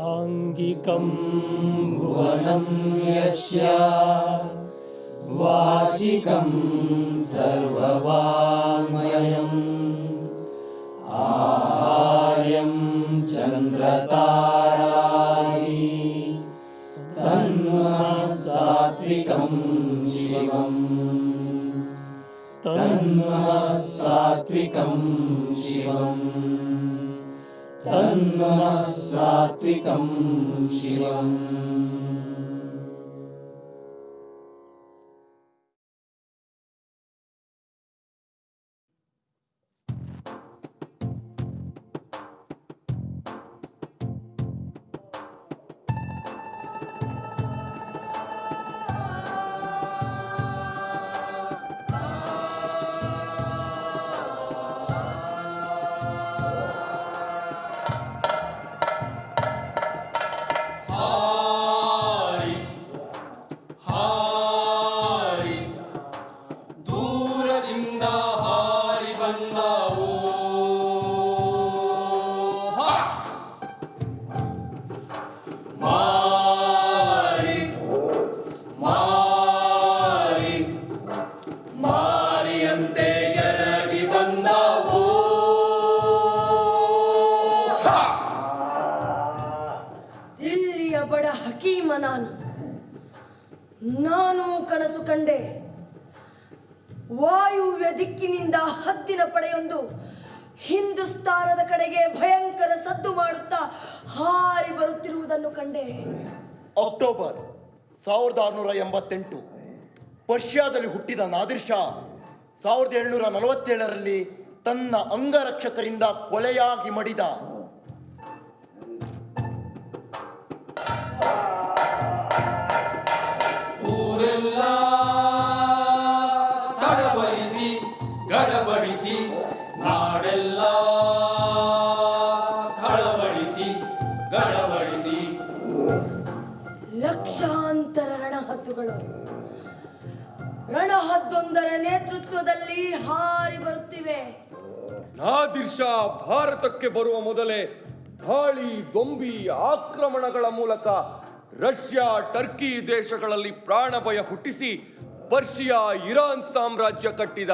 ङ्गिकं भुवनं यस्य वाचिकं सर्ववाङ्मयम्। आहार्यं आहार्यन्द्रताराय तन्मसात्विकं शिवम्। तन्मसात्विकं शिवम्। तन्नः सात्विकं शिवम् ಸಾವಿರದ ಏಳ್ನೂರ ನಲವತ್ತೇಳರಲ್ಲಿ ತನ್ನ ಅಂಗರಕ್ಷಕರಿಂದ ಕೊಲೆಯಾಗಿ ಮಡಿದ ನಾದಿರ್ ಭಾರತಕ್ಕೆ ಬರುವ ಮೊದಲೇ ದಾಳಿ ದೊಂಬಿ, ಆಕ್ರಮಣಗಳ ಮೂಲಕ ರಷ್ಯಾ, ಟರ್ಕಿ ದೇಶಗಳಲ್ಲಿ ಪ್ರಾಣಭಯ ಹುಟ್ಟಿಸಿ ಪರ್ಷಿಯಾ, ಇರಾನ್ ಸಾಮ್ರಾಜ್ಯ ಕಟ್ಟಿದ.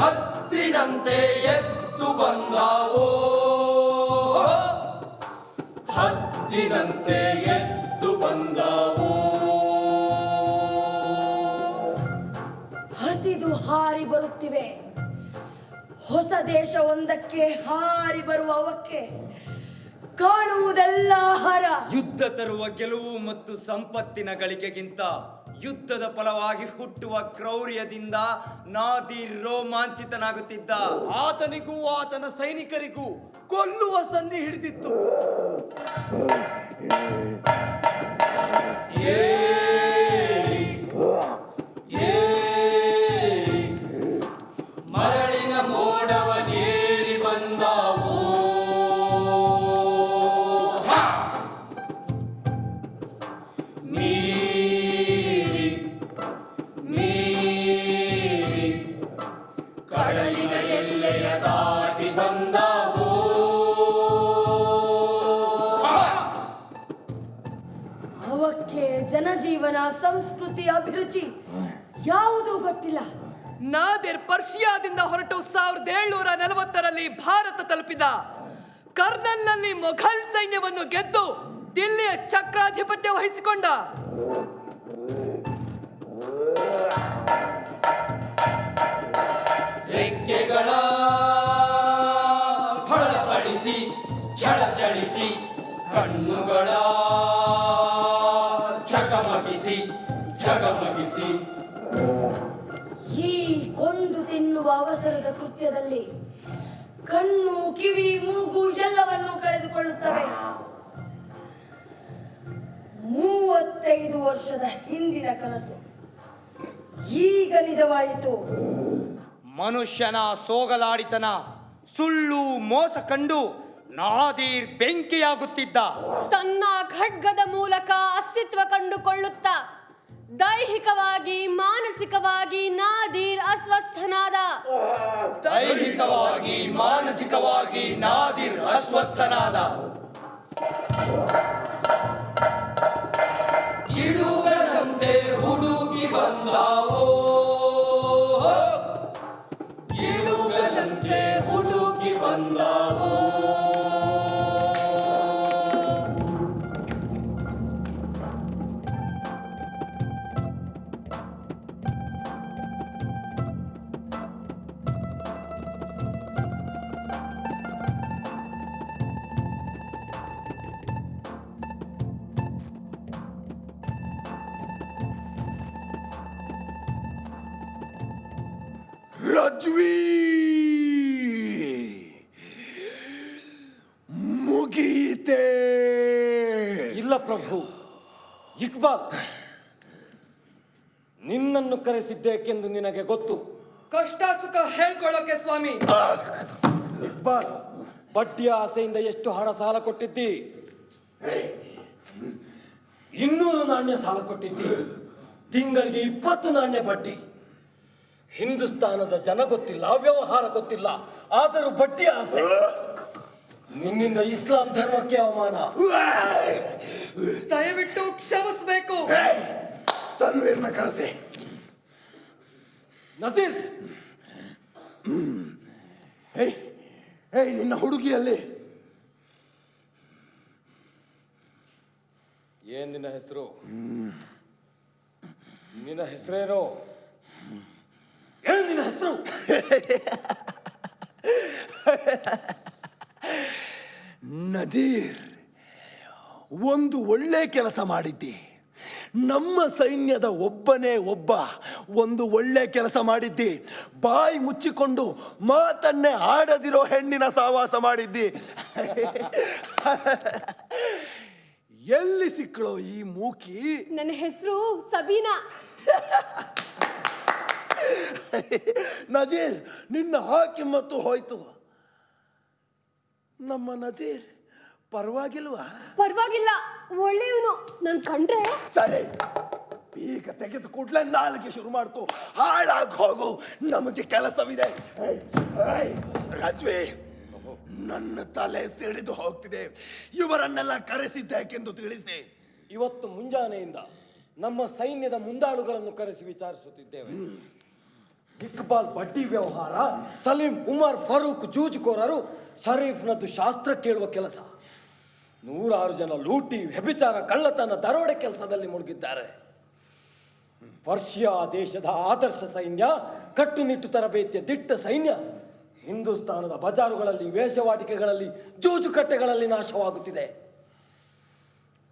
ಹತ್ತಿನಂತೆ ಎದ್ದು ಬಂದಾವೋ? ಹತ್ತಿನಂತೆ ಎದ್ದು ಬಂದವೋ? ಹಾರಿ ಬರುತ್ತಿವೆ. ಹೊಸ ದೇಶವೊಂದಕ್ಕೆ ಹಾರಿ ಬರುವ ಅವಕ್ಕೆ ಕಾಣುವುದೆಲ್ಲ ಹರ. ಯುದ್ಧ ತರುವ ಗೆಲುವು ಮತ್ತು ಸಂಪತ್ತಿನ ಗಳಿಕೆಗಿಂತ ಯುದ್ಧದ ಫಲವಾಗಿ ಹುಟ್ಟುವ ಕ್ರೌರ್ಯದಿಂದ ನಾದಿ ರೋಮಾಂಚಿತನಾಗುತ್ತಿದ್ದ ಆತನಿಗೂ ಆತನ ಸೈನಿಕರಿಗೂ ಕೊಲ್ಲುವ ಸನ್ನಿ ಹಿಡಿದಿತ್ತು. ಕೃತ್ಯದಲ್ಲಿ ಕಣ್ಣು ಕಿವಿ ಮೂಗು ಎಲ್ಲವನ್ನೂ ಕಳೆದುಕೊಳ್ಳುತ್ತವೆ. ಮೂವತ್ತೈದು ವರ್ಷದ ಹಿಂದಿನ ಕನಸು. ಈಗ ನಿಜವಾಯಿತು. ಮನುಷ್ಯನ ಸೋಗಲಾಡಿತನ ಸುಳ್ಳು ಮೋಸ ಕಂಡು ನಾದೀರ್ ಬೆಂಕಿಯಾಗುತ್ತಿದ್ದ. ತನ್ನ ಖಡ್ಗದ ಮೂಲಕ ಅಸ್ತಿತ್ವ ಕಂಡುಕೊಳ್ಳುತ್ತಾ ದೈಹಿಕವಾಗಿ ಮಾನಸಿಕವಾಗಿ ನಾದೀರ್ ಅಸ್ವಸ್ಥನಾದ. ದೈಹಿಕವಾಗಿ ಮಾನಸಿಕವಾಗಿ ನಾದಿರ್ ಅಸ್ವಸ್ಥನಾದ. ಇಡುಗನಂತೆ ಹುಡುಕಿ ಬಂದಾವೋ? ಇಡುಗನಂತೆ ಹುಡುಕಿ ಬಂದಾವೋ? ಮುಗೀತೆ ಇಲ್ಲ ಪ್ರಭು ಇಕ್ಬಾಲ್ ನಿನ್ನನ್ನು ಕರೆಸಿದ್ದೇಕೆಂದು ನಿನಗೆ ಗೊತ್ತು. ಕಷ್ಟ ಸುಖ ಹೇಳ್ಕೊಳ್ಳೋಕೆ ಸ್ವಾಮಿ. ಇಕ್ಬಾಲ್ ಬಡ್ಡಿಯ ಆಸೆಯಿಂದ ಎಷ್ಟು ಹಣ ಸಾಲ ಕೊಟ್ಟಿದ್ದಿ? ಇನ್ನೂರು ನಾಣ್ಯ ಸಾಲ ಕೊಟ್ಟಿದ್ದಿ. ತಿಂಗಳಿಗೆ ಇಪ್ಪತ್ತು ನಾಣ್ಯ ಬಡ್ಡಿ. ಹಿಂದೂಸ್ತಾನದ ಜನ ಗೊತ್ತಿಲ್ಲ ವ್ಯವಹಾರ ಗೊತ್ತಿಲ್ಲ ಆದರೂ ಬಟ್ಟಿ ಆಸೆ. ನಿನ್ನಿಂದ ಇಸ್ಲಾಂ ಧರ್ಮಕ್ಕೆ ಅವಮಾನ. ದಯವಿಟ್ಟು ಕ್ಷಮಿಸಬೇಕು. ತನ್ವೀರ್ನ ಕರೆಸಿ. ಹೇ ನಿನ್ನ ಹುಡುಗಿಯಲ್ಲಿ. ಏನ್ ನಿನ್ನ ಹೆಸರು? ನಿನ್ನ ಹೆಸರೇನು? ಏನ್ ನಿನ್ನ ಹೆಸರು ನದೀರ್ ಒಂದು ಒಳ್ಳೆ ಕೆಲಸ ಮಾಡಿದ್ದಿ. ನಮ್ಮ ಸೈನ್ಯದ ಒಬ್ಬನೇ ಒಬ್ಬ ಒಂದು ಒಳ್ಳೆ ಕೆಲಸ ಮಾಡಿದ್ದಿ. ಬಾಯಿ ಮುಚ್ಚಿಕೊಂಡು ಮಾತನ್ನೇ ಆಡದಿರೋ ಹೆಣ್ಣಿನ ಸಹವಾಸ ಮಾಡಿದ್ದಿ. ಎಲ್ಲಿ ಸಿಕ್ಕಳೋ ಈ ಮೂಕಿ? ನನ್ನ ಹೆಸರು ಸಬೀನಾ. ನಜೀರ್ ನಿನ್ನ ಹಾಕಿ ಮತ್ತು ಹೋಯ್ತು. ನಮ್ಮ ನಜೀರ್ ಪರವಾಗಿಲ್ವ? ಪರವಾಗಿಲ್ಲ ಒಳ್ಳೆಯವನು. ನನ್ ಕಂಡ್ರೆ ಸರಿ ಈಗ ತೆಗೆದು ಕೂಡಲೇ ನಾಳೆಗೆ ಶುರು ಮಾಡ್ತು ಹಾಳಾಗಿ ಹೋಗು ನಮಗೆ ಕೆಲಸವಿದೆ. ರಾಜ್ವಿ ನನ್ನ ತಲೆ ಸಿಡಿದು ಹೋಗ್ತಿದೆ. ಇವರನ್ನೆಲ್ಲ ಕರೆಸಿದ್ದೇಕೆಂದು ತಿಳಿಸಿ. ಇವತ್ತು ಮುಂಜಾನೆಯಿಂದ ನಮ್ಮ ಸೈನ್ಯದ ಮುಂದಾಳುಗಳನ್ನು ಕರೆಸಿ ವಿಚಾರಿಸುತ್ತಿದ್ದೇವೆ. ಇಕ್ಬಾಲ್ ಬಡ್ಡಿ ವ್ಯವಹಾರ, ಸಲೀಂ ಉಮರ್ ಫರೂಕ್ ಜೂಜುಕೋರರು ಶರೀಫ್ನದ್ದು ಶಾಸ್ತ್ರ ಕೇಳುವ ಕೆಲಸ. ನೂರಾರು ಜನ ಲೂಟಿ, ವ್ಯಭಿಚಾರ, ಕಳ್ಳತನ, ದರೋಡೆ ಕೆಲಸದಲ್ಲಿ ಮುಳುಗಿದ್ದಾರೆ. ಪರ್ಷಿಯಾ ದೇಶದ ಆದರ್ಶ ಸೈನ್ಯ, ಕಟ್ಟುನಿಟ್ಟು ತರಬೇತಿಯ ದಿಟ್ಟ ಸೈನ್ಯ, ಹಿಂದೂಸ್ತಾನದ ಬಜಾರುಗಳಲ್ಲಿ, ವೇಷವಾಟಿಕೆಗಳಲ್ಲಿ, ಜೂಜುಕಟ್ಟೆಗಳಲ್ಲಿ ನಾಶವಾಗುತ್ತಿದೆ.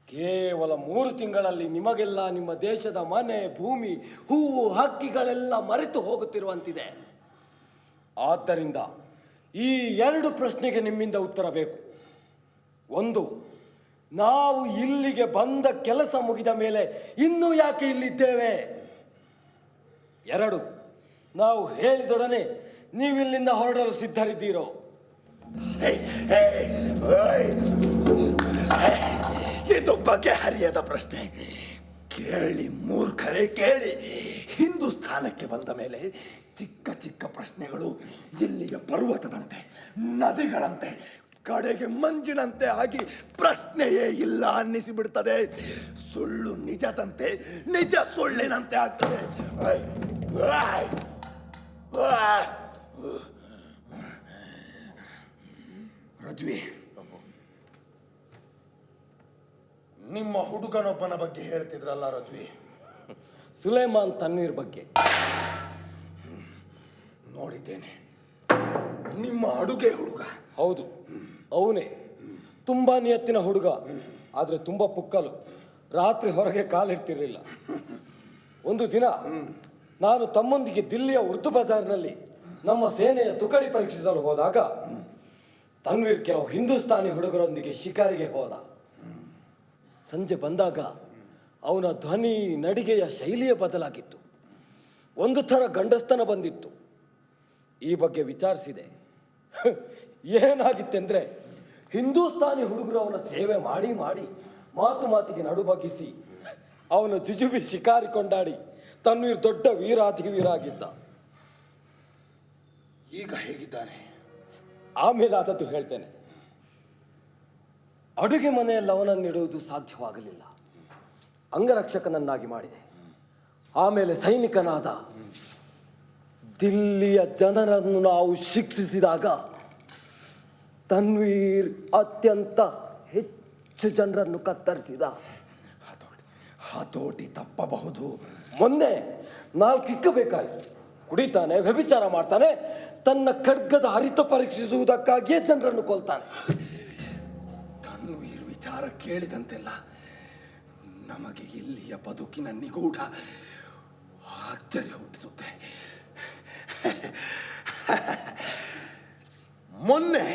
ಕೇವಲ ಮೂರು ತಿಂಗಳಲ್ಲಿ ನಿಮಗೆಲ್ಲ ನಿಮ್ಮ ದೇಶದ ಮನೆ, ಭೂಮಿ, ಹೂವು, ಹಕ್ಕಿಗಳೆಲ್ಲ ಮರೆತು ಹೋಗುತ್ತಿರುವಂತಿದೆ. ಆದ್ದರಿಂದ ಈ ಎರಡು ಪ್ರಶ್ನೆಗೆ ನಿಮ್ಮಿಂದ ಉತ್ತರ ಬೇಕು. ಒಂದು, ನಾವು ಇಲ್ಲಿಗೆ ಬಂದ ಕೆಲಸ ಮುಗಿದ ಮೇಲೆ ಇನ್ನೂ ಯಾಕೆ ಇಲ್ಲಿದ್ದೇವೆ? ಎರಡು, ನಾವು ಹೇಳಿದೊಡನೆ ನೀವಿಲ್ಲಿಂದ ಹೊರಡಲು ಸಿದ್ಧರಿದ್ದೀರೋ. ಇದು ಬಗೆಹರಿಯದ ಪ್ರಶ್ನೆ. ಕೇಳಿ ಮೂರ್ಖರೇ, ಕೇಳಿ. ಹಿಂದೂಸ್ಥಾನಕ್ಕೆ ಬಂದ ಮೇಲೆ ಚಿಕ್ಕ ಚಿಕ್ಕ ಪ್ರಶ್ನೆಗಳು ಇಲ್ಲಿಯ ಪರ್ವತದಂತೆ, ನದಿಗಳಂತೆ, ಕಡೆಗೆ ಮಂಜಿನಂತೆ ಆಗಿ ಪ್ರಶ್ನೆಯೇ ಇಲ್ಲ ಅನ್ನಿಸಿಬಿಡ್ತದೆ. ಸುಳ್ಳು ನಿಜದಂತೆ, ನಿಜ ಸುಳ್ಳಿನಂತೆ ಆಗ್ತದೆ. ರಜ್ವಿ ನಿಮ್ಮ ಹುಡುಗನೊಬ್ಬನ ಬಗ್ಗೆ ಹೇಳ್ತಿದ್ರಲ್ಲ ರಜ್ವಿ? ಸುಲೇಮಾನ್ ತನ್ನೀರ್ ಬಗ್ಗೆ. ನೋಡಿದ್ದೇನೆ. ನಿಮ್ಮ ಅಡುಗೆ ಹುಡುಗ. ಹೌದು ಅವನೇ. ತುಂಬಾ ನಿಯತ್ತಿನ ಹುಡುಗ ಆದ್ರೆ ತುಂಬಾ ಪುಕ್ಕಲು. ರಾತ್ರಿ ಹೊರಗೆ ಕಾಲಿಡ್ತಿರ್ಲಿಲ್ಲ. ಒಂದು ದಿನ ನಾನು ತಮ್ಮೊಂದಿಗೆ ದಿಲ್ಲಿಯ ಉರ್ದು ಬಜಾರ್ನಲ್ಲಿ ನಮ್ಮ ಸೇನೆಯ ತುಕಡಿ ಪರೀಕ್ಷಿಸಲು ಹೋದಾಗ ತನ್ವೀರ್ ಕೆಲವು ಹಿಂದೂಸ್ತಾನಿ ಹುಡುಗರೊಂದಿಗೆ ಶಿಕಾರಿಗೆ ಹೋದ. ಸಂಜೆ ಬಂದಾಗ ಅವನ ಧ್ವನಿ ನಡಿಗೆಯ ಶೈಲಿಯೇ ಬದಲಾಗಿತ್ತು. ಒಂದು ಥರ ಗಂಡಸ್ತನ ಬಂದಿತ್ತು. ಈ ಬಗ್ಗೆ ವಿಚಾರಿಸಿದೆ. ಏನಾಗಿತ್ತೆಂದರೆ ಹಿಂದೂಸ್ತಾನಿ ಹುಡುಗರು ಅವನ ಸೇವೆ ಮಾಡಿ ಮಾಡಿ ಮಾತು ಮಾತಿಗೆ ನಡುಬಗಿಸಿ ಅವನ ಜುಜುಬಿ ಶಿಕಾರಿ ಕೊಂಡಾಡಿ ತನ್ವೀರ್ ದೊಡ್ಡ ವೀರಾಧಿವೀರ ಆಗಿದ್ದ ಈಗ ಹೇಗಿದ್ದಾನೆ? ಆಮೇಲೆ ಆದದ್ದು ಹೇಳ್ತೇನೆ. ಅಡುಗೆ ಮನೆಯಲ್ಲಿ ನೀಡುವುದು ಸಾಧ್ಯವಾಗಲಿಲ್ಲ. ಅಂಗರಕ್ಷಕನನ್ನಾಗಿ ಮಾಡಿದೆ. ಆಮೇಲೆ ಸೈನಿಕನಾದ ದಿಲ್ಲಿಯ ಜನರನ್ನು ನಾವು ಶಿಕ್ಷಿಸಿದಾಗ ತನ್ವೀರ್ ಅತ್ಯಂತ ಹೆಚ್ಚು ಜನರನ್ನು ಕತ್ತರಿಸಿದ. ಹತೋಟಿ ಹತೋಟಿ ತಪ್ಪಬಹುದು. ಮೊನ್ನೆ ನಾಲ್ಕು ಇಕ್ಕಬೇಕಾಯ್ತು ಕುಡಿತಾನೆ ವ್ಯಭಿಚಾರ ಮಾಡ್ತಾನೆ ತನ್ನ ಖಡ್ಗದ ಹರಿತ ಪರೀಕ್ಷಿಸುವುದಕ್ಕಾಗಿಯೇ ಜನರನ್ನು ಕೊಲ್ತಾನೆ. ವಿಚಾರ ಕೇಳಿದಂತೆಲ್ಲ ನಮಗೆ ಇಲ್ಲಿಯ ಬದುಕಿನ ನಿಗೂಢ ಆಶ್ಚರ್ಯ ಹುಟ್ಟಿಸುತ್ತೆ. ಮೊನ್ನೆ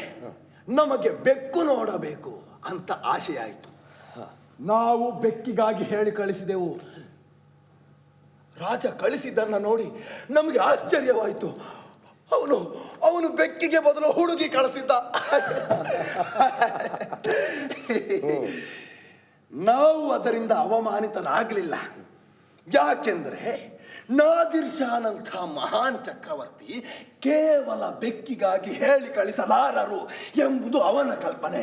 ನಮಗೆ ಬೆಕ್ಕು ನೋಡಬೇಕು ಅಂತ ಆಶೆಯಾಯಿತು ಆಯಿತು ನಾವು ಬೆಕ್ಕಿಗಾಗಿ ಹೇಳಿ ಕಳಿಸಿದೆವು. ರಾಜ ಕಳಿಸಿದ್ದನ್ನು ನೋಡಿ ನಮಗೆ ಆಶ್ಚರ್ಯವಾಯಿತು. ಅವನು ಅವನು ಬೆಕ್ಕಿಗೆ ಬದಲು ಹುಡುಗಿ ಕಳಿಸಿದ್ದ. ನಾವು ಅದರಿಂದ ಅವಮಾನಿತರಾಗಲಿಲ್ಲ. ಯಾಕೆಂದರೆ ನಾದಿರ್ ಶಾನಂಥ ಮಹಾನ್ ಚಕ್ರವರ್ತಿ ಕೇವಲ ಬೆಕ್ಕಿಗಾಗಿ ಹೇಳಿ ಕಳಿಸಲಾರರು ಎಂಬುದು ಅವನ ಕಲ್ಪನೆ.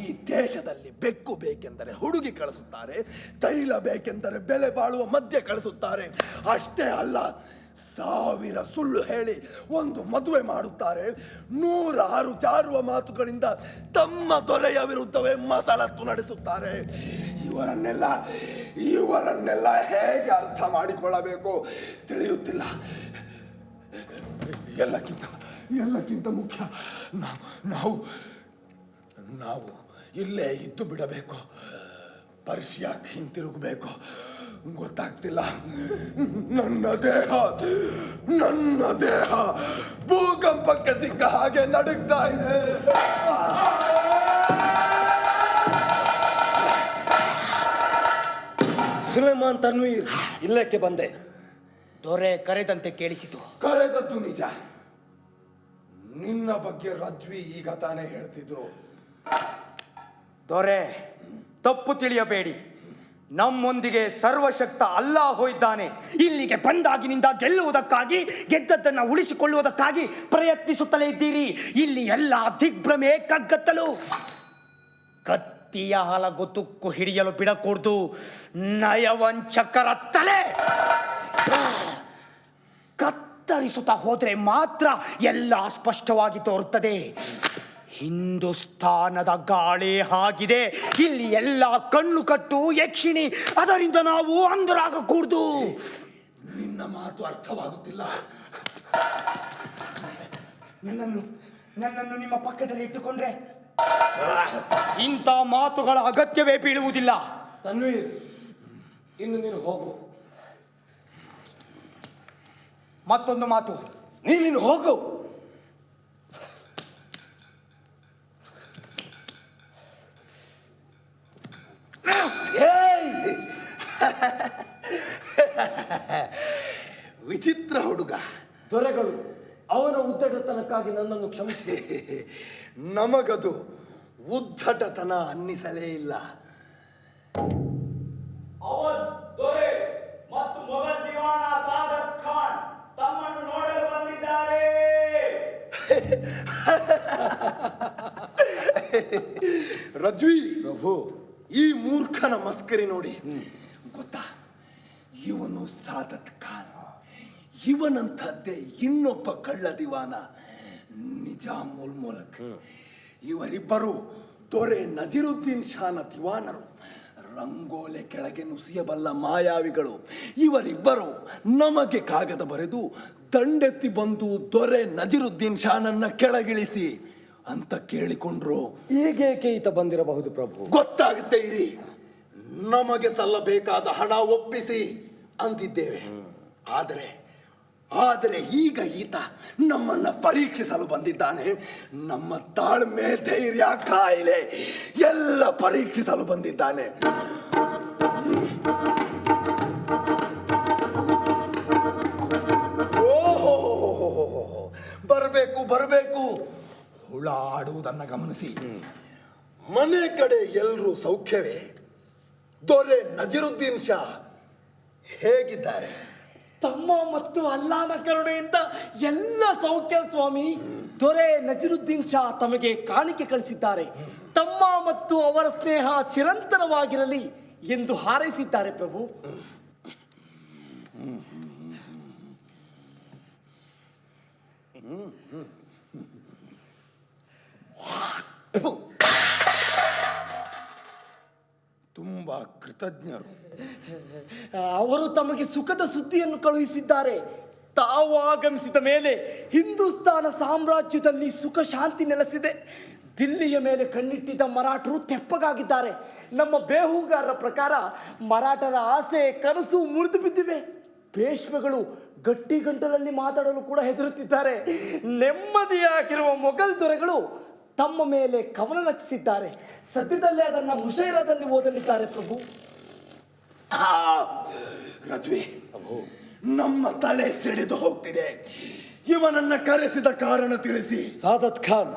ಈ ದೇಶದಲ್ಲಿ ಬೆಕ್ಕು ಬೇಕೆಂದರೆ ಹುಡುಗಿ ಕಳಿಸುತ್ತಾರೆ, ತೈಲ ಬೇಕೆಂದರೆ ಬೆಲೆ ಬಾಳುವ ಮಧ್ಯೆ ಕಳಿಸುತ್ತಾರೆ. ಅಷ್ಟೇ ಅಲ್ಲ ಸಾವಿರ ಸುಳ್ಳು ಹೇಳಿ ಒಂದು ಮದುವೆ ಮಾಡುತ್ತಾರೆ. ನೂರಾರು ಜಾರುವ ಮಾತುಗಳಿಂದ ತಮ್ಮ ದೊರೆಯ ವಿರುದ್ಧವೇ ಮಸಲತ್ತು ನಡೆಸುತ್ತಾರೆ. ಇವರನ್ನೆಲ್ಲ ಇವರನ್ನೆಲ್ಲ ಹೇಗೆ ಅರ್ಥ ಮಾಡಿಕೊಳ್ಳಬೇಕು ತಿಳಿಯುತ್ತಿಲ್ಲ. ಎಲ್ಲಕ್ಕಿಂತ ಎಲ್ಲಕ್ಕಿಂತ ಮುಖ್ಯ ನಾವು ನಾವು ಇಲ್ಲೇ ಇದ್ದು ಬಿಡಬೇಕು. ಪರ್ಷಿಯಾಗಿ ಹಿಂತಿರುಗಬೇಕು. ಗೊತ್ತಾಗ್ತಿಲ್ಲ. ನನ್ನ ದೇಹ ನನ್ನ ದೇಹ ಭೂಕಂಪಕ್ಕೆ ಸಿಕ್ಕ ಹಾಗೆ ನಡುಗ್ತಾ ಇದೆ. ಸುಲೇಮಾನ್ ತನ್ವೀರ್ ಇಲ್ಲಕ್ಕೆ ಬಂದೆ. ದೊರೆ ಕರೆದಂತೆ ಕೇಳಿಸಿತು. ಕರೆದದ್ದು ನಿಜ. ನಿನ್ನ ಬಗ್ಗೆ ರಜ್ವಿ ಈಗ ತಾನೇ ಹೇಳ್ತಿದ್ರು. ದೊರೆ ತಪ್ಪು ತಿಳಿಯಬೇಡಿ. ನಮ್ಮೊಂದಿಗೆ ಸರ್ವಶಕ್ತ ಅಲ್ಲಾಹು ಇದ್ದಾನೆ. ಇಲ್ಲಿಗೆ ಬಂದಾಗಿನಿಂದ ಗೆಲ್ಲುವುದಕ್ಕಾಗಿ, ಗೆದ್ದದ್ದನ್ನು ಉಳಿಸಿಕೊಳ್ಳುವುದಕ್ಕಾಗಿ ಪ್ರಯತ್ನಿಸುತ್ತಲೇ ಇದ್ದೀರಿ. ಇಲ್ಲಿ ಎಲ್ಲ ದಿಗ್ಭ್ರಮೆ ಕಗ್ಗತ್ತಲು. ಕತ್ತಿಯ ಹಲಗು ತುಕ್ಕು ಹಿಡಿಯಲು ಬಿಡಕೂಡ್ದು. ನಯವಂಚಕರತ್ತಲೆ ಕತ್ತರಿಸುತ್ತಾ ಹೋದರೆ ಮಾತ್ರ ಎಲ್ಲ ಸ್ಪಷ್ಟವಾಗಿ ತೋರುತ್ತದೆ. ಹಿಂದೂಸ್ತಾನದ ಗಾಳಿ ಆಗಿದೆ. ಇಲ್ಲಿ ಎಲ್ಲ ಕಣ್ಣು ಕಟ್ಟು ಯಕ್ಷಿಣಿ. ಅದರಿಂದ ನಾವು ಅಂಧರಾಗಕೂಡ್ದು. ನಿನ್ನ ಮಾತು ಅರ್ಥವಾಗುತ್ತಿಲ್ಲ. ನನ್ನನ್ನು ನನ್ನನ್ನು ನಿಮ್ಮ ಪಕ್ಕದಲ್ಲಿ ಇಟ್ಟುಕೊಂಡ್ರೆ? ಇಂಥ ಮಾತುಗಳ ಅಗತ್ಯವೇ ಬೀಳುವುದಿಲ್ಲ. ತನ್ವೀರ್ ಇನ್ನು ನೀನು ಹೋಗು. ಮತ್ತೊಂದು ಮಾತು. ನೀನು ಹೋಗು. ವಿಚಿತ್ರ ಹುಡುಗ. ದೊರೆಗಳು ಅವನ ಉದ್ದಟತನಕ್ಕಾಗಿ ನನ್ನನ್ನು ಕ್ಷಮಿಸಿ. ನಮಗದು ಉದ್ದಟತನ ಅನ್ನಿಸಲೇ ಇಲ್ಲ. ದೊರೆ ಮತ್ತು ಮೊಘಲ್ ದಿವಾನ ಸಾದತ್ ಖಾನ್ ತಮ್ಮನ್ನು ನೋಡಲು ಬಂದಿದ್ದಾರೆ. ರಜ್ವಿ ಪ್ರಭು ಈ ಮೂರ್ಖನ ಮಸ್ಕರಿ ನೋಡಿ. ಗೊತ್ತಾ? ಇವನು ಸಾದತ್ ಖಾನ್. ಇವನಂಥದ್ದೇ ಇನ್ನೊಬ್ಬ ಕಳ್ಳ ದಿವಾನ ನಿಜಾಮುಲ್ ಮೂಲಕ್. ಇವರಿಬ್ಬರು ದೊರೆ ನಜೀರುದ್ದೀನ್ ಶಾನ ದಿವಾನರು. ರಂಗೋಲೆ ಕೆಳಗೆ ನುಸಿಯಬಲ್ಲ ಮಾಯಾವಿಗಳು. ಇವರಿಬ್ಬರು ನಮಗೆ ಕಾಗದ ಬರೆದು ದಂಡೆತ್ತಿ ಬಂದು ದೊರೆ ನಜೀರುದ್ದೀನ್ ಶಾನನ್ನ ಕೆಳಗಿಳಿಸಿ ಅಂತ ಕೇಳಿಕೊಂಡ್ರು. ಈಗೇಕೆ ಈತ ಬಂದಿರಬಹುದು ಪ್ರಭು? ಗೊತ್ತಾಗುತ್ತೆ ಇರಿ. ನಮಗೆ ಸಲ್ಲಬೇಕಾದ ಹಣ ಒಪ್ಪಿಸಿ ಅಂದಿದ್ದೇವೆ. ಆದರೆ ಆದರೆ ಈಗ ಈತ ನಮ್ಮನ್ನ ಪರೀಕ್ಷಿಸಲು ಬಂದಿದ್ದಾನೆ. ನಮ್ಮ ತಾಳ್ಮೆ ಧೈರ್ಯ ಕಾಯಿಲೆ ಎಲ್ಲ ಪರೀಕ್ಷಿಸಲು ಬಂದಿದ್ದಾನೆ. ಓಹೋ ಬರಬೇಕು ಬರಬೇಕು. ಹುಳ ಆಡುವುದನ್ನ ಗಮನಿಸಿ. ಮನೆ ಕಡೆ ಎಲ್ಲರೂ ಸೌಖ್ಯವೇ? ದೊರೆ ನಜೀರುದ್ದೀನ್ ಶಾ ಹೇಗಿದ್ದಾರೆ? ತಮ್ಮ ಮತ್ತು ಅಲ್ಲಾನ ಕರುಣೆಯಿಂದ ಎಲ್ಲ ಸೌಖ್ಯ ಸ್ವಾಮಿ ದೊರೆ ನಜೀರುದ್ದೀನ್ ಶಾ ತಮಗೆ ಕಾಣಿಕೆ ಕಳಿಸಿದ್ದಾರೆ. ತಮ್ಮ ಮತ್ತು ಅವರ ಸ್ನೇಹ ಚಿರಂತನವಾಗಿರಲಿ ಎಂದು ಹಾರೈಸಿದ್ದಾರೆ ಪ್ರಭು. ತುಂಬಾ ಕೃತಜ್ಞರು. ಅವರು ತಮಗೆ ಸುಖದ ಸುದ್ದಿಯನ್ನು ಕಳುಹಿಸಿದ್ದಾರೆ. ತಾವು ಆಗಮಿಸಿದ ಮೇಲೆ ಹಿಂದೂಸ್ತಾನ ಸಾಮ್ರಾಜ್ಯದಲ್ಲಿ ಸುಖ ಶಾಂತಿ ನೆಲೆಸಿದೆ. ದಿಲ್ಲಿಯ ಮೇಲೆ ಕಣ್ಣಿಟ್ಟಿದ್ದ ಮರಾಠರು ತೆಪ್ಪಗಾಗಿದ್ದಾರೆ. ನಮ್ಮ ಬೇಹುಗಾರರ ಪ್ರಕಾರ ಮರಾಠರ ಆಸೆ, ಕನಸು ಮುರಿದು ಬಿದ್ದಿವೆ. ಪೇಶ್ವೆಗಳು ಗಟ್ಟಿ ಗಂಟಲಲ್ಲಿ ಮಾತಾಡಲು ಕೂಡ ಹೆದರುತ್ತಿದ್ದಾರೆ. ನೆಮ್ಮದಿಯಾಗಿರುವ ಮೊಘಲ್ ದೊರೆಗಳು ತಮ್ಮ ಮೇಲೆ ಕವನ ರಚಿಸಿದ್ದಾರೆ. ಸದ್ಯದಲ್ಲೇ ಅದನ್ನು ಮುಷೈರದಲ್ಲಿ ಓದಲಿದ್ದಾರೆ ಪ್ರಭು. ಆ, ರಜ್ವಿ ನಮ್ಮ ತಲೆ ಸಿಡಿದು ಹೋಗ್ತಿದೆ. ಇವನನ್ನ ಕರೆಸಿದ ಕಾರಣ ತಿಳಿಸಿ. ಸಾದತ್ ಖಾನ್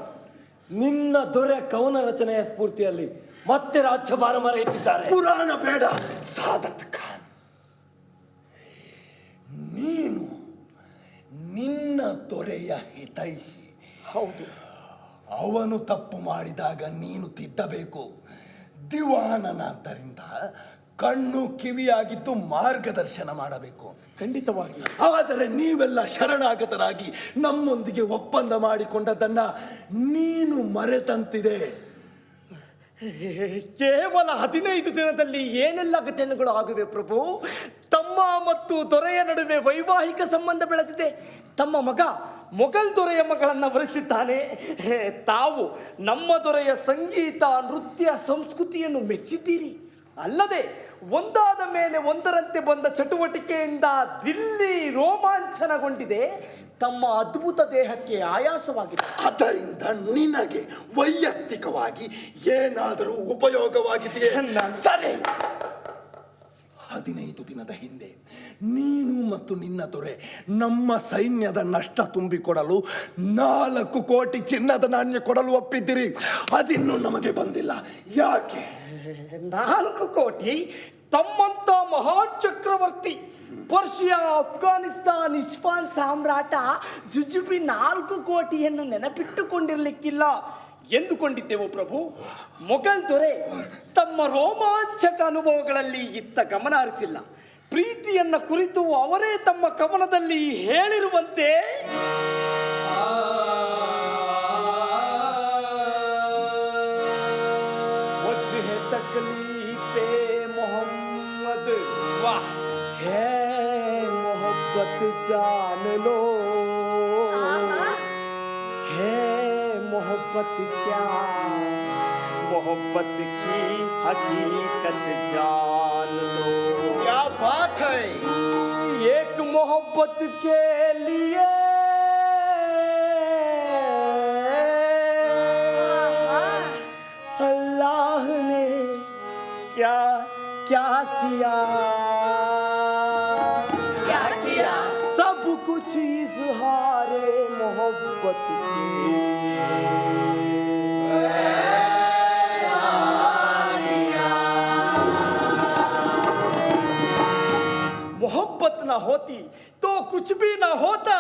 ನಿನ್ನ ದೊರೆ ಕವನ ರಚನೆಯ ಸ್ಫೂರ್ತಿಯಲ್ಲಿ ಮತ್ತೆ ರಾಜ್ಯಭಾರ ಮರೆಯುತ್ತಿದ್ದಾರೆ ಪುರಾಣ ಬೇಡ ಸಾದತ್ ಖಾನ್. ನೀನು ನಿನ್ನ ದೊರೆಯ ಹಿತೈಷಿ. ಹೌದು. ಅವನು ತಪ್ಪು ಮಾಡಿದಾಗ ನೀನು ತಿದ್ದಬೇಕು. ದಿವಾನನಾದ್ದರಿಂದ ಕಣ್ಣು ಕಿವಿಯಾಗಿದ್ದು ಮಾರ್ಗದರ್ಶನ ಮಾಡಬೇಕು. ಖಂಡಿತವಾಗಿ. ಆದರೆ ನೀವೆಲ್ಲ ಶರಣಾಗತರಾಗಿ ನಮ್ಮೊಂದಿಗೆ ಒಪ್ಪಂದ ಮಾಡಿಕೊಂಡದನ್ನ ನೀನು ಮರೆತಂತಿದೆ. ಕೇವಲ ಹದಿನೈದು ದಿನದಲ್ಲಿ ಏನೆಲ್ಲ ಘಟನೆಗಳು ಆಗಿವೆ ಪ್ರಭು? ತಮ್ಮ ಮತ್ತು ದೊರೆಯ ನಡುವೆ ವೈವಾಹಿಕ ಸಂಬಂಧ ಬೆಳೆದಿದೆ. ತಮ್ಮ ಮಗ ಮೊಘಲ್ ದೊರೆಯ ಮಗಳನ್ನು ವರಿಸಿದ್ದಾನೆ. ಹೇ, ತಾವು ನಮ್ಮ ದೊರೆಯ ಸಂಗೀತ ನೃತ್ಯ ಸಂಸ್ಕೃತಿಯನ್ನು ಮೆಚ್ಚಿದ್ದೀರಿ. ಅಲ್ಲದೆ ಒಂದಾದ ಮೇಲೆ ಒಂದರಂತೆ ಬಂದ ಚಟುವಟಿಕೆಯಿಂದ ದಿಲ್ಲಿ ರೋಮಾಂಚನಗೊಂಡಿದೆ. ತಮ್ಮ ಅದ್ಭುತ ದೇಹಕ್ಕೆ ಆಯಾಸವಾಗಿದೆ. ಅದರಿಂದ ನಿನಗೆ ವೈಯಕ್ತಿಕವಾಗಿ ಏನಾದರೂ ಉಪಯೋಗವಾಗಿದೆಯೇ? ಸರಿ. ಹದಿನೈದು ದಿನದ ಹಿಂದೆ ನೀನು ಮತ್ತು ನಿನ್ನ ದೊರೆ ನಮ್ಮ ಸೈನ್ಯದ ನಷ್ಟ ತುಂಬಿಕೊಡಲು ನಾಲ್ಕು ಕೋಟಿ ಚಿನ್ನದ ನಾಣ್ಯ ಕೊಡಲು ಒಪ್ಪಿದ್ದೀರಿ. ಅದಿನ್ನೂ ನಮಗೆ ಬಂದಿಲ್ಲ. ಯಾಕೆ? ನಾಲ್ಕು ಕೋಟಿ ತಮ್ಮಂತ ಮಹಾಚಕ್ರವರ್ತಿ ಪರ್ಷಿಯಾ ಅಫ್ಘಾನಿಸ್ತಾನ್ ಇಸ್ಫಾನ್ ಸಾಮ್ರಾಟ ಜುಜುಬಿ ನಾಲ್ಕು ಕೋಟಿಯನ್ನು ನೆನಪಿಟ್ಟುಕೊಂಡಿರಲಿಕ್ಕಿಲ್ಲ. ಎಂದುಕೊಂಡಿದ್ದೆವು ಪ್ರಭು? ಮೊಘಲ್ ದೊರೆ ತಮ್ಮ ರೋಮಾಂಚಕ ಅನುಭವಗಳಲ್ಲಿ ಇತ್ತ ಗಮನ ಹರಿಸಿಲ್ಲ. ಪ್ರೀತಿಯನ್ನ ಕುರಿತು ಅವರೇ ತಮ್ಮ ಕವನದಲ್ಲಿ ಹೇಳಿರುವಂತೆ ಮೊಹಮ್ಮದ್ ವಾಹ್ ಮೊಹಬ್ಬತ್ ಜಾನ ಲೋ ಕ್ಯಾ, ಮೊಹಬ್ಬತ್ ಕಿ ಹಕೀಕತ್ ಜಾನ ಲೋ बात है। एक मोहब्बत के लिए। अल्लाह ने क्या क्या किया? क्या किया? सब कुछ इजहारे मोहब्बत की ना होती तो कुछ भी ना होता।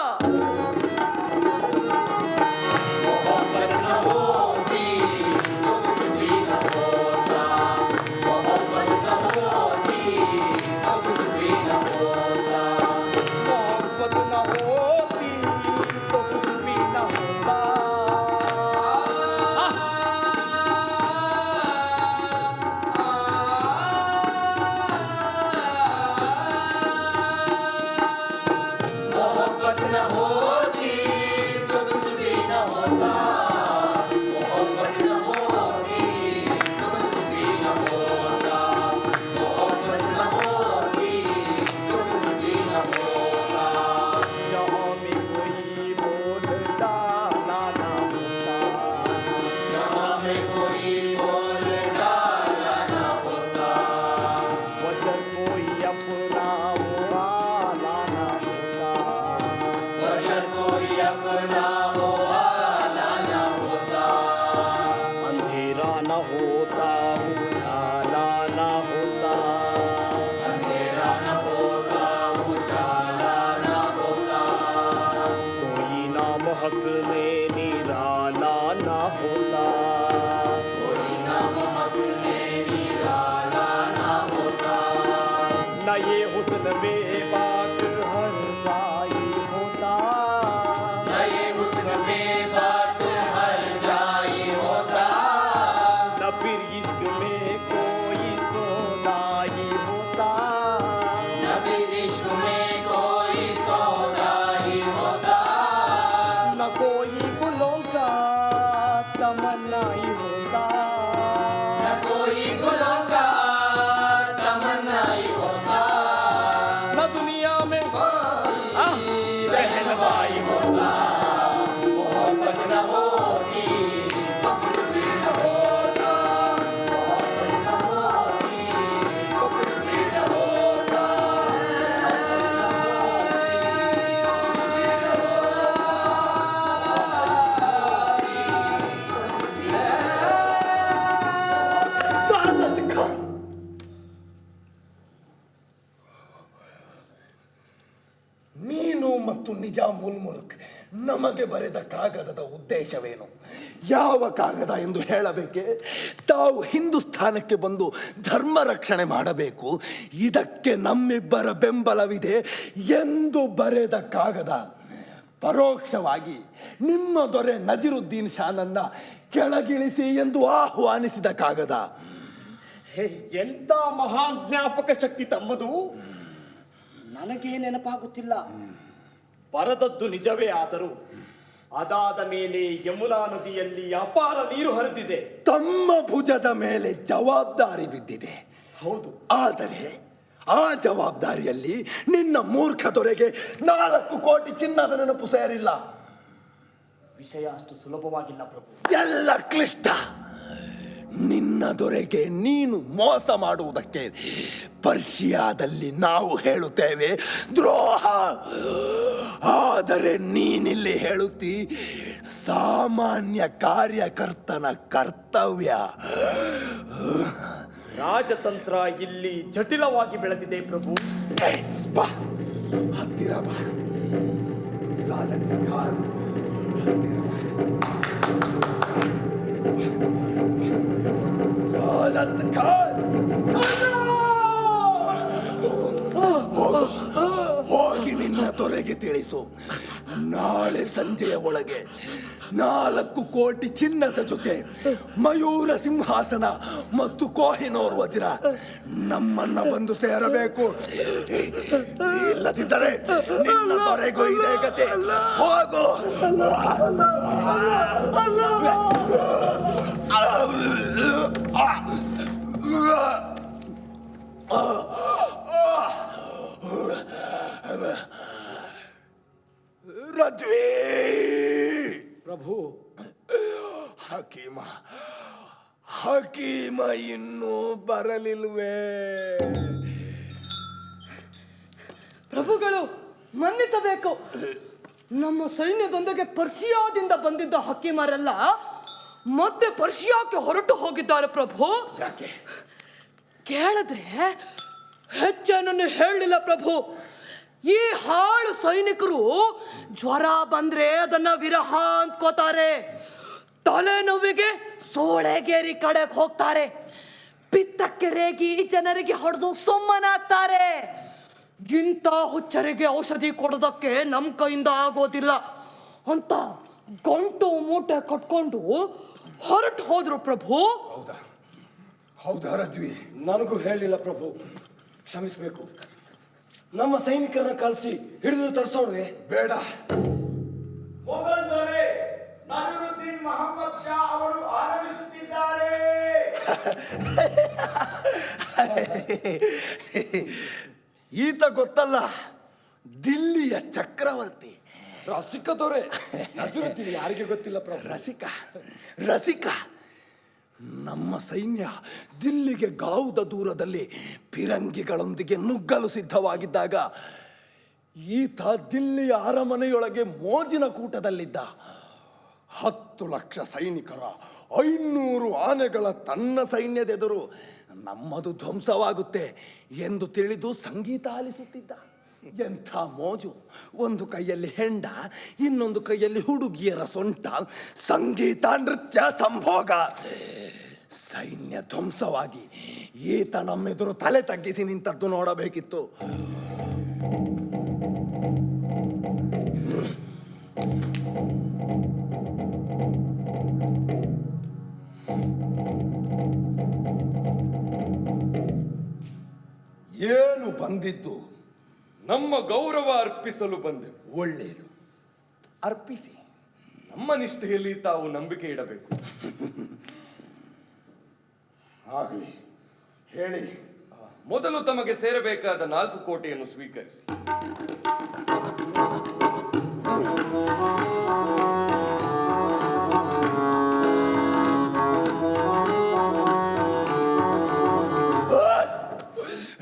ನಮಗೆ ಬರೆದ ಕಾಗದದ ಉದ್ದೇಶವೇನು? ಯಾವ ಕಾಗದ ಎಂದು ಹೇಳಬೇಕೆ? ತಾವು ಹಿಂದೂಸ್ಥಾನಕ್ಕೆ ಬಂದು ಧರ್ಮ ರಕ್ಷಣೆ ಮಾಡಬೇಕು. ಇದಕ್ಕೆ ನಮ್ಮಿಬ್ಬರ ಬೆಂಬಲವಿದೆ ಎಂದು ಬರೆದ ಕಾಗದ. ಪರೋಕ್ಷವಾಗಿ ನಿಮ್ಮ ದೊರೆ ನಜೀರುದ್ದೀನ್ ಶಾನನ್ನ ಕೆಳಗಿಳಿಸಿ ಎಂದು ಆಹ್ವಾನಿಸಿದ ಕಾಗದ. ಹೇ ಎಂತ ಮಹಾನ್ ಜ್ಞಾಪಕ ಶಕ್ತಿ ತಮ್ಮದು? ನನಗೇ ನೆನಪಾಗುತ್ತಿಲ್ಲ. ಬರದದ್ದು ನಿಜವೇ ಆದರೂ ಅದಾದ ಮೇಲೆ ಯಮುನಾ ನದಿಯಲ್ಲಿ ಅಪಾರ ನೀರು ಹರಿದಿದೆ. ತಮ್ಮ ಭುಜದ ಮೇಲೆ ಜವಾಬ್ದಾರಿ ಬಿದ್ದಿದೆ. ಹೌದು. ಆದರೆ ಆ ಜವಾಬ್ದಾರಿಯಲ್ಲಿ ನಿನ್ನ ಮೂರ್ಖ ದೊರೆಗೆ ನಾಲ್ಕು ಕೋಟಿ ಚಿನ್ನದ ನೆನಪು ಸೇರಿಲ್ಲ. ವಿಷಯ ಅಷ್ಟು ಸುಲಭವಾಗಿಲ್ಲ ಪ್ರಭು. ಎಲ್ಲ ಕ್ಲಿಷ್ಟ. ನಿನ್ನ ದೊರೆಗೆ ನೀನು ಮೋಸ ಮಾಡುವುದಕ್ಕೆ ಪರ್ಷಿಯಾದಲ್ಲಿ ನಾವು ಹೇಳುತ್ತೇವೆ ದ್ರೋಹ. ಆದರೆ ನೀನಿಲ್ಲಿ ಹೇಳುತ್ತಿ ಸಾಮಾನ್ಯ ಕಾರ್ಯಕರ್ತನ ಕರ್ತವ್ಯ. ರಾಜತಂತ್ರ ಇಲ್ಲಿ ಜಟಿಲವಾಗಿ ಬೆಳೆದಿದೆ ಪ್ರಭು. ಬಾ. ಹತ್ತಿರ ಬಾ. ಸಾಧಕ. ಹತ್ತಿರ ಬಾ. The car! ಹೋಗಿ ನಿನ್ನ ತೊರೆಗೆ ತಿಳಿಸು ನಾಳೆ ಸಂಜೆಯ ಒಳಗೆ ನಾಲ್ಕು ಕೋಟಿ ಚಿನ್ನದ ಜೊತೆ ಮಯೂರ ಸಿಂಹಾಸನ ಮತ್ತು ಕೋಹಿನೋರ್ ವಜ್ರ ನಮ್ಮನ್ನ ಬಂದು ಸೇರಬೇಕು. ಇಲ್ಲದಿದ್ದರೆ ನಿನ್ನ ತೊರೆಗೂ ಇದೇ ಗತಿ. ಹೋಗು. ಪ್ರಭು. ಹಕೀಮ ಹಕೀಮ ಇನ್ನೂ ಬರಲಿಲ್ವೇ? ಪ್ರಭುಗಳು ಮನ್ನಿಸಬೇಕು. ನಮ್ಮ ಸೈನ್ಯದೊಂದಿಗೆ ಪರ್ಷಿಯಾದಿಂದ ಬಂದಿದ್ದ ಹಕ್ಕಿಮರೆಲ್ಲ ಮತ್ತೆ ಪರ್ಷಿಯಾಕ್ಕೆ ಹೊರಟು ಹೋಗಿದ್ದಾರೆ ಪ್ರಭು? ಯಾಕೆ? ಕೇಳಿದ್ರೆ ಹೆಚ್ಚೇನನ್ನು ಹೇಳಲಿಲ್ಲ ಪ್ರಭು. ಈ ಹಾಳು ಸೈನಿಕರು ಜ್ವರ ಬಂದ್ರೆ ಅದನ್ನ ವಿರಹ ಅಂದ್ಕೋತಾರೆ. ತಲೆನೋವಿಗೆ ಸೋಳೆಗೇರಿ ಕಡೆಗೆ ಹೋಗ್ತಾರೆ. ಪಿತ್ತಕ್ಕೆ ರೇಗಿ ಜನರಿಗೆ ಹೊಡೆದು ಸುಮ್ಮನಾಗ್ತಾರೆ. ಇಂಥ ಹುಚ್ಚರಿಗೆ ಔಷಧಿ ಕೊಡೋದಕ್ಕೆ ನಮ್ಮ ಕೈಯಿಂದ ಆಗೋದಿಲ್ಲ ಅಂತ ಗಂಟು ಮೂಟೆ ಕಟ್ಕೊಂಡು ಹೊರಟು ಹೋದ್ರು ಪ್ರಭು. ಹೌದಾ? ಹೌದಾ ರಜ್ವಿ? ನನಗೂ ಹೇಳಿಲ್ಲ ಪ್ರಭು. ಕ್ಷಮಿಸಬೇಕು. ನಮ್ಮ ಸೈನಿಕರನ್ನ ಕಳಿಸಿ ಹಿಡಿದು ತರಿಸೋಣವೆ. ಬೇಡ. ಮೊಹಮ್ಮದ್ ಶಾ ಅವರು ಆಗಮಿಸುತ್ತಿದ್ದಾರೆ ಈತ ಗೊತ್ತಲ್ಲ ದಿಲ್ಲಿಯ ಚಕ್ರವರ್ತಿ. ರಸಿಕ ದೊರೆ ನಜರುದ್ದೀನ್ ಯಾರಿಗೆ ಗೊತ್ತಿಲ್ಲ ಪ್ರಭು. ರಸಿಕ ರಸಿಕ. ನಮ್ಮ ಸೈನ್ಯ ದಿಲ್ಲಿಗೆ ಗಾವುದ ದೂರದಲ್ಲಿ ಫಿರಂಗಿಗಳೊಂದಿಗೆ ನುಗ್ಗಲು ಸಿದ್ಧವಾಗಿದ್ದಾಗ ಈತ ದಿಲ್ಲಿಯ ಅರಮನೆಯೊಳಗೆ ಮೋಜಿನ ಕೂಟದಲ್ಲಿದ್ದ ಹತ್ತು ಲಕ್ಷ ಸೈನಿಕರ ಐನೂರು ಆನೆಗಳ ತನ್ನ ಸೈನ್ಯದೆದುರು ನಮ್ಮದು ಧ್ವಂಸವಾಗುತ್ತೆ ಎಂದು ತಿಳಿದು ಸಂಗೀತ ಆಲಿಸುತ್ತಿದ್ದ. ಎಂಥ ಮೋಜು? ಒಂದು ಕೈಯಲ್ಲಿ ಹೆಂಡ, ಇನ್ನೊಂದು ಕೈಯಲ್ಲಿ ಹುಡುಗಿಯರ ಸೊಂಟ. ಸಂಗೀತ, ನೃತ್ಯ, ಸಂಭೋಗ. ಸೈನ್ಯ ಧ್ವಂಸವಾಗಿ ಈತ ನಮ್ಮೆದುರು ತಲೆ ತಗ್ಗಿಸಿ ನಿಂತದ್ದು ನೋಡಬೇಕಿತ್ತು. ಏನು ಬಂದಿದ್ದು? ನಮ್ಮ ಗೌರವ ಅರ್ಪಿಸಲು ಬಂದೆವು. ಒಳ್ಳೆಯದು. ಅರ್ಪಿಸಿ. ನಮ್ಮ ನಿಷ್ಠೆಯಲ್ಲಿ ತಾವು ನಂಬಿಕೆ ಇಡಬೇಕು. ಆಗಲಿ. ಹೇಳಿ. ಮೊದಲು ತಮಗೆ ಸೇರಬೇಕಾದ ನಾಲ್ಕು ಕೋಟೆಯನ್ನು ಸ್ವೀಕರಿಸಿ.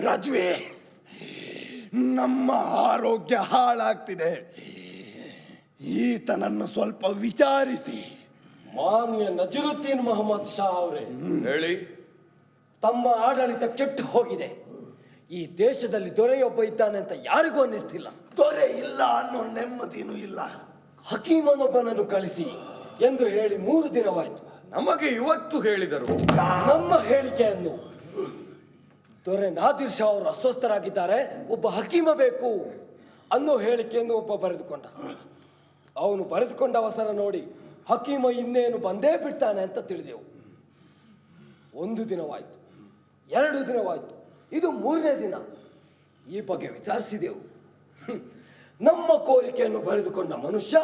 ರಜ್ವೆ. ನಮ್ಮ ಆರೋಗ್ಯ ಹಾಳಾಗ್ತಿದೆ. ಈತನನ್ನು ಸ್ವಲ್ಪ ವಿಚಾರಿಸಿ. ಮಾನ್ಯ ನಜರುದ್ದೀನ್ ಮೊಹಮ್ಮದ್ ಶಾ ಅವರೇ ಹೇಳಿ. ತಮ್ಮ ಆಡಳಿತ ಕೆಟ್ಟು ಹೋಗಿದೆ. ಈ ದೇಶದಲ್ಲಿ ದೊರೆಯೊಬ್ಬ ಇದ್ದಾನೆ ಅಂತ ಯಾರಿಗೂ ಅನ್ನಿಸ್ತಿಲ್ಲ. ದೊರೆ ಇಲ್ಲ ಅನ್ನೋ ನೆಮ್ಮದಿನೂ ಇಲ್ಲ. ಹಕೀಮನೊಬ್ಬನನ್ನು ಕಳಿಸಿ ಎಂದು ಹೇಳಿ ಮೂರು ದಿನವಾಯಿತು. ನಮಗೆ ಇವತ್ತು ಹೇಳಿದರು. ನಮ್ಮ ಹೇಳಿಕೆಯನ್ನು ದೊರೆ ನಾದಿರ್ ಶಾ ಅವರು ಅಸ್ವಸ್ಥರಾಗಿದ್ದಾರೆ, ಒಬ್ಬ ಹಕೀಮ ಬೇಕು ಅನ್ನೋ ಹೇಳಿಕೆಯನ್ನು ಒಬ್ಬ ಬರೆದುಕೊಂಡ. ಅವನು ಬರೆದುಕೊಂಡ ಅವಸರ ನೋಡಿ ಹಕೀಮ ಇನ್ನೇನು ಬಂದೇ ಬಿಡ್ತಾನೆ ಅಂತ ತಿಳಿದೆವು. ಒಂದು ದಿನವಾಯ್ತು, ಎರಡು ದಿನವಾಯ್ತು, ಇದು ಮೂರನೇ ದಿನ. ಈ ಬಗ್ಗೆ ವಿಚಾರಿಸಿದೆವು. ನಮ್ಮ ಕೋರಿಕೆಯನ್ನು ಬರೆದುಕೊಂಡ ಮನುಷ್ಯ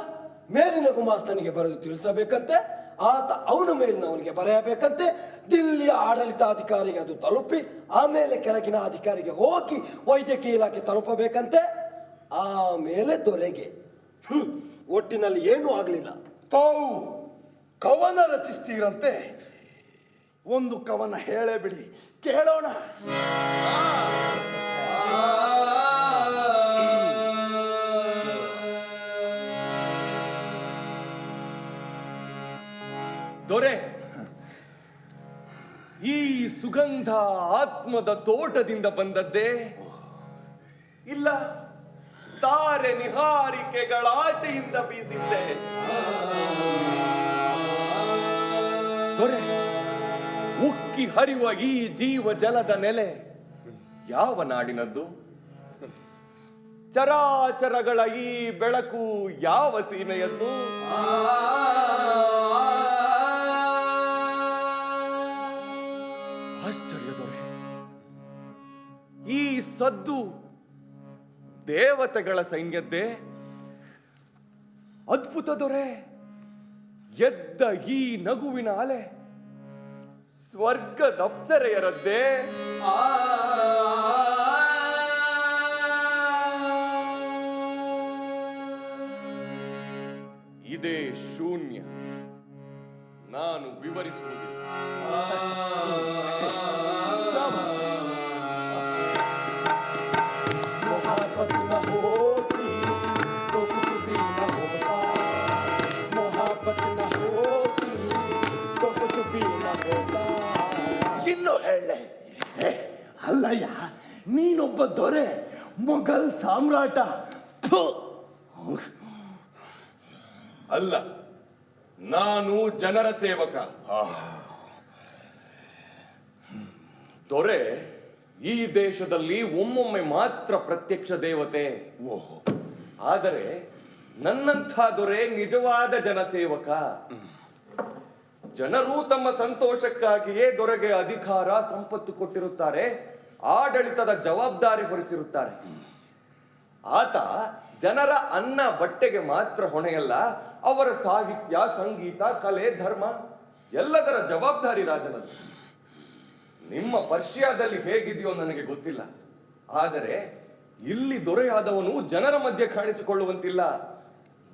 ಮೇಲಿನ ಗುಮಾಸ್ತನಿಗೆ ಬರೆದು ತಿಳಿಸಬೇಕಂತೆ ಆತ ಅವನ ಮೇಲಿನವನಿಗೆ ಬರೆಯಬೇಕಂತೆ ದಿಲ್ಲಿಯ ಆಡಳಿತಾಧಿಕಾರಿಗೆ ಅದು ತಲುಪಿ, ಆಮೇಲೆ ಕೆಳಗಿನ ಅಧಿಕಾರಿಗೆ ಹೋಗಿ ವೈದ್ಯಕೀಯ ಇಲಾಖೆ ತಲುಪಬೇಕಂತೆ. ಆಮೇಲೆ ದೊರೆಗೆ. ಒಟ್ಟಿನಲ್ಲಿ ಏನೂ ಆಗಲಿಲ್ಲ. ತಾವು ಕವನ ರಚಿಸ್ತೀರಂತೆ. ಒಂದು ಕವನ ಹೇಳೇ ಬಿಡಿ. ಕೇಳೋಣ. ದೊರೆ. ಈ ಸುಗಂಧ ಆತ್ಮದ ತೋಟದಿಂದ ಬಂದದ್ದೇ? ಇಲ್ಲ, ತಾರೆ ನಿಹಾರಿಕೆಗಳ ಆಚೆಯಿಂದ ಬೀಸಿದ್ದೆ? ದೊರೆ, ಉಕ್ಕಿ ಹರಿಯುವ ಈ ಜೀವ ಜಲದ ನೆಲೆ ಯಾವ ನಾಡಿನದ್ದು? ಚರಾಚರಗಳ ಈ ಬೆಳಕು ಯಾವ ಸೀಮೆಯದ್ದು? ಆಶ್ಚರ್ಯ ದೊರೆ ಈ ಸದ್ದು ದೇವತೆಗಳ ಸೈನ್ಯದ್ದೇ ಅದ್ಭುತ ದೊರೆ. ಎದ್ದ ಈ ನಗುವಿನ ಅಲೆ ಸ್ವರ್ಗದಪ್ಸರೆಯರದ್ದೇ ಇದೇ ಶೂನ್ಯ. ನಾನು ವಿವರಿಸುವುದಿಲ್ಲ. ಅಲ್ಲಯ್ಯ ನೀನೊಬ್ಬ ದೊರೆ ಮೊಘಲ್ ಸಾಮ್ರಾಟ. ಅಲ್ಲ ನಾನು ಜನರ ಸೇವಕ. ದೊರೆ ಈ ದೇಶದಲ್ಲಿ ಒಮ್ಮೊಮ್ಮೆ ಮಾತ್ರ ಪ್ರತ್ಯಕ್ಷ ದೇವತೆ. ಓಹೋ. ಆದರೆ ನನ್ನಂಥ ದೊರೆ ನಿಜವಾದ ಜನಸೇವಕ ಜನರು ತಮ್ಮ ಸಂತೋಷಕ್ಕಾಗಿಯೇ ದೊರೆಗೆ ಅಧಿಕಾರ ಸಂಪತ್ತು ಕೊಟ್ಟಿರುತ್ತಾರೆ. ಆಡಳಿತದ ಜವಾಬ್ದಾರಿ ಹೊರಿಸಿರುತ್ತಾರೆ. ಆತ ಜನರ ಅನ್ನ ಬಟ್ಟೆಗೆ ಮಾತ್ರ ಹೊಣೆಯಲ್ಲ ಅವರ ಸಾಹಿತ್ಯ ಸಂಗೀತ ಕಲೆ ಧರ್ಮ ಎಲ್ಲದರ ಜವಾಬ್ದಾರಿ ರಾಜನದು. ನಿಮ್ಮ ಪರ್ಷಿಯಾದಲ್ಲಿ ಹೇಗಿದೆಯೋ ನನಗೆ ಗೊತ್ತಿಲ್ಲ. ಆದರೆ ಇಲ್ಲಿ ದೊರೆಯಾದವನು ಜನರ ಮಧ್ಯೆ ಕಾಣಿಸಿಕೊಳ್ಳುವಂತಿಲ್ಲ.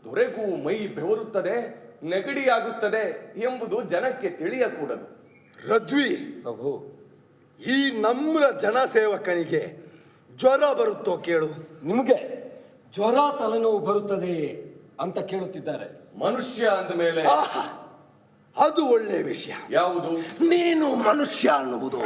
ದೊರೆಗೂ ಮೈ ಬೆವರುತ್ತದೆ ನೆಗಡಿಯಾಗುತ್ತದೆ ಎಂಬುದು ಜನಕ್ಕೆ ತಿಳಿಯಕೂಡದು. ರಜ್ವಿ ಪ್ರಭು. ಈ ನಮ್ರ ಜನಸೇವಕನಿಗೆ ಜ್ವರ ಬರುತ್ತೋ ಕೇಳು. ನಿಮಗೆ ಜ್ವರ ತಲೆನೋವು ಬರುತ್ತದೆ ಅಂತ ಕೇಳುತ್ತಿದ್ದಾರೆ. ಮನುಷ್ಯ ಅಂದ ಮೇಲೆ ಆಹಾ, ಅದು ಒಳ್ಳೆ ವಿಷಯ. ಯಾವುದು? ನೀನು ಮನುಷ್ಯ ಅನ್ನುವುದು.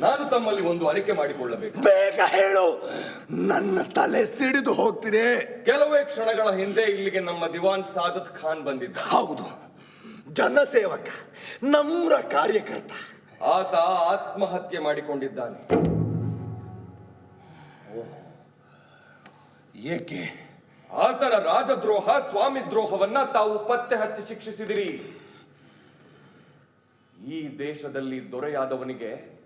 ನಾನು ತಮ್ಮಲ್ಲಿ ಒಂದು ಅರಿಕೆ ಮಾಡಿಕೊಳ್ಳಬೇಕು. ಬೇಗ ಹೇಳು. ನನ್ನ ತಲೆ ಸಿಡಿದು ಹೋಗ್ತಿದೆ. ಕೆಲವೇ ಕ್ಷಣಗಳ ಹಿಂದೆ ಇಲ್ಲಿಗೆ ನಮ್ಮ ದಿವಾನ್ ಸಾದತ್ ಖಾನ್ ಬಂದಿದ್ದ. ಹೌದು. ಜನಸೇವಕ ನಮ್ರ ಕಾರ್ಯಕರ್ತ. ಆತ ಆತ್ಮಹತ್ಯೆ ಮಾಡಿಕೊಂಡಿದ್ದಾನೆ. ಏಕೆ? ಆತನ ರಾಜದ್ರೋಹ ಸ್ವಾಮಿ ದ್ರೋಹವನ್ನ ತಾವು ಪತ್ತೆ ಹಚ್ಚಿ ಶಿಕ್ಷಿಸಿದಿರಿ. ಈ ದೇಶದಲ್ಲಿ ದೊರೆಯಾದವನಿಗೆ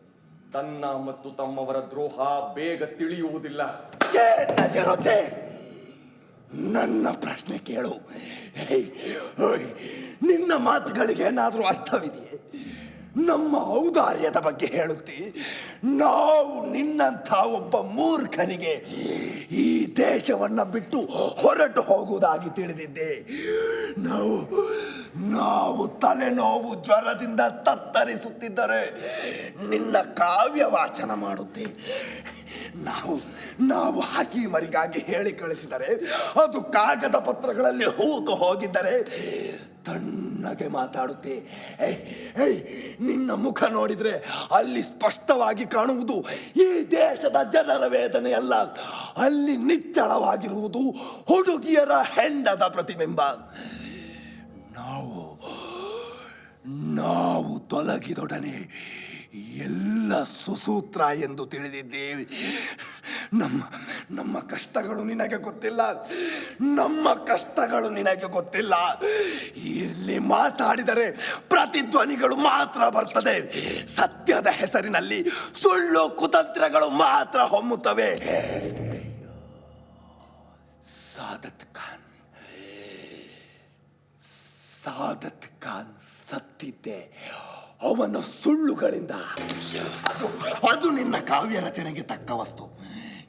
ತನ್ನ ಮತ್ತು ತಮ್ಮವರ ದ್ರೋಹ ಬೇಗ ತಿಳಿಯುವುದಿಲ್ಲ. ನನ್ನ ಪ್ರಶ್ನೆ ಕೇಳು. ನಿನ್ನ ಮಾತುಗಳಿಗೆ ಏನಾದ್ರೂ ಅರ್ಥವಿದೆಯೇ? ನಮ್ಮ ಔದಾರ್ಯದ ಬಗ್ಗೆ ಹೇಳುತ್ತಿ. ನಾವು ನಿನ್ನಂಥ ಒಬ್ಬ ಮೂರ್ಖನಿಗೆ ಈ ದೇಶವನ್ನ ಬಿಟ್ಟು ಹೊರಟು ಹೋಗುವುದಾಗಿ ತಿಳಿದಿದ್ದೆ. ನಾವು ನಾವು ತಲೆನೋವು ಜ್ವರದಿಂದ ತತ್ತರಿಸುತ್ತಿದ್ದರೆ ನಿನ್ನ ಕಾವ್ಯ ವಾಚನ ಮಾಡುತ್ತೆ. ನಾವು ನಾವು ಹಕೀಮರಿಗಾಗಿ ಹೇಳಿ ಕಳಿಸಿದರೆ, ಅದು ಕಾಗದ ಪತ್ರಗಳಲ್ಲಿ ಹೂತು ಹೋಗಿದ್ದರೆ ತಣ್ಣಗೆ ಮಾತಾಡುತ್ತೆ. ನಿನ್ನ ಮುಖ ನೋಡಿದ್ರೆ ಅಲ್ಲಿ ಸ್ಪಷ್ಟವಾಗಿ ಕಾಣುವುದು ಈ ದೇಶದ ಜನರ ವೇದನೆ ಅಲ್ಲ. ಅಲ್ಲಿ ನಿಚ್ಚಳವಾಗಿರುವುದು ಹುಡುಗಿಯರ ಹೆಂಡದ ಪ್ರತಿಬಿಂಬ. ನಾವು ನಾವು ತೊಲಗಿದೊಡನೆ ಎಲ್ಲ ಸುಸೂತ್ರ ಎಂದು ತಿಳಿದಿದ್ದೇವೆ. ನಮ್ಮ ನಮ್ಮ ಕಷ್ಟಗಳು ನಿನಗೆ ಗೊತ್ತಿಲ್ಲ. ನಮ್ಮ ಕಷ್ಟಗಳು ನಿನಗೆ ಗೊತ್ತಿಲ್ಲ. ಇಲ್ಲಿ ಮಾತಾಡಿದರೆ ಪ್ರತಿಧ್ವನಿಗಳು ಮಾತ್ರ ಬರ್ತದೆ. ಸತ್ಯದ ಹೆಸರಿನಲ್ಲಿ ಸುಳ್ಳು ಕುತಂತ್ರಗಳು ಮಾತ್ರ ಹೊಮ್ಮುತ್ತವೆ. ಸಾದತ್ ಖಾನ್. ಸಾದತ್ ಖಾನ್ ಸತ್ತಿದ್ದೆ. ಅವನ ಸುಳ್ಳುಗಳಿಂದ. ಅದು ಅದು ನಿನ್ನ ಕಾವ್ಯ ರಚನೆಗೆ ತಕ್ಕ ವಸ್ತು.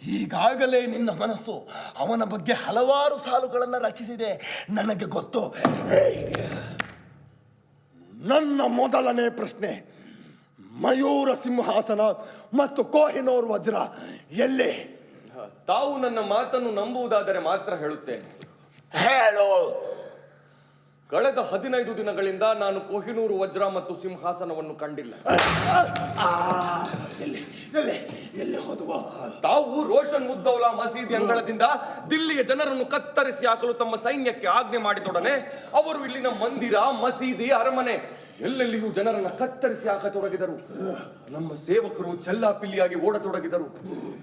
ಈಗಾಗಲೇ ನಿನ್ನ ಮನಸ್ಸು ಅವನ ಬಗ್ಗೆ ಹಲವಾರು ಸಾಲುಗಳನ್ನು ರಚಿಸಿದೆ. ನನಗೆ ಗೊತ್ತು. ನನ್ನ ಮೊದಲನೇ ಪ್ರಶ್ನೆ ಮಯೂರ ಸಿಂಹಾಸನ ಮತ್ತು ಕೋಹಿನೋರ್ ವಜ್ರ ಎಲ್ಲಿ? ತಾವು ನನ್ನ ಮಾತನ್ನು ನಂಬುವುದಾದರೆ ಮಾತ್ರ ಹೇಳುತ್ತೇನೆ. ಹೇಳು. ಕಳೆದ ಹದಿನೈದು ದಿನಗಳಿಂದ ನಾನು ಕೊಹಿನೂರು ವಜ್ರ ಮತ್ತು ಸಿಂಹಾಸನವನ್ನು ಕಂಡಿಲ್ಲ. ತಾವು ರೋಷನ್ ಉದ್ದೌಲಾ ಮಸೀದಿ ಅಂಗಳದಿಂದ ದಿಲ್ಲಿಯ ಜನರನ್ನು ಕತ್ತರಿಸಿ ಹಾಕಲು ತಮ್ಮ ಸೈನ್ಯಕ್ಕೆ ಆಜ್ಞೆ ಮಾಡಿದೊಡನೆ ಅವರು ಇಲ್ಲಿನ ಮಂದಿರ, ಮಸೀದಿ, ಅರಮನೆ ಎಲ್ಲೆಲ್ಲಿಯೂ ಜನರನ್ನ ಕತ್ತರಿಸಿ ಹಾಕತೊಡಗಿದರು. ನಮ್ಮ ಸೇವಕರು ಚೆಲ್ಲಾಪಿಲ್ಲಿಯಾಗಿ ಓಡತೊಡಗಿದರು.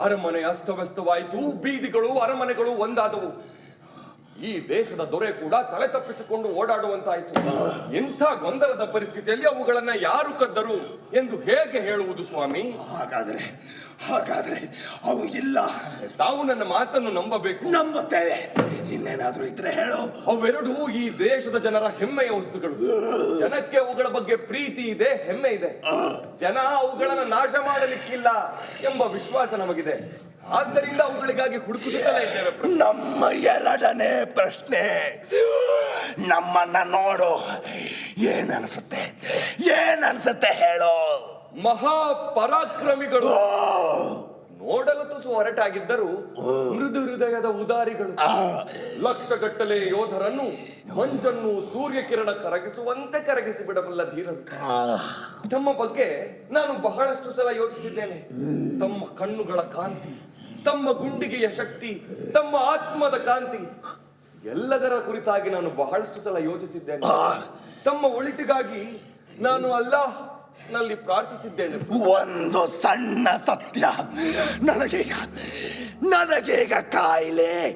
ಅರಮನೆ ಅಸ್ತವ್ಯಸ್ತವಾಯಿತು, ಬೀದಿಗಳು, ಅರಮನೆಗಳು ಒಂದಾದವು. ಈ ದೇಶದ ದೊರೆ ಕೂಡ ತಲೆ ತಪ್ಪಿಸಿಕೊಂಡು ಓಡಾಡುವಂತಾಯಿತು. ಇಂಥ ಗೊಂದಲದ ಪರಿಸ್ಥಿತಿಯಲ್ಲಿ ಅವುಗಳನ್ನ ಯಾರು ಕದ್ದರು ಎಂದು ಹೇಗೆ ಹೇಳುವುದು ಸ್ವಾಮಿ? ಹಾಗಾದ್ರೆ ಹಾಗಾದ್ರೆ ಅವು ಇಲ್ಲ. ತಾವು ನನ್ನ ಮಾತನ್ನು ನಂಬಬೇಕು. ನಂಬುತ್ತೇವೆ. ಇನ್ನೇನಾದ್ರೂ ಇದ್ರೆ ಹೇಳು. ಅವೆರಡೂ ಈ ದೇಶದ ಜನರ ಹೆಮ್ಮೆಯ ವಸ್ತುಗಳು. ಜನಕ್ಕೆ ಅವುಗಳ ಬಗ್ಗೆ ಪ್ರೀತಿ ಇದೆ ಹೆಮ್ಮೆ ಇದೆ. ಜನ ಅವುಗಳನ್ನು ನಾಶ ಮಾಡಲಿಕ್ಕಿಲ್ಲ ಎಂಬ ವಿಶ್ವಾಸ ನಮಗಿದೆ. ಆದ್ದರಿಂದ ಅವುಗಳಿಗಾಗಿ ಹುಡುಕುತ್ತಲೇ ಇದ್ದೇವೆ. ನಮ್ಮ ಎರಡನೇ ಪ್ರಶ್ನೆ. ನಮ್ಮನ್ನ ನೋಡು. ಏನನ್ಸುತ್ತೆ? ಏನನ್ಸುತ್ತೆ ಹೇಳೋ. ಮಹಾ ಪರಾಕ್ರಮಿಗಳು ನೋಡಲು ತುಸು ಹೊರಟಾಗಿದ್ದರು ಮೃದು ಹೃದಯದ ಉದಾರಿಗಳು. ಲಕ್ಷಗಟ್ಟಲೆ ಯೋಧರನ್ನು ಮಂಜನ್ನು ಸೂರ್ಯಕಿರಣ ಕರಗಿಸುವಂತೆ ಕರಗಿಸಿ ಬಿಡಬಲ್ಲ ಧೀರರು. ತಮ್ಮ ಬಗ್ಗೆ ನಾನು ಬಹಳಷ್ಟು ಸಲ ಯೋಚಿಸಿದ್ದೇನೆ. ತಮ್ಮ ಕಣ್ಣುಗಳ ಕಾಂತಿ ತಮ್ಮ ಗುಂಡಿಗೆಯ ಶಕ್ತಿ ತಮ್ಮ ಆತ್ಮದ ಕಾಂತಿ ಎಲ್ಲದರ ಕುರಿತಾಗಿ ನಾನು ಬಹಳಷ್ಟು ಸಲ ಯೋಚಿಸಿದ್ದೇನೆ. ತಮ್ಮ ಒಳಿತಿಗಾಗಿ ನಾನು ಅಲ್ಲ ನಲ್ಲಿ ಪ್ರಾರ್ಥಿಸಿದ್ದೇನೆ. ಒಂದು ಸಣ್ಣ ಸತ್ಯ. ನನಗೀಗ ನನಗೀಗ ಕಾಯಿಲೆ.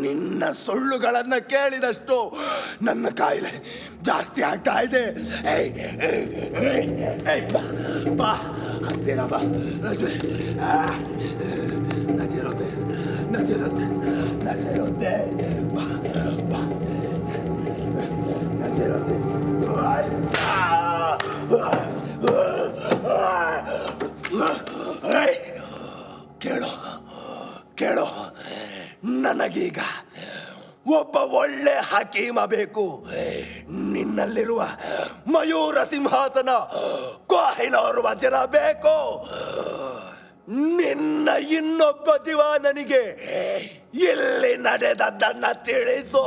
ನಿನ್ನ ಸುಳ್ಳುಗಳನ್ನ ಕೇಳಿದಷ್ಟು ನನ್ನ ಕಾಯಿಲೆ ಜಾಸ್ತಿ ಆಗ್ತಾ ಇದೆ. ಬಾ, ಬಾ ಹತ್ತಿರ ಬಾ ನಜಿರುತ್ತೆ ನಜಿರುತ್ತೆ ಬಾ ಬಾ ನಜಿರುತ್ತೆ ten. ಕೇಳು ಕೇಳು ನನಗೀಗ ಒಬ್ಬ ಒಳ್ಳೆ ಹಕೀಮ ಬೇಕು ನಿನ್ನಲ್ಲಿರುವ ಮಯೂರ ಸಿಂಹಾಸನ ಕೋಹಿನವರು ವಜ್ರ ಬೇಕು ನಿನ್ನ ಇನ್ನೊಬ್ಬ ದಿವ ನನಗೆ ಇಲ್ಲಿ ನಡೆದದ್ದನ್ನ ತಿಳಿಸು.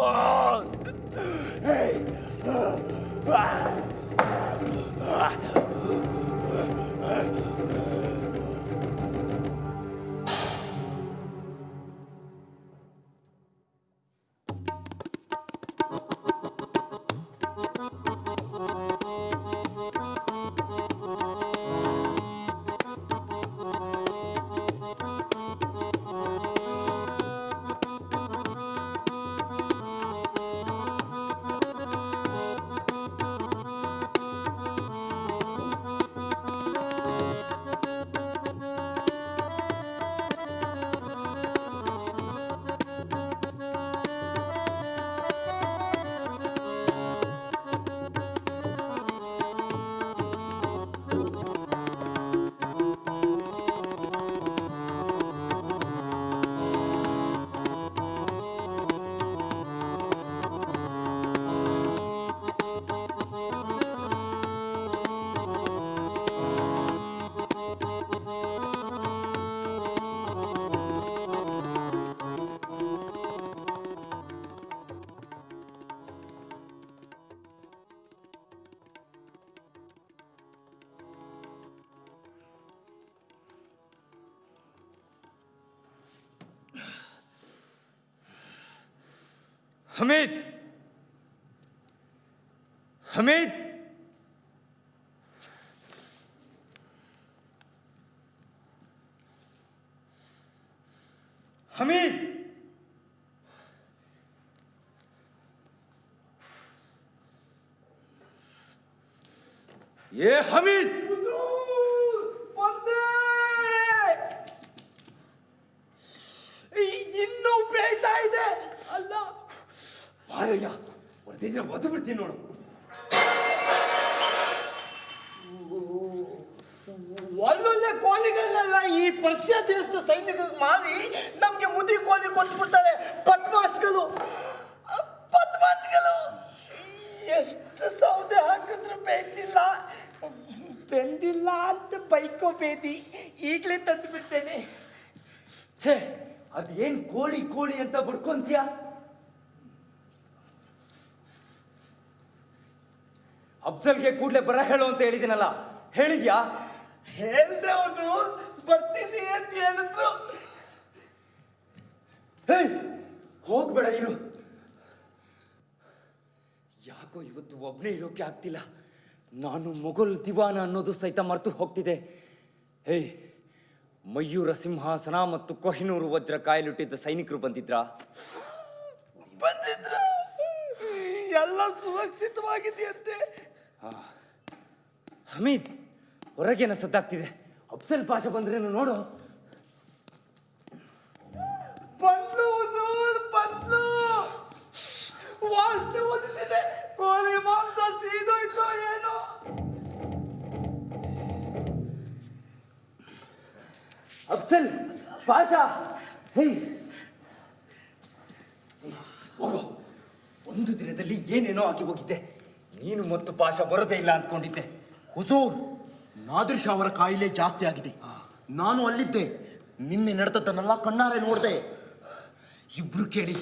ಹಮೀದ್ ಹಮೀದ್ ಏ ಹಮೀದ್ ಬಂದೆ ಇನ್ನೂ ಬೇಯ್ತಾ ಇದೆ ಅಲ್ಲ ಮಾರಯ್ಯ ಹೊಡೆದಿದ್ರೆ ಒದ್ದು ಬಿಡ್ತೀನಿ ನೋಡು ಒಳ್ಳೊಳ್ಳೆ ಕೋಲಿಗಳನ್ನೆಲ್ಲ ಈ ಪರ್ಷಿಯಾ ದೇಶದ ಸೈನಿಕರಿಗೆ ಮಾರಿ ನಮ್ಗೆ ಮುದಿ ಕೋಲಿ ಕೊಟ್ಟು ಬಿಡ್ತಾರೆ ಪಟ್ಮಾಸ್ಗಳು ಪಟ್ಮಾಸ್ಗಳು ಎಷ್ಟು ಸೌದೆ ಹಾಕಿದ್ರು ಬೇಯ್ತಿಲ್ಲ ಬೆಂದಿಲ್ಲ ಅಂತ ಬೈಕೋ ಬೇದಿ ಈಗಲೇ ತಂದು ಬಿಡ್ತೇನೆ ಛೇ ಅದೇನ್ ಕೋಳಿ ಕೋಳಿ ಅಂತ ಬಡ್ಕೊಂತೀಯ ಬರ ಹೇಳು ಅಂತ ಹೇಳಿದಿನಲ್ಲ ಹೇಳಿದ್ಯಾ? ಹೇಳ್ದೆ ಹುಜೂರ್ ಬರ್ತೀನಿ ಅಂತ ಹೇಳಿದ್ರು. ಹೇ ಹೋಗ್ಬೇಡ ಇರು. ಯಾಕೋ ಇವತ್ತು ಒಬ್ಬನೇ ಇರೋಕೆ ಆಗ್ತಿಲ್ಲ. ನಾನು ಮೊಘಲ್ ದಿವಾನ ಅನ್ನೋದು ಸಹಿತ ಮರೆತು ಹೋಗ್ತಿದೆ. ಹೇ ಮಯೂರ ಸಿಂಹಾಸನ ಮತ್ತು ಕೊಹಿನೂರು ವಜ್ರ ಕಾಯಿಲುಟ್ಟಿದ್ದ ಸೈನಿಕರು ಬಂದಿದ್ರ? ಬಂದಿದ್ರ. ಎಲ್ಲ ಸುರಕ್ಷಿತವಾಗಿದೆಯಂತೆ. ಹಮೀದ್ ಹೊರಗೇನ ಸದ್ದಾಗ್ತಿದೆ. ಅಪ್ಸಲ್ ಪಾಷ ಬಂದ್ರೇನು ನೋಡು. ಬಂದ್ಲು ಹುಜೂರ್ ಬಂದ್ಲು ವಾಸನೆ ಓದುತ್ತಿದೆ ಕೋಳಿ ಮಾಂಸ ಸೀದೋಯ್ತೋ ಏನೋ. ಅಫ್ಸಲ್ ಪಾಷಾ ಹೇ. ಹೋಗೋ ಒಂದು ದಿನದಲ್ಲಿ ಏನೇನೋ ಆಗಿ ಹೋಗಿದ್ದೆ. ನೀನು ಮತ್ತು ಪಾಷ ಬರೋದೇ ಇಲ್ಲ ಅಂದ್ಕೊಂಡಿದ್ದೆ. ಹುಜೂರ್ ನಾದಿರ್ ಶಾ ಅವರ ಕಾಯಿಲೆ ಜಾಸ್ತಿ ಆಗಿದೆ. ನಾನು ಅಲ್ಲಿದ್ದೆ. ನಿನ್ನೆ ನಡೆದದ್ದನ್ನೆಲ್ಲ ಕಣ್ಣಾರೆ ನೋಡಿದೆ. ಇಬ್ರು ಕೇಳಿ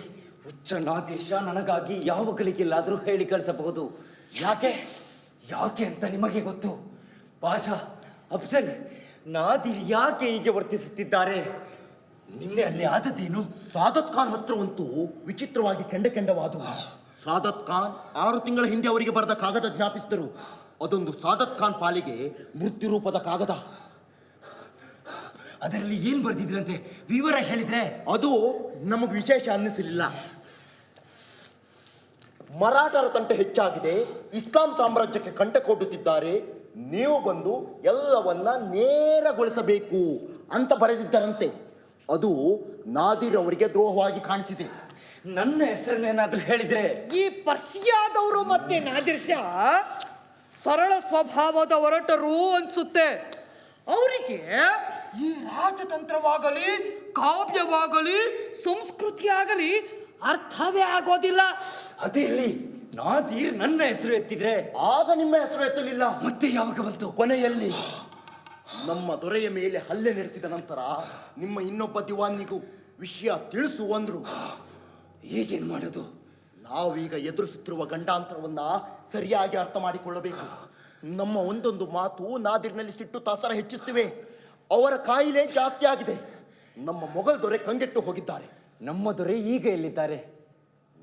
ಹುಚ್ಚ ನಾದಿರ್ಷ ನನಗಾಗಿ ಯಾವ ಗಳಿಗೆಲ್ಲಾದರೂ ಹೇಳಿ ಕಳಿಸಬಹುದು. ಯಾಕೆ? ಯಾಕೆ ಅಂತ ನಿಮಗೆ ಗೊತ್ತು. ಪಾಷಾ ಅಫ್ಜಲ್ ನಾದಿರ್ ಯಾಕೆ ಹೀಗೆ ವರ್ತಿಸುತ್ತಿದ್ದಾರೆ? ನಿನ್ನೆ ಅಲ್ಲಿ ಆದದ್ದೇನು? ಸಾದತ್ ಖಾನ್ ಹತ್ರವಂತೂ ವಿಚಿತ್ರವಾಗಿ ಕೆಂಡ ಕೆಂಡವಾದವು. ಸಾದತ್ ಖಾನ್ ಆರು ತಿಂಗಳ ಹಿಂದೆ ಅವರಿಗೆ ಬರೆದ ಕಾಗದ ಜ್ಞಾಪಿಸಿದರು. ಅದೊಂದು ಸಾದತ್ ಖಾನ್ ಪಾಲಿಗೆ ಮೃತ್ಯು ರೂಪದ ಕಾಗದ. ಅದರಲ್ಲಿ ಏನ್ ಬರ್ದಿದ್ರಂತೆ? ವಿವರ ಹೇಳಿದ್ರೆ? ಅದು ನಮಗೆ ವಿಶೇಷ ಅನ್ನಿಸಲಿಲ್ಲ. ಮರಾಠರ ತಂಟೆ ಹೆಚ್ಚಾಗಿದೆ ಇಸ್ಲಾಂ ಸಾಮ್ರಾಜ್ಯಕ್ಕೆ ಕಂಟಕ ಕೊಡುತ್ತಿದ್ದಾರೆ ನೀವು ಬಂದು ಎಲ್ಲವನ್ನ ನೇರಗೊಳಿಸಬೇಕು ಅಂತ ಬರೆದಿದ್ದರಂತೆ. ಅದು ನಾದಿರ್ ಅವರಿಗೆ ದ್ರೋಹವಾಗಿ ಕಾಣಿಸಿದೆ. ನನ್ನ ಹೆಸರನ್ನೇನಾದ್ರೂ ಹೇಳಿದ್ರೆ? ಈ ಪರ್ಷಿಯಾದವರು ಮತ್ತೆ ನಾದಿರ್ ಶಾ? ಸರಳ ಸ್ವಭಾವದ ಹೊರಟರು ಅನ್ಸುತ್ತೆ. ಅವರಿಗೆ ಈ ರಾಜತಂತ್ರವಾಗಲಿ ಕಾವ್ಯವಾಗಲಿ ಸಂಸ್ಕೃತಿ ಆಗಲಿ ಅರ್ಥವೇ ಆಗೋದಿಲ್ಲ. ಅದಿರ್ಲಿ ನಾದೀರ್ ನನ್ನ ಹೆಸರು ಎತ್ತಿದ್ರೆ? ಆಗ ನಿಮ್ಮ ಹೆಸರು ಎತ್ತಲಿಲ್ಲ. ಮತ್ತೆ ಯಾವಾಗ ಬಂತು? ಕೊನೆಯಲ್ಲಿ ನಮ್ಮ ದೊರೆಯ ಮೇಲೆ ಹಲ್ಲೆ ನಡೆಸಿದ ನಂತರ ನಿಮ್ಮ ಇನ್ನೊಬ್ಬ ದಿವಾನಿಗೂ ವಿಷಯ ತಿಳಿಸು ಅಂದ್ರು. ಈಗೇನ್ ಮಾಡೋದು? ನಾವೀಗ ಎದುರಿಸುತ್ತಿರುವ ಗಂಡಾಂತರವನ್ನ ಸರಿಯಾಗಿ ಅರ್ಥ ಮಾಡಿಕೊಳ್ಳಬೇಕು. ನಮ್ಮ ಒಂದೊಂದು ಮಾತು ನಾದಿರಿನಲ್ಲಿ ಸಿಟ್ಟು ತಾಸರ ಹೆಚ್ಚಿಸ್ತಿವೆ ಅವರ ಕಾಯಿಲೆ ಜಾಸ್ತಿ ಆಗಿದೆ. ನಮ್ಮ ಮೊಘಲ್ ದೊರೆ ಕಂಗೆಟ್ಟು ಹೋಗಿದ್ದಾರೆ. ನಮ್ಮ ದೊರೆ ಈಗ ಎಲ್ಲಿದ್ದಾರೆ?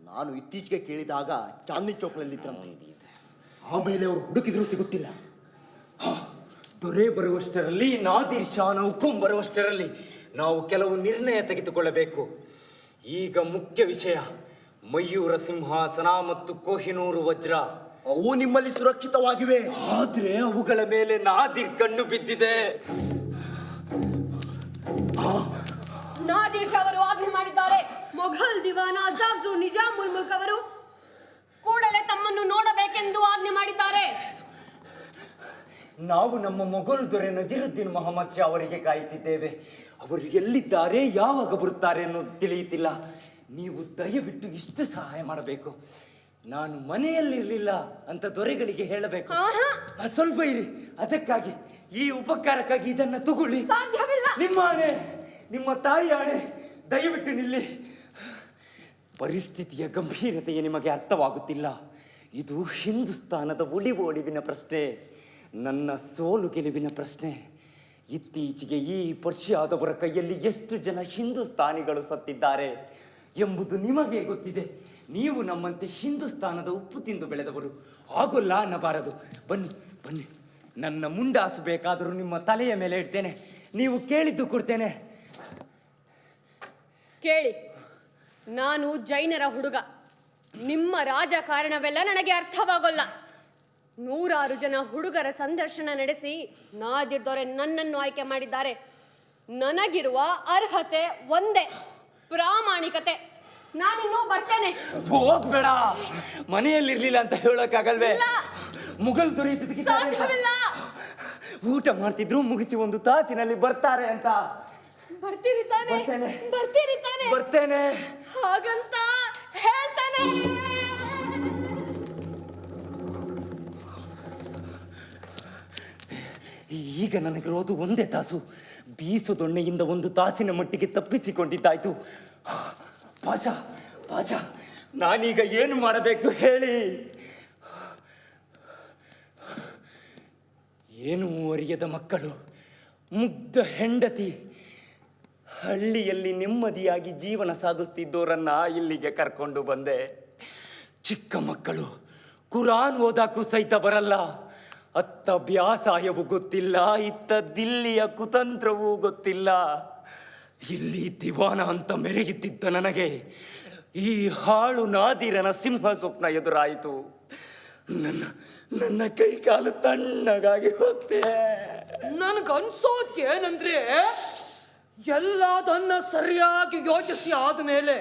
ನಾನು ಇತ್ತೀಚೆಗೆ ಕೇಳಿದಾಗ ಚಾಂದ್ನಿ ಚೌಕ್ನಲ್ಲಿದ್ರಂತೆ. ಆಮೇಲೆ ಅವರು ಹುಡುಕಿದ್ರು ಸಿಗುತ್ತಿಲ್ಲ. ದೊರೆ ಬರುವಷ್ಟರಲ್ಲಿ ನಾದಿರ್ ಶಾನ ಹುಕುಂ ಬರುವಷ್ಟರಲ್ಲಿ ನಾವು ಕೆಲವು ನಿರ್ಣಯ ತೆಗೆದುಕೊಳ್ಳಬೇಕು. ಈಗ ಮುಖ್ಯ ವಿಷಯ ಮಯೂರ ಸಿಂಹಾಸನ ಮತ್ತು ಕೋಹಿನೂರು ವಜ್ರ. ಅವು ನಿಮ್ಮಲ್ಲಿ ಸುರಕ್ಷಿತವಾಗಿವೆ. ಆದ್ರೆ ಅವುಗಳ ಮೇಲೆ ನಾದಿರ್ ಕಣ್ಣು ಬಿದ್ದಿದೆ. ನಾದಿರ್ ಶಾ ಅವರು ಆಜ್ಞೆ ಮಾಡಿದ್ದಾರೆ. ಮೊಘಲ್ ದಿವಾನ ಅಜಾಫ್ಜು ನಿಜಾಮುಲ್ ಮುಲ್ಕ್ ಅವರು ಕೂಡಲೇ ತಮ್ಮನ್ನು ನೋಡಬೇಕೆಂದು ಆಜ್ಞೆ ಮಾಡಿದ್ದಾರೆ. ನಾವು ನಮ್ಮ ಮೊಘಲ್ ದೊರೆ ನಜೀರುದ್ದೀನ್ ಮೊಹಮ್ಮದ್ ಶಾ ಅವರಿಗೆ ಕಾಯುತ್ತಿದ್ದೇವೆ. ಅವರು ಎಲ್ಲಿದ್ದಾರೆ ಯಾವಾಗ ಬರುತ್ತಾರೆ ಅನ್ನೋದು ತಿಳಿಯುತ್ತಿಲ್ಲ. ನೀವು ದಯವಿಟ್ಟು ಇಷ್ಟು ಸಹಾಯ ಮಾಡಬೇಕು. ನಾನು ಮನೆಯಲ್ಲಿರಲಿಲ್ಲ ಅಂತ ದೊರೆಗಳಿಗೆ ಹೇಳಬೇಕು. ಸ್ವಲ್ಪ ಇರಿ. ಅದಕ್ಕಾಗಿ ಈ ಉಪಕಾರಕ್ಕಾಗಿ ಇದನ್ನ ತಗೊಳ್ಳಿ. ನಿಮ್ಮ ಆಣೆ ನಿಮ್ಮ ತಾಯಿ ಆಣೆ ದಯವಿಟ್ಟು ನಿಲ್ಲಿ. ಪರಿಸ್ಥಿತಿಯ ಗಂಭೀರತೆಯೇ ನಿಮಗೆ ಅರ್ಥವಾಗುತ್ತಿಲ್ಲ. ಇದು ಹಿಂದೂಸ್ತಾನದ ಒಳಿವು ಒಳಿವಿನ ಪ್ರಶ್ನೆ ನನ್ನ ಸೋಲು ಗೆಲುವಿನ ಪ್ರಶ್ನೆ. ಇತ್ತೀಚೆಗೆ ಈ ಪರ್ಷಿಯಾದವರ ಕೈಯಲ್ಲಿ ಎಷ್ಟು ಜನ ಹಿಂದೂಸ್ತಾನಿಗಳು ಸತ್ತಿದ್ದಾರೆ? ಎಂಬುದು ನಿಮಗೆ ಗೊತ್ತಿದೆ. ನೀವು ನಮ್ಮಂತೆ ಹಿಂದೂಸ್ತಾನದ ಉಪ್ಪು ತಿಂದು ಬೆಳೆದವರು. ಆಗೋಲ್ಲ ಅನ್ನಬಾರದು. ಬನ್ನಿ ಬನ್ನಿ. ನನ್ನ ಮುಂಡಾಸು ಬೇಕಾದರೂ ನಿಮ್ಮ ತಲೆಯ ಮೇಲೆ ಇಡ್ತೇನೆ. ನೀವು ಕೇಳಿದ್ದು ಕೊಡ್ತೇನೆ. ಕೇಳಿ. ನಾನು ಜೈನರ ಹುಡುಗ. ನಿಮ್ಮ ರಾಜಕಾರಣವೆಲ್ಲ ನನಗೆ ಅರ್ಥವಾಗೋಲ್ಲ. ನೂರಾರು ಜನ ಹುಡುಗರ ಸಂದರ್ಶನ ನಡೆಸಿ ನಾದಿರ್ದೊರೆ ನನ್ನನ್ನು ಆಯ್ಕೆ ಮಾಡಿದ್ದಾರೆ. ನನಗಿರುವ ಅರ್ಹತೆ ಒಂದೇ. ಪ್ರಾಮಾಣಿಕತೆ. ನಾನಿನ್ನೂ ಬರ್ತೇನೆ. ಹೋಗ್ಬೇಡ. ಮನೆಯಲ್ಲಿರ್ಲಿಲ್ಲ ಅಂತ ಹೇಳೋಕ್ಕಾಗಲ್ವೇ. ಮುಗಲ್ ದೊರೆಯುತ್ತಿದ್ದ ಊಟ ಮಾಡ್ತಿದ್ರು ಮುಗಿಸಿ ಒಂದು ತಾಸಿನಲ್ಲಿ ಬರ್ತಾರೆ ಅಂತ. ಬರ್ತೀರಿ ತಾನೆ? ಬರ್ತೇನೆ. ಬರ್ತೀರಿ ತಾನೆ? ಬರ್ತೇನೆ. ಹಾಗಂತ ಹೇಳ್ತಾನೆ. ಈಗ ನನಗಿರೋದು ಒಂದೇ ತಾಸು. ಬೀಸು ದೊಣ್ಣೆಯಿಂದ ಒಂದು ತಾಸಿನ ಮಟ್ಟಿಗೆ ತಪ್ಪಿಸಿಕೊಂಡಿದ್ದಾಯ್ತು. ಪಾಷ ಪಾಷ, ನಾನೀಗ ಏನು ಮಾಡಬೇಕು ಹೇಳಿ. ಏನು ಅರಿಯದ ಮಕ್ಕಳು, ಮುಗ್ಧ ಹೆಂಡತಿ. ಹಳ್ಳಿಯಲ್ಲಿ ನೆಮ್ಮದಿಯಾಗಿ ಜೀವನ ಸಾಗಿಸ್ತಿದ್ದೋರನ್ನ ಇಲ್ಲಿಗೆ ಕರ್ಕೊಂಡು ಬಂದೆ. ಚಿಕ್ಕ ಮಕ್ಕಳು, ಕುರಾನ್ ಓದಾಕು ಸಹಿತ ಬರಲ್ಲ. ಅತ್ತ ಬ್ಯಾಸಾಯವೂ ಗೊತ್ತಿಲ್ಲ ಇತ್ತ ದಿಲ್ಲಿಯ ಕುತಂತ್ರವೂ ಗೊತ್ತಿಲ್ಲ. ಇಲ್ಲಿ ದಿವಾನ ಅಂತ ಮೆರೆಯುತ್ತಿದ್ದ ನನಗೆ ಈ ಹಾಳು ನಾದಿರನ ಸಿಂಹ ಸ್ವಪ್ನ ಎದುರಾಯಿತು. ನನ್ನ ನನ್ನ ಕೈ ಕಾಲು ತಣ್ಣಗಾಗಿ ಹೋಗ್ತೆ. ನನ್ಗನ್ಸೋದ್ ಏನಂದ್ರೆ ಎಲ್ಲದನ್ನ ಸರಿಯಾಗಿ ಯೋಚಿಸಿ ಆದ್ಮೇಲೆ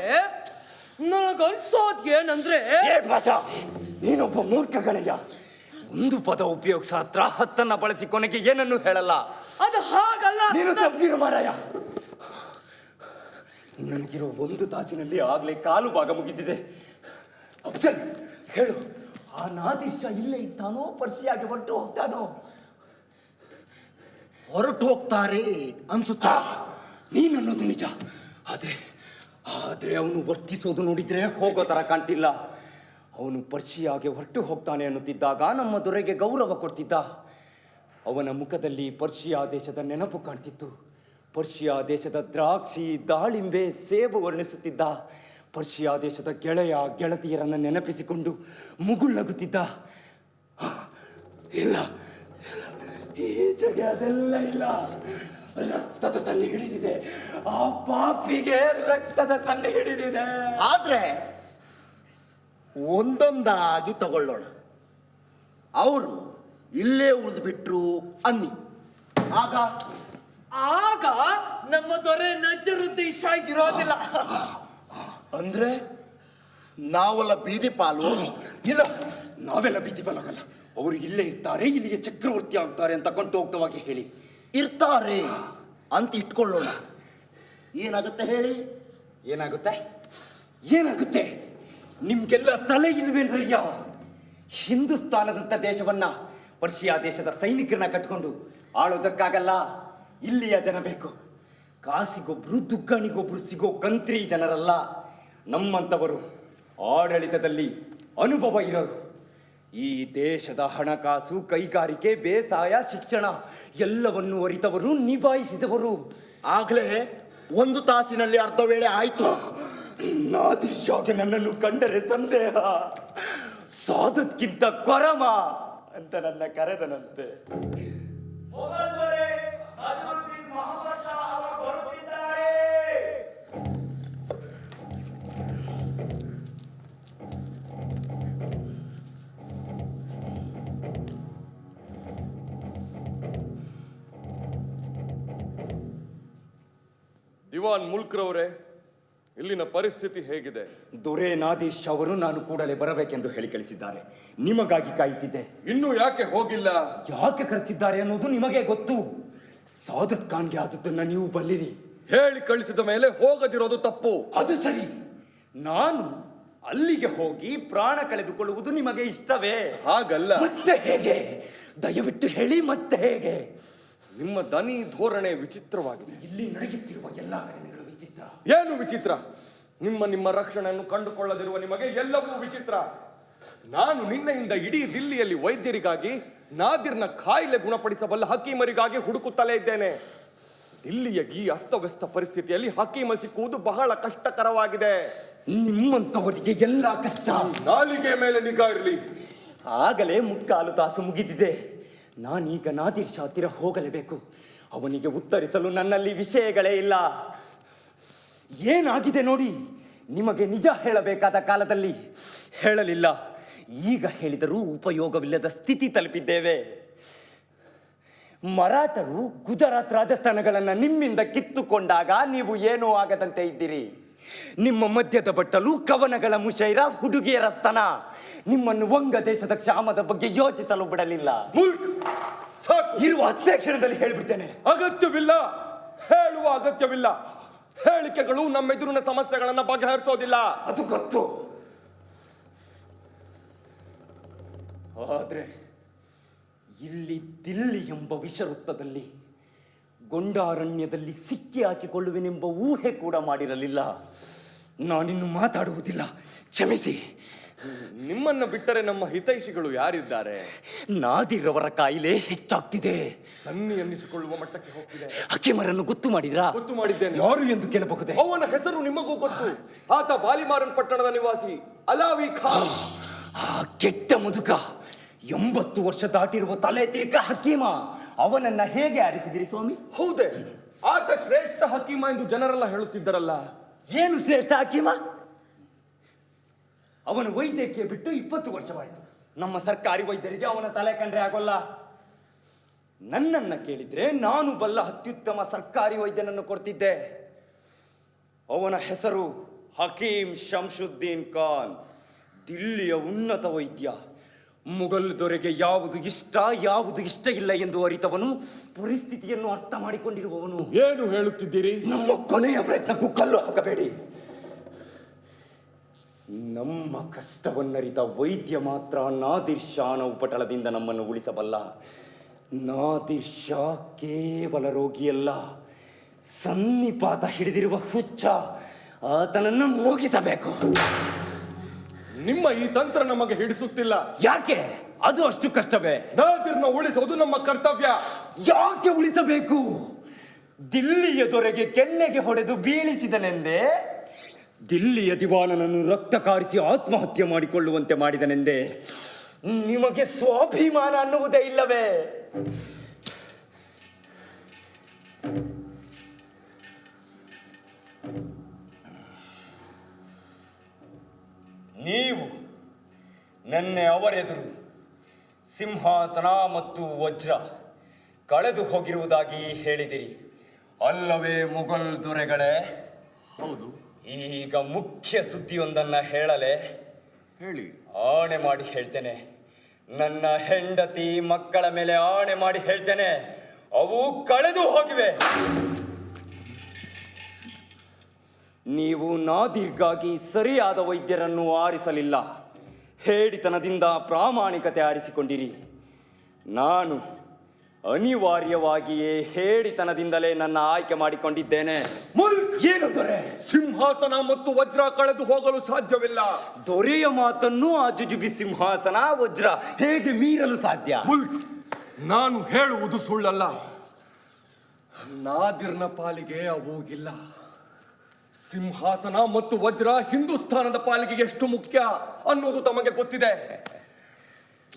ನನಗನ್ಸೋದ್ ಏನಂದ್ರೆ ನೀನೊಬ್ಬ ಮೂರ್ಖ ಗಣಯ್ಯ. ಒಂದು ಪದ ಉಪಯೋಗಿಸ ಹತ್ರ ಹತ್ತನ್ನ ಬಳಸಿ ಕೊನೆಗೆ ಏನನ್ನು ಹೇಳಲ್ಲ. ಅದು ಹಾಗಲ್ಲ. ನೀನು ತಪ್ಪಿರು ಮಾರಾಯ. ನನಗಿರೋ ಒಂದು ತಾಸಿನಲ್ಲಿ ಆಗ್ಲೇ ಕಾಲು ಭಾಗ ಮುಗಿದಿದೆ. ಅಫ್ಜಲ್ ಹೇಳು. ಆ ನಾದೀಶ ಇಲ್ಲೇ ಇದ್ದಾನೋ? ಪರ್ಸಿಯಾಗಿ ಹೊರಟು ಹೋಗ್ತಾನೋ? ಹೊರಟು ಹೋಗ್ತಾರೆ ಅನ್ಸುತ್ತಾ? ನೀನು ಅನ್ನೋದು ನಿಜ. ಆದ್ರೆ ಆದ್ರೆ ಅವನು ವರ್ತಿಸೋದು ನೋಡಿದ್ರೆ ಹೋಗೋ ತರ ಕಾಣ್ತಿಲ್ಲ. ಅವನು ಪರ್ಷಿಯಾಗೆ ಹೊರಟು ಹೋಗ್ತಾನೆ ಅನ್ನುತ್ತಿದ್ದಾಗ ನಮ್ಮ ದೊರೆಗೆ ಗೌರವ ಕೊಡ್ತಿದ್ದ. ಅವನ ಮುಖದಲ್ಲಿ ಪರ್ಷಿಯಾ ದೇಶದ ನೆನಪು ಕಾಣ್ತಿತ್ತು. ಪರ್ಷಿಯಾ ದೇಶದ ದ್ರಾಕ್ಷಿ, ದಾಳಿಂಬೆ, ಸೇಬು ವರ್ಣಿಸುತ್ತಿದ್ದ. ಪರ್ಷಿಯಾ ದೇಶದ ಗೆಳೆಯ, ಗೆಳತಿಯರನ್ನು ನೆನಪಿಸಿಕೊಂಡು ಮುಗುಳ್ನಗುತ್ತಿದ್ದ ಇಲ್ಲ, ಈ ಜಗ ಅದೆಲ್ಲ ಇಲ್ಲ. ರಕ್ತದ ಸನ್ನಿ ಹಿಡಿದಿದೆ. ಆ ಪಾಪಿಗೆ ರಕ್ತದ ಸನ್ನಿ ಹಿಡಿದಿದೆ. ಆದ್ರೆ ಒಂದೊಂದಾಗಿ ತಗೊಳ್ಳೋಣ. ಅವರು ಇಲ್ಲೇ ಉಳಿದು ಬಿಟ್ರು ಅನ್ನಿ. ಆಗ? ಆಗ ನಮ್ಮ ದೊರೆ ನಜರುದ್ದೀಶ ಇರೋದಿಲ್ಲ ಅಂದ್ರೆ ನಾವೆಲ್ಲ ಬೀದಿ ಪಾಲು? ಇಲ್ಲ ನಾವೆಲ್ಲ ಬೀದಿ ಪಾಲಾಗಲ್ಲ. ಅವರು ಇಲ್ಲೇ ಇರ್ತಾರೆ ಇಲ್ಲಿಗೆ ಚಕ್ರವರ್ತಿ ಆಗ್ತಾರೆ ಅಂತ ಕಂಠೋಕ್ತವಾಗಿ ಹೇಳಿ. ಇರ್ತಾರೆ ಅಂತ ಇಟ್ಕೊಳ್ಳೋಣ. ಏನಾಗುತ್ತೆ ಹೇಳಿ? ಏನಾಗುತ್ತೆ? ಏನಾಗುತ್ತೆ? ನಿಮ್ಗೆಲ್ಲ ತಲೆ ಇಲ್ವೇನ್ರಯ್ಯ ಹಿಂದೂಸ್ತಾನದಂತ ದೇಶವನ್ನ ಪರ್ಷಿಯಾ ದೇಶದ ಸೈನಿಕರನ್ನ ಕಟ್ಕೊಂಡು ಆಳೋದಕ್ಕಾಗಲ್ಲ ಇಲ್ಲಿಯ ಜನ ಬೇಕು. ಕಾಸಿಗೊಬ್ರು, ದುಗ್ಗಣಿಗೊಬ್ರು ಸಿಗೋ ಕಂತ್ರಿ ಜನರಲ್ಲ. ನಮ್ಮಂಥವರು ಆಡಳಿತದಲ್ಲಿ ಅನುಭವ ಇರೋರು. ಈ ದೇಶದ ಹಣಕಾಸು, ಕೈಗಾರಿಕೆ, ಬೇಸಾಯ, ಶಿಕ್ಷಣ ಎಲ್ಲವನ್ನು ಅರಿತವರು, ನಿಭಾಯಿಸಿದವರು. ಆಗ್ಲೇ ಒಂದು ತಾಸಿನಲ್ಲಿ ಅರ್ಧ ವೇಳೆ ಆಯ್ತು. ನಾದಿರ್ಷಾಗೆ ನನ್ನನ್ನು ಕಂಡರೆ ಸಂದೇಹ. ಸಾದದ್ಕಿಂತ ಕೊರಮ ಅಂತ ನನ್ನ ಕರೆದನಂತೆ. ದಿವಾನ್ ಮುಲ್ಕ್ರವರೇ ಇಲ್ಲಿನ ಪರಿಸ್ಥಿತಿ ಹೇಗಿದೆ? ದೊರೆ ನಾದೀಶ್ ಅವರು ನಾನು ಕೂಡಲೇ ಬರಬೇಕೆಂದು ಹೇಳಿ ಕಳಿಸಿದ್ದಾರೆ. ನಿಮಗಾಗಿ ಕಾಯುತ್ತಿದ್ದೆ. ಇನ್ನೂ ಯಾಕೆ ಹೋಗಿಲ್ಲ? ಯಾಕೆ ಕರೆಸಿದ್ದಾರೆ ಅನ್ನೋದು ನಿಮಗೆ ಗೊತ್ತು. ಸಾದತ್ ಖಾನ್ಗೆ ಆದದ್ದನ್ನ ನೀವು ಬಲ್ಲಿರಿ. ಹೇಳಿ ಕಳಿಸಿದ ಮೇಲೆ ಹೋಗದಿರೋದು ತಪ್ಪು. ಅದು ಸರಿ. ನಾನು ಅಲ್ಲಿಗೆ ಹೋಗಿ ಪ್ರಾಣ ಕಳೆದುಕೊಳ್ಳುವುದು ನಿಮಗೆ ಇಷ್ಟವೇ? ಹಾಗಲ್ಲ. ಮತ್ತೆ ಹೇಗೆ? ದಯವಿಟ್ಟು ಹೇಳಿ ಮತ್ತೆ ಹೇಗೆ? ನಿಮ್ಮ ದನಿ ಧೋರಣೆ ವಿಚಿತ್ರವಾಗಿದೆ. ಇಲ್ಲಿ ನಡೆಯುತ್ತಿರುವ ಎಲ್ಲ ಘಟನೆಗಳು ಏನು ವಿಚಿತ್ರ? ನಿಮ್ಮ ನಿಮ್ಮ ರಕ್ಷಣೆಯನ್ನು ಕಂಡುಕೊಳ್ಳದಿರುವ ನಿಮಗೆ ಎಲ್ಲವೂ ವಿಚಿತ್ರ. ನಾನು ನಿನ್ನೆಯಿಂದ ಇಡೀ ದಿಲ್ಲಿಯಲ್ಲಿ ವೈದ್ಯರಿಗಾಗಿ ನಾದಿರ್ನ ಕಾಯಿಲೆ ಗುಣಪಡಿಸಬಲ್ಲ ಹಕೀಮರಿಗಾಗಿ ಹುಡುಕುತ್ತಲೇ ಇದ್ದೇನೆ. ದಿಲ್ಲಿಯ ಈ ಅಸ್ತವ್ಯಸ್ತ ಪರಿಸ್ಥಿತಿಯಲ್ಲಿ ಹಕೀಮ ಸಿಕ್ಕುವುದು ಬಹಳ ಕಷ್ಟಕರವಾಗಿದೆ. ನಿಮ್ಮಂತವರಿಗೆ ಎಲ್ಲ ಕಷ್ಟ. ನಾಲಿಗೆ ಮೇಲೆ ನಿಗಾ ಇರಲಿ. ಆಗಲೇ ಮುಕ್ಕಾಲು ತಾಸು ಮುಗಿದಿದೆ. ನಾನೀಗ ನಾದಿರ್ ಶಾತಿರ ಹೋಗಲೇಬೇಕು. ಅವನಿಗೆ ಉತ್ತರಿಸಲು ನನ್ನಲ್ಲಿ ವಿಷಯಗಳೇ ಇಲ್ಲ. ಏನಾಗಿದೆ ನೋಡಿ? ನಿಮಗೆ ನಿಜ ಹೇಳಬೇಕಾದ ಕಾಲದಲ್ಲಿ ಹೇಳಲಿಲ್ಲ. ಈಗ ಹೇಳಿದರೂ ಉಪಯೋಗವಿಲ್ಲದ ಸ್ಥಿತಿ ತಲುಪಿದ್ದೇವೆ. ಮರಾಠರು ಗುಜರಾತ್ ರಾಜಸ್ಥಾನಗಳನ್ನು ನಿಮ್ಮಿಂದ ಕಿತ್ತುಕೊಂಡಾಗ ನೀವು ಏನೂ ಆಗದಂತೆ ಇದ್ದೀರಿ. ನಿಮ್ಮ ಮಧ್ಯದ ಬಟ್ಟಲು ಕವನಗಳ ಮುಷೈರ ಹುಡುಗಿಯರ ಸ್ತನ ನಿಮ್ಮನ್ನು ವಂಗ ದೇಶದ ಕ್ಷಾಮದ ಬಗ್ಗೆ ಯೋಚಿಸಲು ಬಿಡಲಿಲ್ಲ. ಇರುವ ಅಧ್ಯಕ್ಷಣದಲ್ಲಿ ಕ್ಷಣದಲ್ಲಿ ಹೇಳಿಬಿಡ್ತೇನೆ. ಅಗತ್ಯವಿಲ್ಲ! ಹೇಳುವ ಅಗತ್ಯವಿಲ್ಲ! ಹೇಳಿಕೆಗಳು ನಮ್ಮೆದುರಿನ ಸಮಸ್ಯೆಗಳನ್ನ ಬಗೆಹರಿಸೋದಿಲ್ಲ. ಅದು ಗೊತ್ತು. ಆದ್ರೆ ಇಲ್ಲಿ ದಿಲ್ಲಿ ಎಂಬ ವಿಷವೃತ್ತದಲ್ಲಿ, ಗೊಂಡಾರಣ್ಯದಲ್ಲಿ ಸಿಕ್ಕಿ ಹಾಕಿಕೊಳ್ಳುವೆನೆಂಬ ಊಹೆ ಕೂಡ ಮಾಡಿರಲಿಲ್ಲ. ನಾನಿನ್ನು ಮಾತಾಡುವುದಿಲ್ಲ. ಕ್ಷಮಿಸಿ. ನಿಮ್ಮನ್ನ ಬಿಟ್ಟರೆ ನಮ್ಮ ಹಿತೈಷಿಗಳು ಯಾರಿದ್ದಾರೆ? ನಾದಿರವರ ಕಾಯಿಲೆ ಹೆಚ್ಚಾಗ್ತಿದೆ. ಸನ್ನಿ ಅನ್ನಿಸಿಕೊಳ್ಳುವ ಮಟ್ಟಕ್ಕೆ ಹೋಗ್ತಿದೆ. ಅಕ್ಕಿಮರನ್ನು ಗೊತ್ತು ಮಾಡಿದ್ರಾ? ಗೊತ್ತು ಮಾಡಿದ್ದೇನೆ. ಯಾರು ಎಂದು ಕೇಳಬಹುದು? ಅವನ ಹೆಸರು ನಿಮಗೂ ಗೊತ್ತು. ಆತ ಬಾಲಿಮಾರನ್ ಪಟ್ಟಣದ ನಿವಾಸಿ ಅಲಾವಿ ಖಾನ್ ಆ ಕೆಟ್ಟ ಮುದುಕ ಎಂಬತ್ತು ವರ್ಷ ದಾಟಿರುವ ತಲೆ ತಿರುಕ ಹಕೀಮ ಅವನನ್ನ ಹೇಗೆ ಆರಿಸಿದಿರಿ ಸ್ವಾಮಿ? ಹೌದೇ ಆತ ಶ್ರೇಷ್ಠ ಹಕೀಮ ಎಂದು ಜನರೆಲ್ಲ ಹೇಳುತ್ತಿದ್ದರಲ್ಲ. ಏನು ಶ್ರೇಷ್ಠ ಹಕೀಮ? ಅವನು ವೈದ್ಯಕ್ಕೆ ಬಿಟ್ಟು ಇಪ್ಪತ್ತು ವರ್ಷವಾಯಿತು. ನಮ್ಮ ಸರ್ಕಾರಿ ವೈದ್ಯರಿಗೆ ಅವನ ತಲೆ ಕಂಡ್ರೆ ಆಗೋಲ್ಲ. ನನ್ನನ್ನ ಕೇಳಿದ್ರೆ ನಾನು ಬಲ್ಲ ಅತ್ಯುತ್ತಮ ಸರ್ಕಾರಿ ವೈದ್ಯನನ್ನು ಕೊಡ್ತಿದ್ದೆ. ಅವನ ಹೆಸರು ಹಕೀಂ ಶಂಶುದ್ದೀನ್ ಖಾನ್. ದಿಲ್ಲಿಯ ಉನ್ನತ ವೈದ್ಯ. ಮುಘಲ್ ದೊರೆಗೆ ಯಾವುದು ಇಷ್ಟ ಯಾವುದು ಇಷ್ಟ ಇಲ್ಲ ಎಂದು ಅರಿತವನು ಪರಿಸ್ಥಿತಿಯನ್ನು ಅರ್ಥ ಮಾಡಿಕೊಂಡಿರುವವನು. ಏನು ಹೇಳುತ್ತಿದ್ದೀರಿ? ನಮ್ಮ ಕೊನೆಯ ಪ್ರಯತ್ನಕ್ಕೂ ಕಲ್ಲು ಹಾಕಬೇಡಿ. ನಮ್ಮ ಕಷ್ಟವನ್ನರಿತ ವೈದ್ಯ ಮಾತ್ರ ನಾದಿರ್ ಶಾನ ಉಪಟಳದಿಂದ ನಮ್ಮನ್ನು ಉಳಿಸಬಲ್ಲ. ನಾದಿರ್ ಶಾ ಕೇವಲ ರೋಗಿಯಲ್ಲ ಸನ್ನಿಪಾತ ಹಿಡಿದಿರುವ ಹುಚ್ಚ ಆತನನ್ನು ಮೂಗಿಸಬೇಕು. ನಿಮ್ಮ ಈ ತಂತ್ರ ನಮಗೆ ಹಿಡಿಸುತ್ತಿಲ್ಲ. ಯಾಕೆ? ಅದು ಅಷ್ಟು ಕಷ್ಟವೇ. ನಾದಿರ್ನ ಉಳಿಸೋದು ನಮ್ಮ ಕರ್ತವ್ಯ. ಯಾಕೆ ಉಳಿಸಬೇಕು? ದಿಲ್ಲಿಯ ದೊರೆಗೆ ಕೆನ್ನೆಗೆ ಹೊಡೆದು ಬೀಳಿಸಿದನೆಂದೇ ದಿಲ್ಲಿಯ ದಿವಾನನನ್ನು ರಕ್ತ ಕಾರಿಸಿ ಆತ್ಮಹತ್ಯೆ ಮಾಡಿಕೊಳ್ಳುವಂತೆ ಮಾಡಿದನೆಂದೇ ನಿಮಗೆ ಸ್ವಾಭಿಮಾನ ಅನ್ನುವುದೇ ಇಲ್ಲವೇ? ನೀವು ನೆನ್ನೆ ಅವರೆದುರು ಸಿಂಹಾಸನ ಮತ್ತು ವಜ್ರ ಕಳೆದು ಹೋಗಿರುವುದಾಗಿ ಹೇಳಿದಿರಿ. ಅಲ್ಲವೇ ಮುಘಲ್ ದೊರೆಗಳೇ? ಹೌದು. ಈಗ ಮುಖ್ಯ ಸುದ್ದಿಯೊಂದನ್ನ ಹೇಳಲೆ. ಹೇಳಿ. ಆಣೆ ಮಾಡಿ ಹೇಳ್ತೇನೆ. ನನ್ನ ಹೆಂಡತಿ ಮಕ್ಕಳ ಮೇಲೆ ಆಣೆ ಮಾಡಿ ಹೇಳ್ತೇನೆ. ಅವು ಕಳೆದು ಹೋಗಿವೆ. ನೀವು ನಾದಿರ್ಗಾಗಿ ಸರಿಯಾದ ವೈದ್ಯರನ್ನು ಆರಿಸಲಿಲ್ಲ. ಹೇಡಿತನದಿಂದ ಪ್ರಾಮಾಣಿಕತೆ ಆರಿಸಿಕೊಂಡಿರಿ. ನಾನು ಅನಿವಾರ್ಯವಾಗಿಯೇ ಹೇಡಿತನದಿಂದಲೇ ನನ್ನ ಆಯ್ಕೆ ಮಾಡಿಕೊಂಡಿದ್ದೇನೆ. ಏನು ದೊರೆ? ಸಿಂಹಾಸನ ಮತ್ತು ವಜ್ರ ಕಳೆದು ಹೋಗಲು ಸಾಧ್ಯವಿಲ್ಲ. ದೊರೆಯ ಮಾತನ್ನು ಆ ಜುಜುಬಿ ಸಿಂಹಾಸನ ವಜ್ರ ಹೇಗೆ ಮೀರಲು ಸಾಧ್ಯ? ನಾನು ಹೇಳುವುದು ಸುಳ್ಳಲ್ಲ. ನಾದಿರ್ನ ಪಾಲಿಗೆ ಅwoಗಿಲ್ಲ ಸಿಂಹಾಸನ ಮತ್ತು ವಜ್ರ ಹಿಂದೂಸ್ಥಾನದ ಪಾಲಿಗೆ ಎಷ್ಟು ಮುಖ್ಯ ಅನ್ನೋದು ತಮಗೆ ಗೊತ್ತಿದೆ.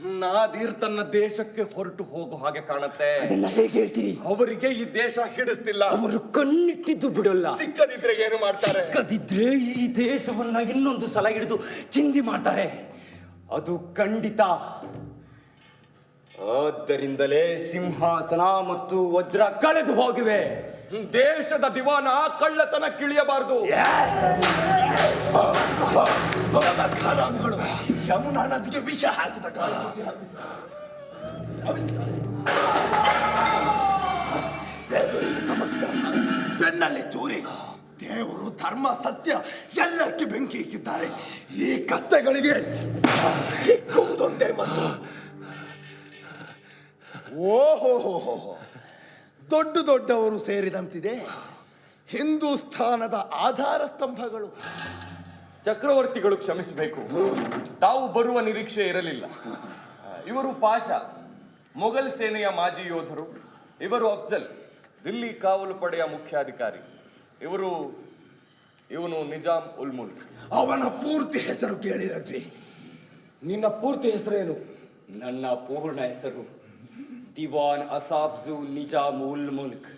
ನಾದಿರ್ ತನ್ನ ದೇಶಕ್ಕೆ ಹೊರಟು ಹೋಗೋ ಹಾಗೆ ಕಾಣುತ್ತೆ. ಅದನ್ನ ಹೇಗೆ ಹೇಳ್ತೀರಿ? ಅವರಿಗೆ ಈ ದೇಶ ಹಿಡಿಸ್ತಿಲ್ಲ. ಅವರು ಕಣ್ಣಿಟ್ಟಿದ್ದು ಬಿಡಲ್ಲ. ಸಿಕ್ಕದಿದ್ರೆ ಏನು ಮಾಡ್ತಾರೆ? ಸಿಕ್ಕದಿದ್ರೆ ಈ ದೇಶವನ್ನ ಇನ್ನೊಂದು ಸಲ ಹಿಡಿದು ಚಿಂದಿ ಮಾಡ್ತಾರೆ. ಅದು ಖಂಡಿತ. ಆದ್ದರಿಂದಲೇ ಸಿಂಹಾಸನ ಮತ್ತು ವಜ್ರ ಕಳೆದು ಹೋಗಿವೆ. ದೇಶದ ದಿವಾನ ಕಳ್ಳತನ ಕಿಳಿಯಬಾರದು. ಯಮುನಾ ನದಿಗೆ ವಿಷ ಹಾಕಿದ ಕಾಲ. ನಮಸ್ಕಾರ. ಬೆನ್ನಲ್ಲಿ ಚೂರಿ ದೇವರು ಧರ್ಮ ಸತ್ಯ ಎಲ್ಲಕ್ಕೆ ಬೆಂಕಿ ಇಕ್ಕಿದ್ದಾರೆ. ಈ ಕತ್ತೆಗಳಿಗೆ ಇಕ್ಕುವುದೊಂದೇ ಮತ್ತು ಓಹೋ ದೊಡ್ಡ ದೊಡ್ಡವರು ಸೇರಿದಂತಿದೆ. ಹಿಂದೂಸ್ಥಾನದ ಆಧಾರ ಸ್ತಂಭಗಳು. ಚಕ್ರವರ್ತಿಗಳು ಕ್ಷಮಿಸಬೇಕು. ತಾವು ಬರುವ ನಿರೀಕ್ಷೆ ಇರಲಿಲ್ಲ. ಇವರು ಪಾಷಾ ಮೊಘಲ್ ಸೇನೆಯ ಮಾಜಿ ಯೋಧರು. ಇವರು ಅಫ್ಜಲ್ ದಿಲ್ಲಿ ಕಾವಲು ಪಡೆಯ ಮುಖ್ಯಾಧಿಕಾರಿ. ಇವರು ಇವನು ನಿಜಾಮ್ ಉಲ್ ಮುಲ್ಕ್. ಅವನ ಪೂರ್ತಿ ಹೆಸರು ಕೇಳಿರತ್ವಿ ನಿನ್ನ ಪೂರ್ತಿ ಹೆಸರೇನು? ನನ್ನ ಪೂರ್ಣ ಹೆಸರು. ದಿವಾನ್ ಅಸಾಬ್ಜು ನಿಜಾಮ್ ಉಲ್ ಮುಲ್ಕ್.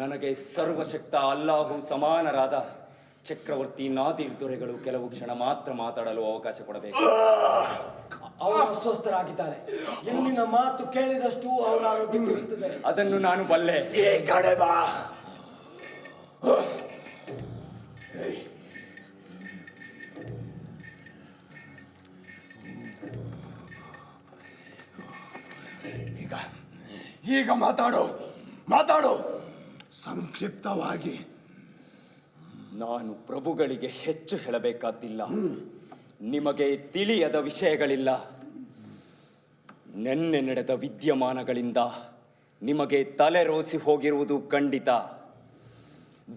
ನನಗೆ ಸರ್ವಶಕ್ತ ಅಲ್ಲಾಹು ಸಮಾನರಾದ ಚಕ್ರವರ್ತಿ ನಾದಿರ್ ದೊರೆಗಳು ಕೆಲವು ಕ್ಷಣ ಮಾತ್ರ ಮಾತಾಡಲು ಅವಕಾಶ ಕೊಡಬೇಕು. ಅವರು ಅಸ್ವಸ್ಥರಾಗಿದ್ದಾರೆ. ಎಲ್ಲಿನ ಮಾತು ಕೇಳಿದಷ್ಟು ಅವರ ಆರೋಗ್ಯ ಕೆಡುತ್ತದೆ ಅದನ್ನು ನಾನು ಬಲ್ಲೆ. ಈ ಕಡೆ ಬಾ ಈಗ ಮಾತಾಡು ಮಾತಾಡು. ಸಂಕ್ಷಿಪ್ತವಾಗಿ. ನಾನು ಪ್ರಭುಗಳಿಗೆ ಹೆಚ್ಚು ಹೇಳಬೇಕಾದಿಲ್ಲ. ನಿಮಗೆ ತಿಳಿಯದ ವಿಷಯಗಳಿಲ್ಲ. ನೆನ್ನೆ ನಡೆದ ವಿದ್ಯಮಾನಗಳಿಂದ ನಿಮಗೆ ತಲೆ ರೋಸಿ ಹೋಗಿರುವುದು ಖಂಡಿತ.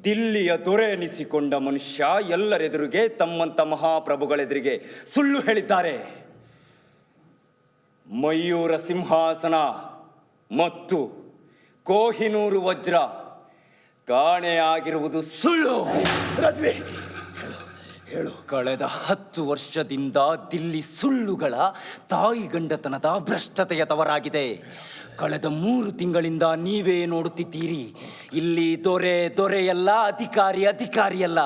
ದಿಲ್ಲಿಯ ದೊರೆ ಎನಿಸಿಕೊಂಡ ಮನುಷ್ಯ ಎಲ್ಲರೆದುರಿಗೆ ತಮ್ಮಂತ ಮಹಾಪ್ರಭುಗಳೆದುರಿಗೆ ಸುಳ್ಳು ಹೇಳಿದ್ದಾರೆ. ಮಯೂರ ಸಿಂಹಾಸನ. ಮತ್ತು ಕೋಹಿನೂರು ವಜ್ರ ಕಾಣೆಯಾಗಿರುವುದು ಸುಳ್ಳು. ರಜ್ವಿ ಕಳೆದ ಹತ್ತು ವರ್ಷದಿಂದ ದಿಲ್ಲಿ ಸುಳ್ಳುಗಳ ತಾಯಿ ಗಂಡತನದ ಭ್ರಷ್ಟತೆಯ ತವರಾಗಿದೆ. ಕಳೆದ ಮೂರು ತಿಂಗಳಿಂದ ನೀವೇ ನೋಡುತ್ತಿದ್ದೀರಿ. ಇಲ್ಲಿ ದೊರೆ ದೊರೆಯಲ್ಲ ಅಧಿಕಾರಿ ಅಧಿಕಾರಿಯಲ್ಲ.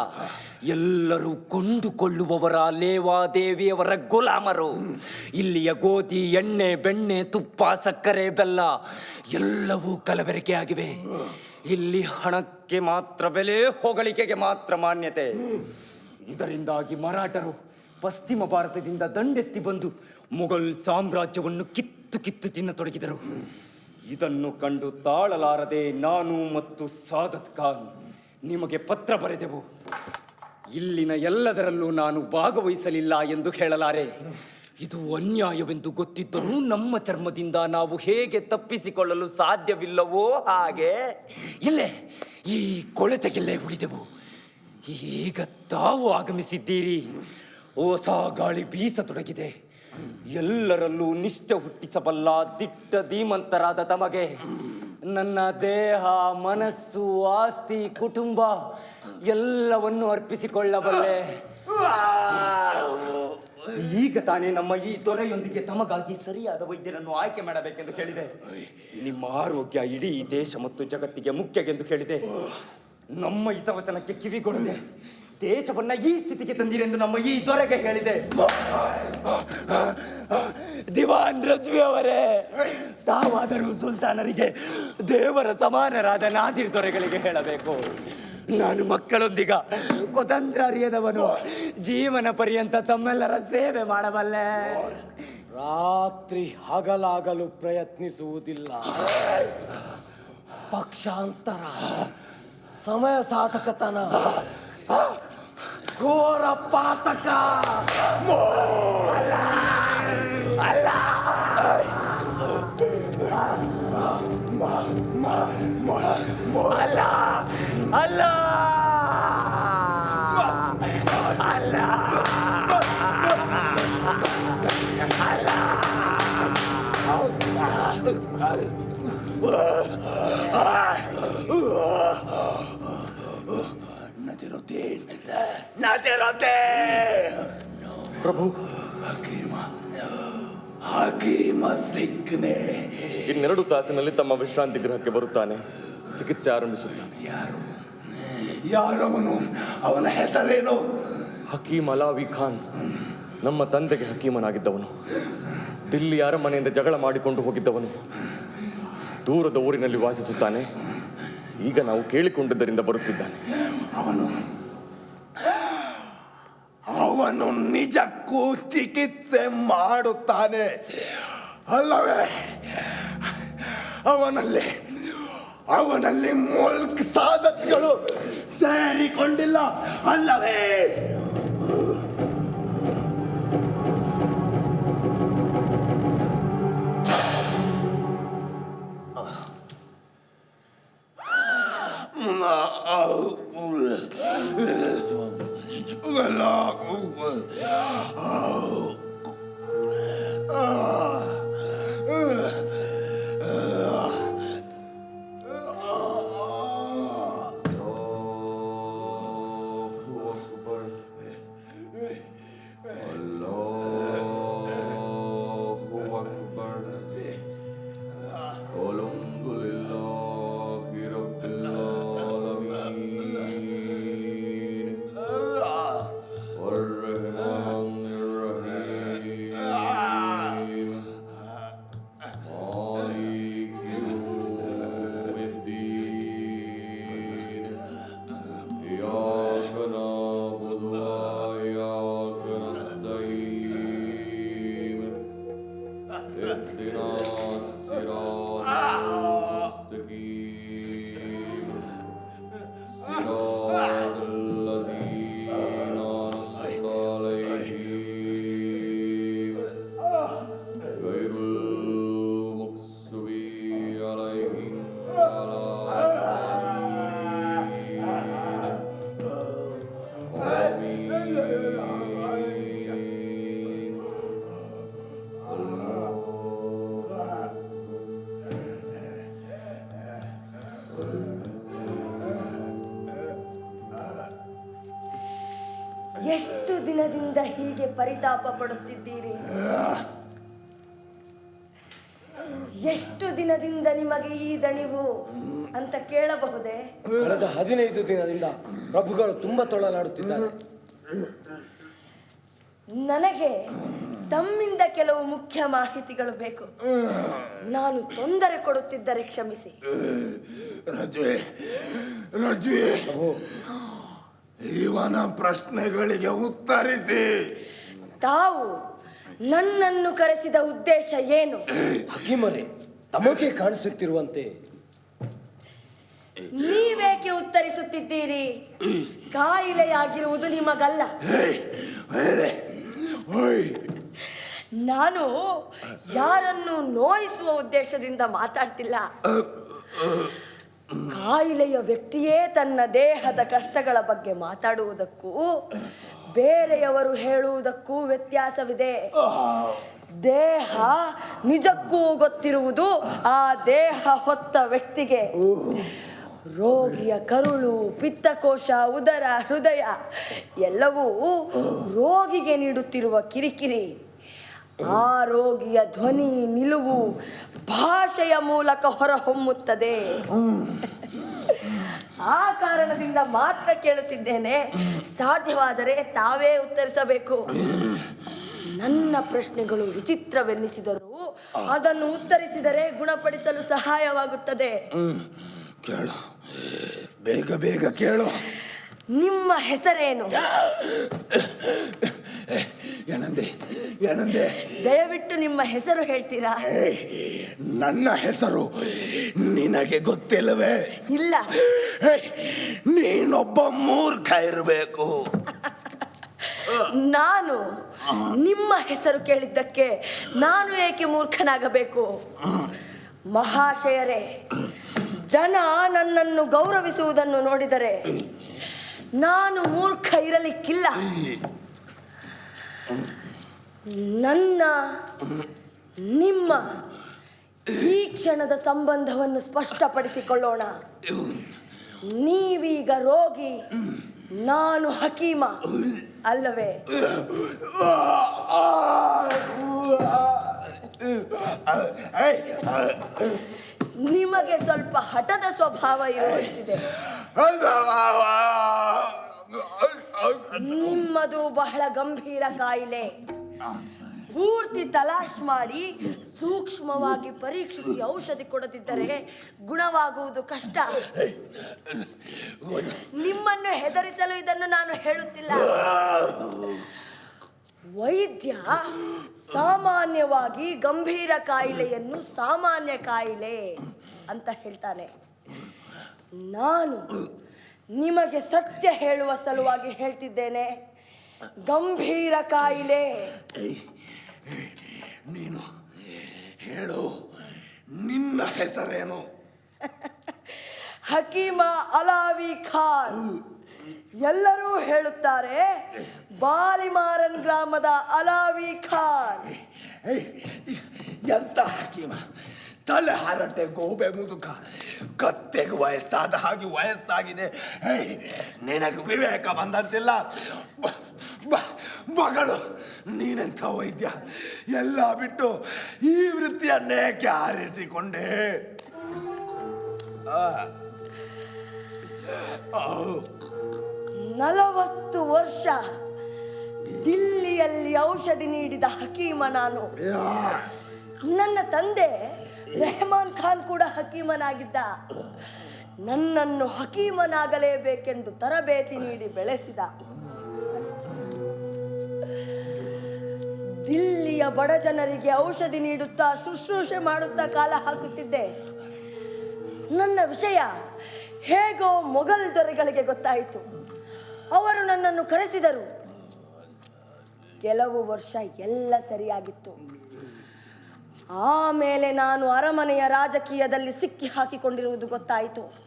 ಎಲ್ಲರೂ ಕೊಂಡುಕೊಳ್ಳುವವರ ಲೇವಾದೇವಿಯವರ ಗುಲಾಮರು. ಇಲ್ಲಿಯ ಗೋಧಿ, ಎಣ್ಣೆ, ಬೆಣ್ಣೆ, ತುಪ್ಪ, ಸಕ್ಕರೆ, ಬೆಲ್ಲ ಎಲ್ಲವೂ ಕಲಬೆರಕೆ ಆಗಿವೆ. ಇಲ್ಲಿ ಹಣಕ್ಕೆ ಮಾತ್ರ ಬೆಲೆ, ಹೊಗಳಿಕೆಗೆ ಮಾತ್ರ ಮಾನ್ಯತೆ. ಇದರಿಂದಾಗಿ ಮರಾಠರು ಪಶ್ಚಿಮ ಭಾರತದಿಂದ ದಂಡೆತ್ತಿ ಬಂದು ಮೊಘಲ್ ಸಾಮ್ರಾಜ್ಯವನ್ನು ಕಿತ್ತು ಕಿತ್ತು ತಿನ್ನತೊಡಗಿದರು ಇದನ್ನು ಕಂಡು ತಾಳಲಾರದೆ ನಾನು ಮತ್ತು ಸಾದತ್ ಖಾನ್ ನಿಮಗೆ ಪತ್ರ ಬರೆದೆವು. ಇಲ್ಲಿನ ಎಲ್ಲದರಲ್ಲೂ ನಾನು ಭಾಗವಹಿಸಲಿಲ್ಲ ಎಂದು ಹೇಳಲಾರೆ. ಇದು ಅನ್ಯಾಯವೆಂದು ಗೊತ್ತಿದ್ದರೂ ನಮ್ಮ ಚರ್ಮದಿಂದ ನಾವು ಹೇಗೆ ತಪ್ಪಿಸಿಕೊಳ್ಳಲು ಸಾಧ್ಯವಿಲ್ಲವೋ ಹಾಗೆ. ಇಲ್ಲೇ, ಈ ಕೊಳಚೆಗೆಲ್ಲೇ ಉಳಿದೆವು. ಈಗ ತಾವು ಆಗಮಿಸಿದ್ದೀರಿ. ಹೊಸ ಗಾಳಿ ಬೀಸತೊಡಗಿದೆ. ಎಲ್ಲರಲ್ಲೂ ನಿಷ್ಠ ಹುಟ್ಟಿಸಬಲ್ಲ ದಿಟ್ಟ ಧೀಮಂತರಾದ ತಮಗೆ. ನನ್ನ ದೇಹ, ಮನಸ್ಸು, ಆಸ್ತಿ, ಕುಟುಂಬ ಎಲ್ಲವನ್ನು ಅರ್ಪಿಸಿಕೊಳ್ಳಬಲ್ಲೆ. ಈಗ ತಾನೇ ನಮ್ಮ ಈ ತೊರೆಯೊಂದಿಗೆ ತಮಗಾಗಿ ಸರಿಯಾದ ವೈದ್ಯರನ್ನು ಆಯ್ಕೆ ಮಾಡಬೇಕೆಂದು ಕೇಳಿದೆ. ನಿಮ್ಮ ಆರೋಗ್ಯ ಇಡೀ ದೇಶ ಮತ್ತು ಜಗತ್ತಿಗೆ ಮುಖ್ಯಗೆಂದು ಕೇಳಿದೆ. ನಮ್ಮ ಹಿತವಚನಕ್ಕೆ ಕಿವಿಗೊಡದೆ ದೇಶವನ್ನ ಈ ಸ್ಥಿತಿಗೆ ತಂದಿರೆಂದು ನಮ್ಮ ಈ ದೊರೆಗೆ ಹೇಳಿದೆ. ದಿವಾನ್ ರಜ್ವಿ ಅವರೇ ತಾವಾದರೂ ಸುಲ್ತಾನರಿಗೆ ದೇವರ ಸಮಾನರಾದ ನಾದಿರ್ ದೊರೆಗಳಿಗೆ ಹೇಳಬೇಕು. ನಾನು ಮಕ್ಕಳೊಂದಿಗ ಕುತಂತ್ರ ಅರಿಯದವನು. ಜೀವನ ಪರ್ಯಂತ ತಮ್ಮೆಲ್ಲರ ಸೇವೆ ಮಾಡಬಲ್ಲೆ. ರಾತ್ರಿ ಹಗಲಾಗಲು ಪ್ರಯತ್ನಿಸುವುದಿಲ್ಲ. ಪಕ್ಷಾಂತರ ಸಮಯ ಸಾಧಕತನ ಘೋರ ಪಾತಕ. ಅಲ್ಲ ಅಲ್ಲ. ಅಲ್ಲ! ನಜರುದ್ದೀನ್ ಪ್ರಭು ಹಕೀಮ ಹಕೀಮ ಸಿಕ್ಕನೆ. ಇನ್ನೆರಡು ತಾಸಿನಲ್ಲಿ ತಮ್ಮ ವಿಶ್ರಾಂತಿ ಗೃಹಕ್ಕೆ ಬರುತ್ತಾನೆ. ಚಿಕಿತ್ಸೆ ಆರಂಭಿಸುತ್ತಾನೆ. ಯಾರು? ಯಾರವನು ಅವನ? ಹೆಸರೇನು? ಹಕೀಮ್ ಅಲಾವಿ ಖಾನ್. ನಮ್ಮ ತಂದೆಗೆ ಹಕೀಮನಾಗಿದ್ದವನು. ದಿಲ್ಲಿ ಅರಮನೆಯಿಂದ ಜಗಳ ಮಾಡಿಕೊಂಡು ಹೋಗಿದ್ದವನು. ದೂರದ ಊರಿನಲ್ಲಿ ವಾಸಿಸುತ್ತಾನೆ. ಈಗ ನಾವು ಕೇಳಿಕೊಂಡಿದ್ದರಿಂದ ಬರುತ್ತಿದ್ದಾನೆ. ಅವನು ಅವನು ನಿಜಕ್ಕೂ ಚಿಕಿತ್ಸೆ ಮಾಡುತ್ತಾನೆ. ಅಲ್ಲವೇ? ಅವನಲ್ಲಿ ಅವನಲ್ಲಿ ಮುಲ್ಕ್ ಸಾಧತ್ಗಳು ಸೇರಿಕೊಂಡಿಲ್ಲ ಅಲ್ಲವೇ? ತೊಳಲಾಡುತ್ತಿದ್ದಾರೆ ನನಗೆ ತಮ್ಮಿಂದ ಕೆಲವು ಮುಖ್ಯ ಮಾಹಿತಿಗಳು ಬೇಕು. ನಾನು ತೊಂದರೆ ಕೊಡುತ್ತಿದ್ದರೆ ಕ್ಷಮಿಸಿ. ರಜ್ವೆ ರಜ್ವೆ ಇವನ ಪ್ರಶ್ನೆಗಳಿಗೆ ಉತ್ತರಿಸಿ. ತಾವು ನನ್ನನ್ನು ಕರೆಸಿದ ಉದ್ದೇಶ ಏನು? ಹಕಿಮರೆ ತಮಗೆ ಕಾಣಿಸುತ್ತಿರುವಂತೆ ನೀವೇಕೆ ಉತ್ತರಿಸುತ್ತಿದ್ದೀರಿ? ಕಾಯಿಲೆಯಾಗಿರುವುದು ನಿಮಗಲ್ಲ. ನಾನು ಯಾರನ್ನು ನೋಯಿಸುವ ಉದ್ದೇಶದಿಂದ ಮಾತಾಡ್ತಿಲ್ಲ. ಕಾಯಿಲೆಯ ವ್ಯಕ್ತಿಯೇ ತನ್ನ ದೇಹದ ಕಷ್ಟಗಳ ಬಗ್ಗೆ ಮಾತಾಡುವುದಕ್ಕೂ ಬೇರೆಯವರು ಹೇಳುವುದಕ್ಕೂ ವ್ಯತ್ಯಾಸವಿದೆ. ದೇಹ ನಿಜಕ್ಕೂ ಗೊತ್ತಿರುವುದು ಆ ದೇಹ ಹೊತ್ತ ವ್ಯಕ್ತಿಗೆ. ರೋಗಿಯ ಕರುಳು, ಪಿತ್ತಕೋಶ, ಉದರ, ಹೃದಯ ಎಲ್ಲವೂ ರೋಗಿಗೆ ನೀಡುತ್ತಿರುವ ಕಿರಿಕಿರಿ. ಆ ರೋಗಿಯ ಧ್ವನಿ ನಿಲುವು ಭಾಷೆಯ ಮೂಲಕ ಹೊರಹೊಮ್ಮುತ್ತದೆ. ಆ ಕಾರಣದಿಂದ ಮಾತ್ರ ಕೇಳುತ್ತಿದ್ದೇನೆ. ಸಾಧ್ಯವಾದರೆ ತಾವೇ ಉತ್ತರಿಸಬೇಕು. ನನ್ನ ಪ್ರಶ್ನೆಗಳು ವಿಚಿತ್ರವೆನ್ನಿಸಿದರೂ ಅದನ್ನು ಉತ್ತರಿಸಿದರೆ ಗುಣಪಡಿಸಲು ಸಹಾಯವಾಗುತ್ತದೆ. ಕೇಳು. ಬೇಗ ಬೇಗ ಕೇಳು. ನಿಮ್ಮ ಹೆಸರೇನು? ಏನಂದೆ? ಏನಂದೆ? ದಯವಿಟ್ಟು ನಿಮ್ಮ ಹೆಸರು ಹೇಳ್ತೀರಾ? ನನ್ನ ಹೆಸರು ನಿನಗೆ ಗೊತ್ತಿಲ್ಲವೇ? ಇಲ್ಲ. ನೀನೊಬ್ಬ ಮೂರ್ಖ ಇರಬೇಕು. ನಾನು ನಿಮ್ಮ ಹೆಸರು ಕೇಳಿದ್ದಕ್ಕೆ ನಾನು ಏಕೆ ಮೂರ್ಖನಾಗಬೇಕು? ಮಹಾಶಯರೇ ಜನ ನನ್ನನ್ನು ಗೌರವಿಸುವುದನ್ನು ನೋಡಿದರೆ ನಾನು ಮೂರ್ಖ ಇರಲಿಕ್ಕಿಲ್ಲ. ನನ್ನ, ನಿಮ್ಮ ಈ ಕ್ಷಣದ ಸಂಬಂಧವನ್ನು ಸ್ಪಷ್ಟಪಡಿಸಿಕೊಳ್ಳೋಣ. ನೀವೀಗ ರೋಗಿ, ನಾನು ಹಕೀಮ ಅಲ್ಲವೇ? ನಿಮಗೆ ಸ್ವಲ್ಪ ಹಠದ ಸ್ವಭಾವ ಇರುವಂತಿದೆ ನಿಮ್ಮದು ಬಹಳ ಗಂಭೀರ ಕಾಯಿಲೆ ಪೂರ್ತಿ ತಲಾಶ್ ಮಾಡಿ ಸೂಕ್ಷ್ಮವಾಗಿ ಪರೀಕ್ಷಿಸಿ ಔಷಧಿ ಕೊಡದಿದ್ದರೆ ಗುಣವಾಗುವುದು ಕಷ್ಟ ನಿಮ್ಮನ್ನು ಹೆದರಿಸಲು ಇದನ್ನು ನಾನು ಹೇಳುತ್ತಿಲ್ಲ ವೈದ್ಯ ಸಾಮಾನ್ಯವಾಗಿ ಗಂಭೀರ ಕಾಯಿಲೆಯನ್ನು ಸಾಮಾನ್ಯ ಕಾಯಿಲೆ ಅಂತ ಹೇಳ್ತಾನೆ. ನಾನು ನಿಮಗೆ ಸತ್ಯ ಹೇಳುವ ಸಲುವಾಗಿ ಹೇಳ್ತಿದ್ದೇನೆ. ಗಂಭೀರ ಕಾಯಿಲೆ. ನೀನು ಹೇಳು ನಿನ್ನ ಹೆಸರೇನು? ಹಕೀಮ ಅಲಾವಿ ಖಾನ್. ಎಲ್ಲರೂ ಹೇಳುತ್ತಾರೆ, ಬಾಲಿಮಾರನ್ ಗ್ರಾಮದ ಅಲಾವಿ ಖಾನ್. ಎಂತ ಹಕೀಮ? ತಲೆ ಹರಟೆ ಗೋಬೆ ಮುದುಕ, ಕತ್ತೆಗೆ ವಯಸ್ಸಾದ ಹಾಗೆ ವಯಸ್ಸಾಗಿದೆ. ನಿನಗೆ ವಿವೇಕ ಬಂದಂತಿಲ್ಲ? ಮಗಳು, ನೀನೆಂಥ ವೈದ್ಯ? ಎಲ್ಲ ಬಿಟ್ಟು ಈ ವೃತ್ತಿಯನ್ನೇಕೆ ಆರಿಸಿಕೊಂಡೆ ಆ. ನಲವತ್ತು ವರ್ಷ ದಿಲ್ಲಿಯಲ್ಲಿ ಔಷಧಿ ನೀಡಿದ ಹಕೀಮ ನಾನು. ನನ್ನ ತಂದೆ ರೆಹಮಾನ್ ಖಾನ್ ಕೂಡ ಹಕೀಮನಾಗಿದ್ದ. ನನ್ನನ್ನು ಹಕೀಮನಾಗಲೇಬೇಕೆಂದು ತರಬೇತಿ ನೀಡಿ ಬೆಳೆಸಿದ. ದಿಲ್ಲಿಯ ಬಡ ಜನರಿಗೆ ಔಷಧಿ ನೀಡುತ್ತಾ ಶುಶ್ರೂಷೆ ಮಾಡುತ್ತಾ ಕಾಲ ಹಾಕುತ್ತಿದ್ದೆ. ನನ್ನ ವಿಷಯ ಹೇಗೋ ಮೊಘಲ್ ದೊರೆಗಳಿಗೆ ಗೊತ್ತಾಯಿತು. ಅವರು ನನ್ನನ್ನು ಕರೆಸಿದರು. ಕೆಲವು ವರ್ಷ ಎಲ್ಲ ಸರಿಯಾಗಿತ್ತು. ಆಮೇಲೆ ನಾನು ಅರಮನೆಯ ರಾಜಕೀಯದಲ್ಲಿ ಸಿಕ್ಕಿ ಹಾಕಿಕೊಂಡಿರುವುದು ಗೊತ್ತಾಯಿತು.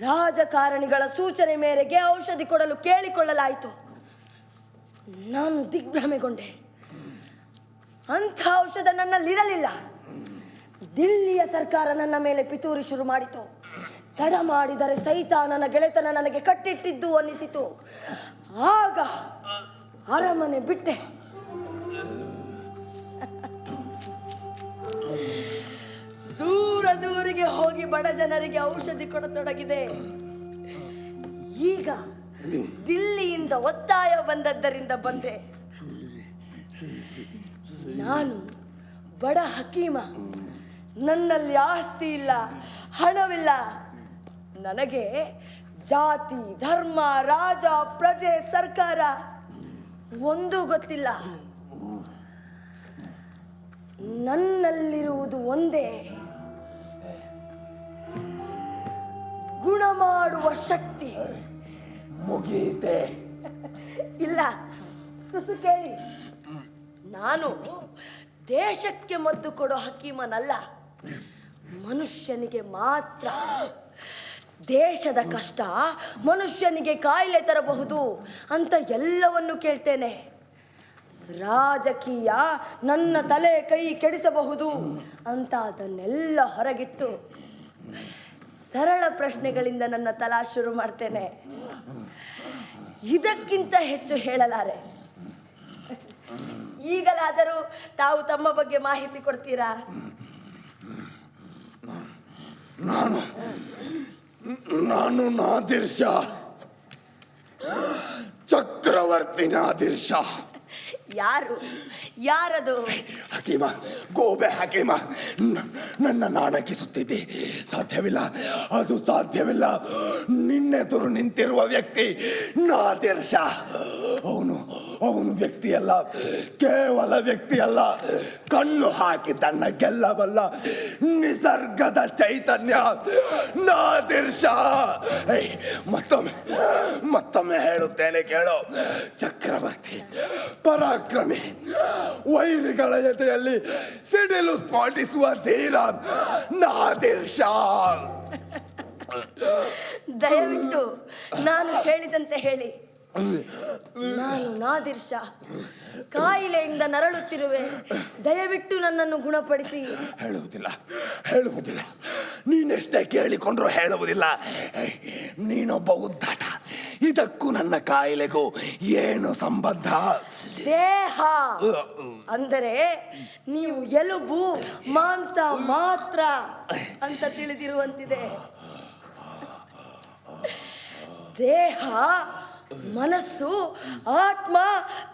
ರಾಜಕಾರಣಿಗಳ ಸೂಚನೆ ಮೇರೆಗೆ ಔಷಧಿ ಕೊಡಲು ಕೇಳಿಕೊಳ್ಳಲಾಯಿತು. ನಾನು ದಿಗ್ಭ್ರಮೆಗೊಂಡೆ. ಅಂಥ ಔಷಧ ನನ್ನಲ್ಲಿರಲಿಲ್ಲ. ದಿಲ್ಲಿಯ ಸರ್ಕಾರ ನನ್ನ ಮೇಲೆ ಪಿತೂರಿ ಶುರು ಮಾಡಿತು. ತಡ ಮಾಡಿದರೆ ಸಹಿತ ನನ್ನ ಗೆಳೆತನ ನನಗೆ ಕಟ್ಟಿಟ್ಟಿದ್ದು ಅನ್ನಿಸಿತು. ಆಗ ಅರಮನೆ ಬಿಟ್ಟೆ. ದೂರ ದೂರಿಗೆ ಹೋಗಿ ಬಡ ಜನರಿಗೆ ಔಷಧಿ ಕೊಡತೊಡಗಿದೆ. ಈಗ ದಿಲ್ಲಿಯಿಂದ ಒತ್ತಾಯ ಬಂದದ್ದರಿಂದ ಬಂದೆ. ನಾನು ಬಡ ಹಕೀಮ. ನನ್ನಲ್ಲಿ ಆಸ್ತಿ ಇಲ್ಲ, ಹಣವಿಲ್ಲ. ನನಗೆ ಜಾತಿ ಧರ್ಮ ರಾಜ ಪ್ರಜೆ ಸರ್ಕಾರ ಒಂದೂ ಗೊತ್ತಿಲ್ಲ. ನನ್ನಲ್ಲಿರುವುದು ಒಂದೇ. ಗುಣ ಮಾಡುವ ಶಕ್ತಿ. ಮುಗಿಯುತ್ತೆ ಇಲ್ಲ. ತುಸು ಕೇಳಿ. ನಾನು ದೇಶಕ್ಕೆ ಮದ್ದು ಕೊಡೋ ಹಕೀಮನಲ್ಲ. ಮನುಷ್ಯನಿಗೆ ಮಾತ್ರ. ದೇಶದ ಕಷ್ಟ ಮನುಷ್ಯನಿಗೆ ಕಾಯಿಲೆ ತರಬಹುದು ಅಂತ ಎಲ್ಲವನ್ನು ಕೇಳ್ತೇನೆ. ರಾಜಕೀಯ ನನ್ನ ತಲೆ ಕೈ ಕೆಡಿಸಬಹುದು ಅಂತ ಅದನ್ನೆಲ್ಲ ಹೊರಗಿಟ್ಟು ಸರಳ ಪ್ರಶ್ನೆಗಳಿಂದ ನನ್ನ ತಲಾ ಶುರು ಮಾಡ್ತೇನೆ. ಇದಕ್ಕಿಂತ ಹೆಚ್ಚು ಹೇಳಲಾರೆ. ಈಗಲಾದರೂ ತಾವು ತಮ್ಮ ಬಗ್ಗೆ ಮಾಹಿತಿ ಕೊಡ್ತೀರಾ? ನಾನು ನಾದಿರ್ ಚಕ್ರವರ್ತಿ ನಾದಿರ್ ಯಾರು? ಯಾರದು? ಹಕೀಮ ಗೋಬೆ ಹಕೀಮ ನನ್ನ ನಾಣಕಿಸುತ್ತಿದ್ದೆ. ಸಾಧ್ಯವಿಲ್ಲ, ಅದು ಸಾಧ್ಯವಿಲ್ಲ. ನಿನ್ನೆದುರು ನಿಂತಿರುವ ವ್ಯಕ್ತಿ ನಾದಿರ್ ಶಾ ಅವನು ಅವನು ವ್ಯಕ್ತಿಯಲ್ಲ, ಕೇವಲ ವ್ಯಕ್ತಿಯಲ್ಲ. ಕಣ್ಣು ಹಾಕಿ ತನ್ನ ಗೆಲ್ಲಬಲ್ಲ ನಿಸರ್ಗದ ಚೈತನ್ಯ ನಾದಿರ್ ಶಾ ಮತ್ತೊಮ್ಮೆ ಮತ್ತೊಮ್ಮೆ ಹೇಳುತ್ತೇನೆ ಕೇಳು. ಚಕ್ರವರ್ತಿ ಪರಾಕ್ರಮಿ ವೈರಿಗಳ ಜೊತೆಯಲ್ಲಿ ಸಿಡಿಲು ಸ್ಫೋಟಿಸುವ ಧೀರ ನಾದಿರ್ ಶಾ. ದಯವಿಟ್ಟು ನಾನು ಹೇಳಿದಂತೆ ಹೇಳಿ. ನಾನು ನಾದಿರ್ ಶಾ ಕಾಯಿಲೆಯಿಂದ ನರಳುತ್ತಿರುವೆ. ದಯವಿಟ್ಟು ನನ್ನನ್ನು ಗುಣಪಡಿಸಿ. ಹೇಳುವುದಿಲ್ಲ ಹೇಳುವುದಿಲ್ಲ. ನೀನೆಷ್ಟೇ ಕೇಳಿಕೊಂಡ್ರು ಹೇಳುವುದಿಲ್ಲ. ನೀನೊಬ್ಬ ಉದ್ದಾಟ. ಇದಕ್ಕೂ ನನ್ನ ಕಾಯಿಲೆಗೂ ಏನು ಸಂಬಂಧ? ದೇಹ. ಅಂದರೆ ನೀವು ಎಲುಬು ಮಾಂಸ ಮಾತ್ರ ಅಂತ ತಿಳಿದಿರುವಂತಿದೆ. ದೇಹ ಮನಸ್ಸು ಆತ್ಮ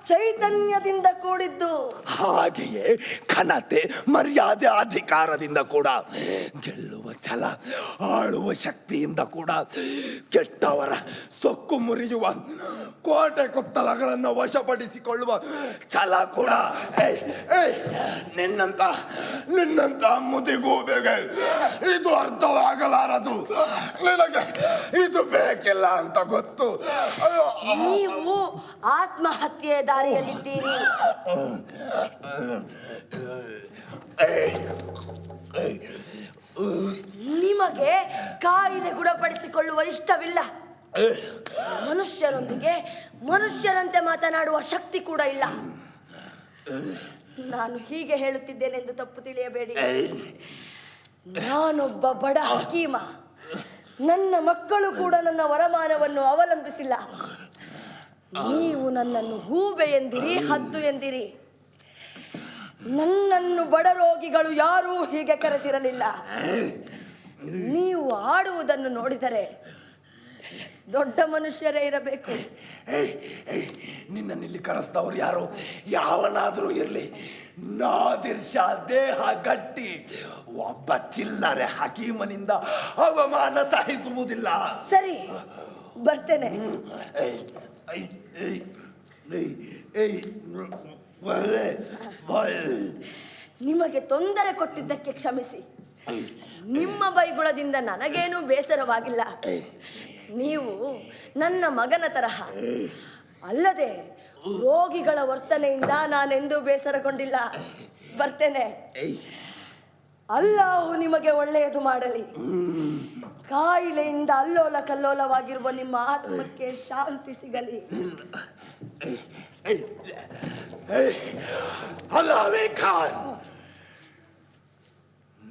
ಚೈತನ್ಯದಿಂದ ಕೂಡಿದ್ದು. ಹಾಗೆಯೇ ಘನತೆ ಮರ್ಯಾದೆ ಅಧಿಕಾರದಿಂದ ಕೂಡ ಗೆಲ್ಲುವ ಛಲ ಆಳುವ ಶಕ್ತಿಯಿಂದ ಕೂಡ ಕೆಟ್ಟವರ ಸೊಕ್ಕು ಮುರಿಯುವ ಕೋಟೆ ಕೊತ್ತಲಗಳನ್ನು ವಶಪಡಿಸಿಕೊಳ್ಳುವ ಛಲ ಕೂಡ. ನಿನ್ನಂತ ನಿನ್ನಂತ ಮುದಿಗೂಬೆಗೆ ಇದು ಅರ್ಥವಾಗಲಾರದು. ನಿನಗೆ ಇದು ಬೇಕಿಲ್ಲ ಅಂತ ಗೊತ್ತು. ಅಯ್ಯೋ, ನೀವು ಆತ್ಮಹತ್ಯೆ ದಾರಿಯಲ್ಲಿದ್ದೀರಿ. ನಿಮಗೆ ಕಾಯಿಲೆ ಗುಣಪಡಿಸಿಕೊಳ್ಳುವ ಇಷ್ಟವಿಲ್ಲ. ಮನುಷ್ಯರೊಂದಿಗೆ ಮನುಷ್ಯರಂತೆ ಮಾತನಾಡುವ ಶಕ್ತಿ ಕೂಡ ಇಲ್ಲ. ನಾನು ಹೀಗೆ ಹೇಳುತ್ತಿದ್ದೇನೆಂದು ತಪ್ಪು ತಿಳಿಯಬೇಡಿ. ನಾನೊಬ್ಬ ಬಡ ಹಕೀಮ. ನನ್ನ ಮಕ್ಕಳು ಕೂಡ ನನ್ನ ವರಮಾನವನ್ನು ಅವಲಂಬಿಸಿಲ್ಲ. ನೀವು ನನ್ನನ್ನು ಹೂಬೆ ಎಂದಿರಿ, ಹದ್ದು ಎಂದಿರಿ. ನನ್ನನ್ನು ಬಡರೋಗಿಗಳು ಯಾರೂ ಹೀಗೆ ಕರೆದಿರಲಿಲ್ಲ. ನೀವು ಆಡುವುದನ್ನು ನೋಡಿದರೆ ದೊಡ್ಡ ಮನುಷ್ಯರೇ ಇರಬೇಕು. ನಿನ್ನ ಇಲ್ಲಿ ಕರೆಸಿದವರು ಯಾರು? ಯಾವನಾದರೂ ಇರಲಿ. ನಾದಿರ್ ಶಾ ದೇಹ ಗಟ್ಟಿ. ಒಬ್ಬ ಚಿಲ್ಲರೆ ಹಕೀಮನಿಂದ ಅವಮಾನ ಸಹಿಸುವುದಿಲ್ಲ. ಸರಿ ಬರ್ತೇನೆ. ನಿಮಗೆ ತೊಂದರೆ ಕೊಟ್ಟಿದ್ದಕ್ಕೆ ಕ್ಷಮಿಸಿ. ನಿಮ್ಮ ಬೈಗುಳದಿಂದ ನನಗೇನೂ ಬೇಸರವಾಗಿಲ್ಲ. ನೀವು ನನ್ನ ಮಗನ ತರಹ. ಅಲ್ಲದೆ ರೋಗಿಗಳ ವರ್ತನೆಯಿಂದ ನಾನೆಂದೂ ಬೇಸರಗೊಂಡಿಲ್ಲ. ಬರ್ತೇನೆ. ಅಲ್ಲಾಹು ನಿಮಗೆ ಒಳ್ಳೆಯದು ಮಾಡಲಿ. ಕಾಯಿಲೆಯಿಂದ ಅಲ್ಲೋಲ ಕಲ್ಲೋಲವಾಗಿರುವ ನಿಮ್ಮ ಆತ್ಮಕ್ಕೆ ಶಾಂತಿ ಸಿಗಲಿ. ಅಲ್ಲಾವೇ ಖಾನ್.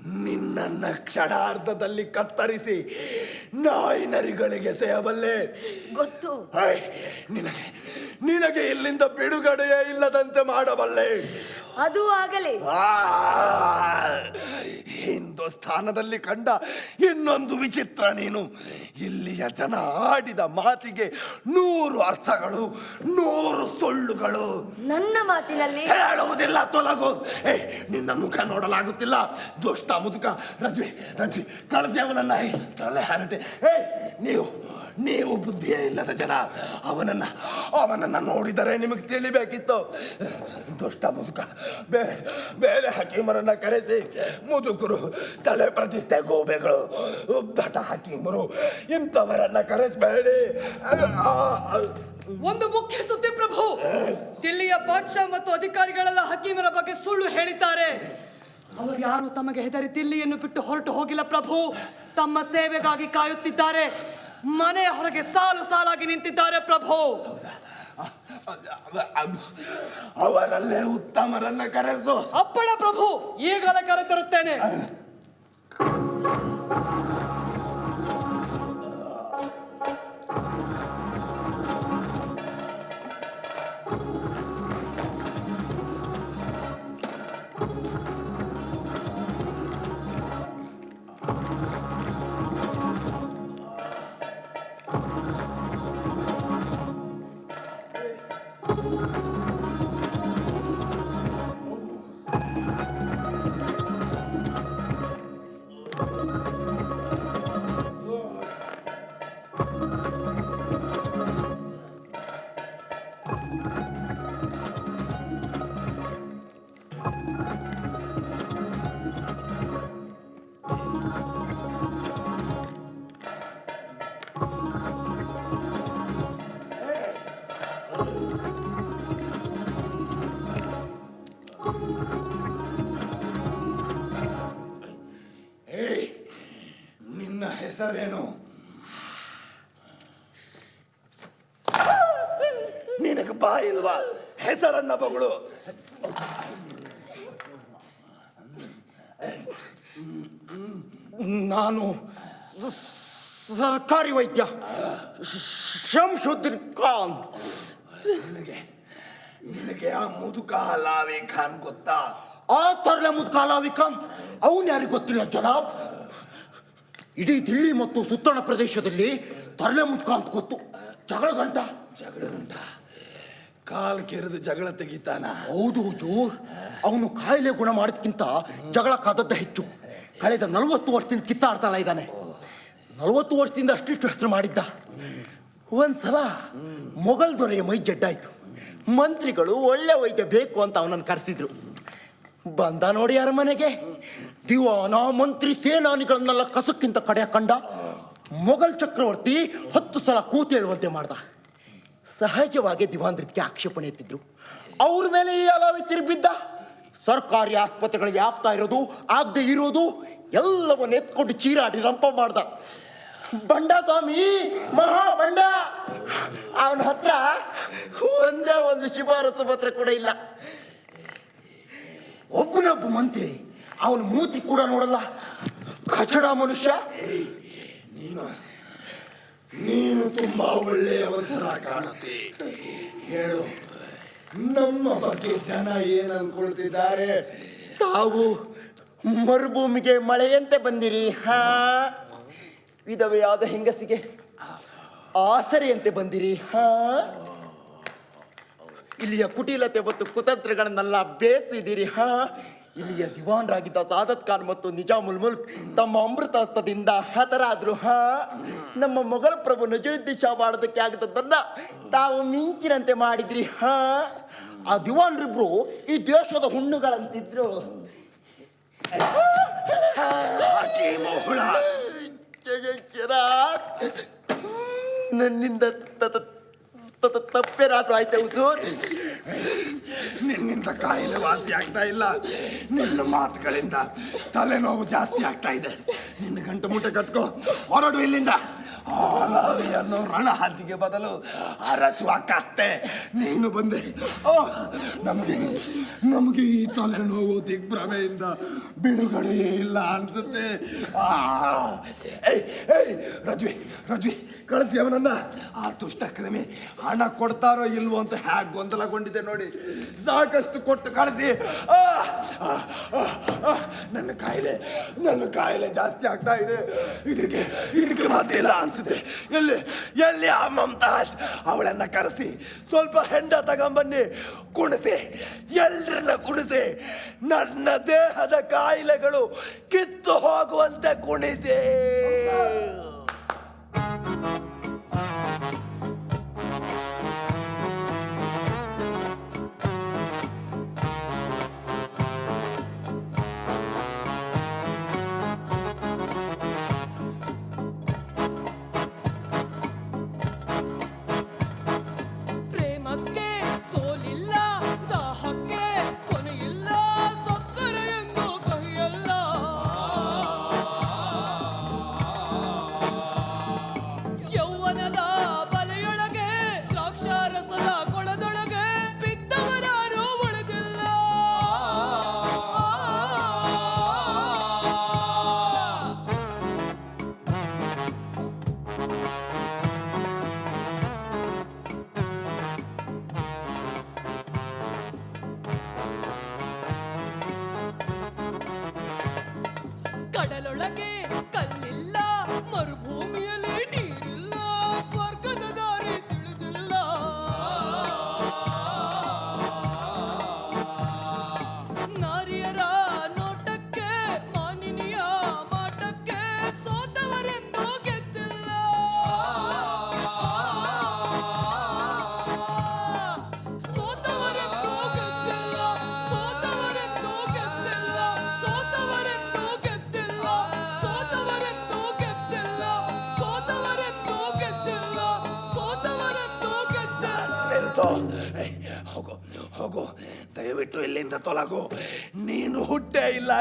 ನಿನ್ನನ್ನ ಕ್ಷಣಾರ್ಧದಲ್ಲಿ ಕತ್ತರಿಸಿ ನಾಯಿ ನರಿಗಳಿಗೆ ಸೇಬಲ್ಲೆ ಗೊತ್ತು ನಿನಗೆ ನಿನಗೆ ಇಲ್ಲಿಂದ ಬಿಡುಗಡೆಯೇ ಇಲ್ಲದಂತೆ ಮಾಡಬಲ್ಲೆ. ಅದು ಆಗಲಿ. ಹಿಂದೂಸ್ಥಾನದಲ್ಲಿ ಕಂಡ ಇನ್ನೊಂದು ವಿಚಿತ್ರ ನೀನು. ಇಲ್ಲಿಯ ಜನ ಆಡಿದ ಮಾತಿಗೆ ನೂರು ಅರ್ಥಗಳು ನೂರು ಸುಳ್ಳುಗಳು. ನನ್ನ ಮಾತಿನಲ್ಲಿ ಹೇಳುವುದಿಲ್ಲ ತೊಲಗು. ಏ ನಿನ್ನ ಮುಖ ನೋಡಲಾಗುತ್ತಿಲ್ಲ. ದುಷ್ಟ ಮುದುಕ ರಜ್ವಿ ರಜ್ವಿ ಕಳಿಸಿ ಅವನನ್ನ. ತಲೆ ಹರಟೆ. ಏ ನೀವು ನೀವು ಬುದ್ಧಿಯೇ ಇಲ್ಲದ ಜನ, ಅವನನ್ನ ಅವನನ್ನ ನೋಡಿದರೆ ನಿಮಗೆ ತಿಳಿಬೇಕಿತ್ತು. ದುಷ್ಟ ಮುದುಕ ಬೇರೆ ಬೇರೆ ಹಕೀಮರನ್ನ ಕರೆಸಿ, ಮುದುಕರು ತಲೆ ಪ್ರತಿಷ್ಠೆ ಗೋಬೆಗಳು, ಭಟ ಹಕೀಮರು ಇಂಥವರನ್ನ ಕರೆಸಬೇಡಿ. ಒಂದು ಮುಖ್ಯ ಸುದ್ದಿ ಪ್ರಭು, ದಿಲ್ಲಿಯ ಬಾದ್ಶಾ ಮತ್ತು ಅಧಿಕಾರಿಗಳೆಲ್ಲ ಹಕೀಮರ ಬಗ್ಗೆ ಸುಳ್ಳು ಹೇಳಿದ್ದಾರೆ. ಅವರು ಯಾರು ತಮಗೆ ಹೆದರಿ ದಿಲ್ಲಿಯನ್ನು ಬಿಟ್ಟು ಹೊರಟು ಹೋಗಿಲ್ಲ ಪ್ರಭು. ತಮ್ಮ ಸೇವೆಗಾಗಿ ಕಾಯುತ್ತಿದ್ದಾರೆ. ಮನೆ ಹೊರಗೆ ಸಾಲು ಸಾಲಾಗಿ ನಿಂತಿದ್ದಾರೆ ಪ್ರಭು. ಅವರಲ್ಲೇ ಉತ್ತಮರನ್ನ ಕರೆಸು. ಅಪ್ಪಣ ಪ್ರಭು ಈಗಲೇ ಕರೆತರುತ್ತೇನೆ. ಹೆಸರೇನು? ನಿನಗೆ ಇಲ್ವಾ? ಹೆಸರನ್ನ ಬಗಳು. ನಾನು ಸರ್ಕಾರಿ ವೈದ್ಯ. ಶಂಶುದ್ದೀನ್ ಖಾನ್. ನಿನಗೆ ನಿನಗೆ ಆ ಮುದುಕ ಹಲಾವಿ ಖಾನ್ ಗೊತ್ತಾ? ಆ ತರಲೆ ಮುದ್ಕಾಲಾವಿ ಖಾನ್ ಅವನು ಯಾರಿಗೆ ಗೊತ್ತಿಲ್ಲ ಜನಾಬ್? ಇಡೀ ದಿಲ್ಲಿ ಮತ್ತು ಸುತ್ತಣ ಪ್ರದೇಶದಲ್ಲಿ ತರಲೆ ಮುಟ್ಕ ಅಂತ ಗೊತ್ತು ಜಗಳ ಗಂಟ ಜಗಳ ಗಂಟ ಕಾಲ್ ಕೆರೆದು ಜಗಳ ತೆಗಿತಾನ? ಹೌದು ಹೌದು. ಅವನು ಕಾಯಿಲೆ ಗುಣ ಮಾಡೋದಕ್ಕಿಂತ ಜಗಳ ಕಾದದ್ದ ಹೆಚ್ಚು. ಕಳೆದ ನಲವತ್ತು ವರ್ಷದಿಂದ ಕಿತ್ತಾಡ್ತಾನ ಇದ್ದಾನೆ. ನಲವತ್ತು ವರ್ಷದಿಂದ ಅಷ್ಟಿಷ್ಟು ಹೆಸರು ಮಾಡಿದ್ದ. ಒಂದ್ಸಲ ಮೊಘಲ್ ದೊರೆಯ ಮೈ ಜಡ್ಡಾಯ್ತು ಮಂತ್ರಿಗಳು ಒಳ್ಳೆ ವೈದ್ಯ ಬೇಕು ಅಂತ ಅವನನ್ನು ಕರೆಸಿದ್ರು. ಬಂದ ನೋಡಿ ಅರಮನೆಗೆ. ದಿವಾನ ಮಂತ್ರಿ ಸೇನಾನಿಗಳನ್ನೆಲ್ಲ ಕಸಕ್ಕಿಂತ ಕಡೆ ಕಂಡ ಮೊಘಲ್ ಚಕ್ರವರ್ತಿ ಹತ್ತು ಸಲ ಕೂತು ಹೇಳುವಂತೆ ಮಾಡ್ದ. ಸಹಜವಾಗಿ ದಿವಾಂದ್ರಕ್ಕೆ ಆಕ್ಷೇಪಣೆ ಎತ್ತಿದ್ರು. ಅವ್ರ ಮೇಲೆ ಈ ಅಲಾವಿ ತಿರುಗಿದ್ದ ಸರ್ಕಾರಿ ಆಸ್ಪತ್ರೆಗಳಿಗೆ ಆಗ್ತಾ ಇರೋದು, ಆಗದೆ ಇರೋದು, ಎಲ್ಲವನ್ನ ಎತ್ಕೊಂಡು ಚೀರಾಡಿ ರಂಪ ಮಾಡ್ದ. ಬಂಡ ಸ್ವಾಮಿ, ಮಹಾ ಬಂಡ. ಅವನ ಹತ್ರ ಒಂದೇ ಒಂದು ಶಿಫಾರಸು ಪತ್ರ ಕೂಡ ಇಲ್ಲ. ಒಬ್ಬನೊಬ್ಬ ಮಂತ್ರಿ ಅವನ ಮೂತಿ ಕೂಡ ನೋಡಲ್ಲ. ಕಚಡ ಮನುಷ್ಯ. ನೀನು ನೀನು ತುಂಬಾ ಒಳ್ಳೆಯವಂತರ ಕಾಣುತ್ತೆ. ಹೇಳು ನಮ್ಮ ಬಗ್ಗೆ ಜನ ಏನ್ ಅನ್ಕೊಳ್ತಿದ್ದಾರೆ? ತಾವು ಮರುಭೂಮಿಗೆ ಮಳೆಯಂತೆ ಬಂದಿರಿ ಹಾ? ವಿಧವೆಯಾದ ಹೆಂಗಸಿಗೆ ಆಸರೆಯಂತೆ ಬಂದಿರಿ ಹಾ? ಇಲ್ಲಿಯ ಕುಟಿಲತೆ ಮತ್ತು ಕುತಂತ್ರಗಳನ್ನೆಲ್ಲ ಬೇಸಿದಿರಿ ಹಾ? ಇಲ್ಲಿಯ ದಿವಾನ್ರಾಗಿದ್ದ ಸಾದತ್ ಖಾನ್ ಮತ್ತು ನಿಜಾಮುಲ್ ಮುಲ್ಕ್ ತಮ್ಮ ಅಮೃತಾಸ್ತ್ರದಿಂದ ಹತರಾದ್ರು. ಹ ನಮ್ಮ ಮೊಘಲ್ ಪ್ರಭು ನಜರುದ್ದೀನ್ ಶಾ ಮಾಡೋದಕ್ಕೆ ಆಗದ್ದನ್ನ ತಾವು ಮಿಂಚಿನಂತೆ ಮಾಡಿದ್ರಿ. ಹ ಆ ದಿವಾನ್ರಿಬ್ರು ಈ ದೇಶದ ಹುಣ್ಣುಗಳಂತಿದ್ರು. ನನ್ನಿಂದ ತಪ್ಪೇನಾದ್ರೂ ಆಯ್ತಾ ಹುಜೂರ್ ನಿನ್ನಿಂದ ಕಾಯಿಲೆ ವಾಸಿ ಆಗ್ತಾ ಇಲ್ಲ. ನಿನ್ನ ಮಾತುಗಳಿಂದ ತಲೆನೋವು ಜಾಸ್ತಿ ಆಗ್ತಾ ಇದೆ. ನಿನ್ನ ಗಂಟು ಮೂಟೆ ಕಟ್ಕೋ. ಹೊರಡು ಇಲ್ಲಿಂದ. ಆಲಾವಿಯನ್ನು ರಣಹದ್ದಿಗೆ ಬದಲು ಅರಚುವ ಕತ್ತೆ. ನೀನು ಬಂದೆ. ಓ, ನಮಗೆ ನಮಗೆ ಈ ತಲೆನೋವು ದಿಗ್ಭ್ರಮೆಯಿಂದ ಬಿಡುಗಡೆಯೇ ಇಲ್ಲ ಅನ್ಸುತ್ತೆ. ರಜ್ವಿ ರಜ್ವಿ. ಕಳಿಸಿ ಅವನನ್ನ. ಆ ದುಷ್ಟ ಕ್ರಿಮಿ ಹಣ ಕೊಡ್ತಾರೋ ಇಲ್ವೋ ಅಂತ ಹ್ಯಾಕ್ ಗೊಂದಲಗೊಂಡಿದೆ ನೋಡಿ. ಸಾಕಷ್ಟು ಕೊಟ್ಟು ಕಳಿಸಿ. ನನ್ನ ಕಾಯಿಲೆ ನನ್ನ ಕಾಯಿಲೆ ಜಾಸ್ತಿ ಆಗ್ತಾ ಇದೆ. ಇದಕ್ಕೆ ಇದಕ್ಕೆ ಮಾತಿಲ್ಲ ಅನ್ಸುತ್ತೆ. ಎಲ್ಲಿ ಎಲ್ಲಿ ಆ ಮಮತಾಜ್ ಅವಳನ್ನ ಕರೆಸಿ, ಸ್ವಲ್ಪ ಹೆಂಡ ತಗೊಂಬನ್ನಿ, ಕುಣಿಸಿ ಎಲ್ಲರನ್ನ ಕುಣಿಸಿ. ನನ್ನ ದೇಹದ ಕಾಯಿಲೆಗಳು ಕಿತ್ತು ಹೋಗುವಂತೆ ಕುಣಿಸಿ.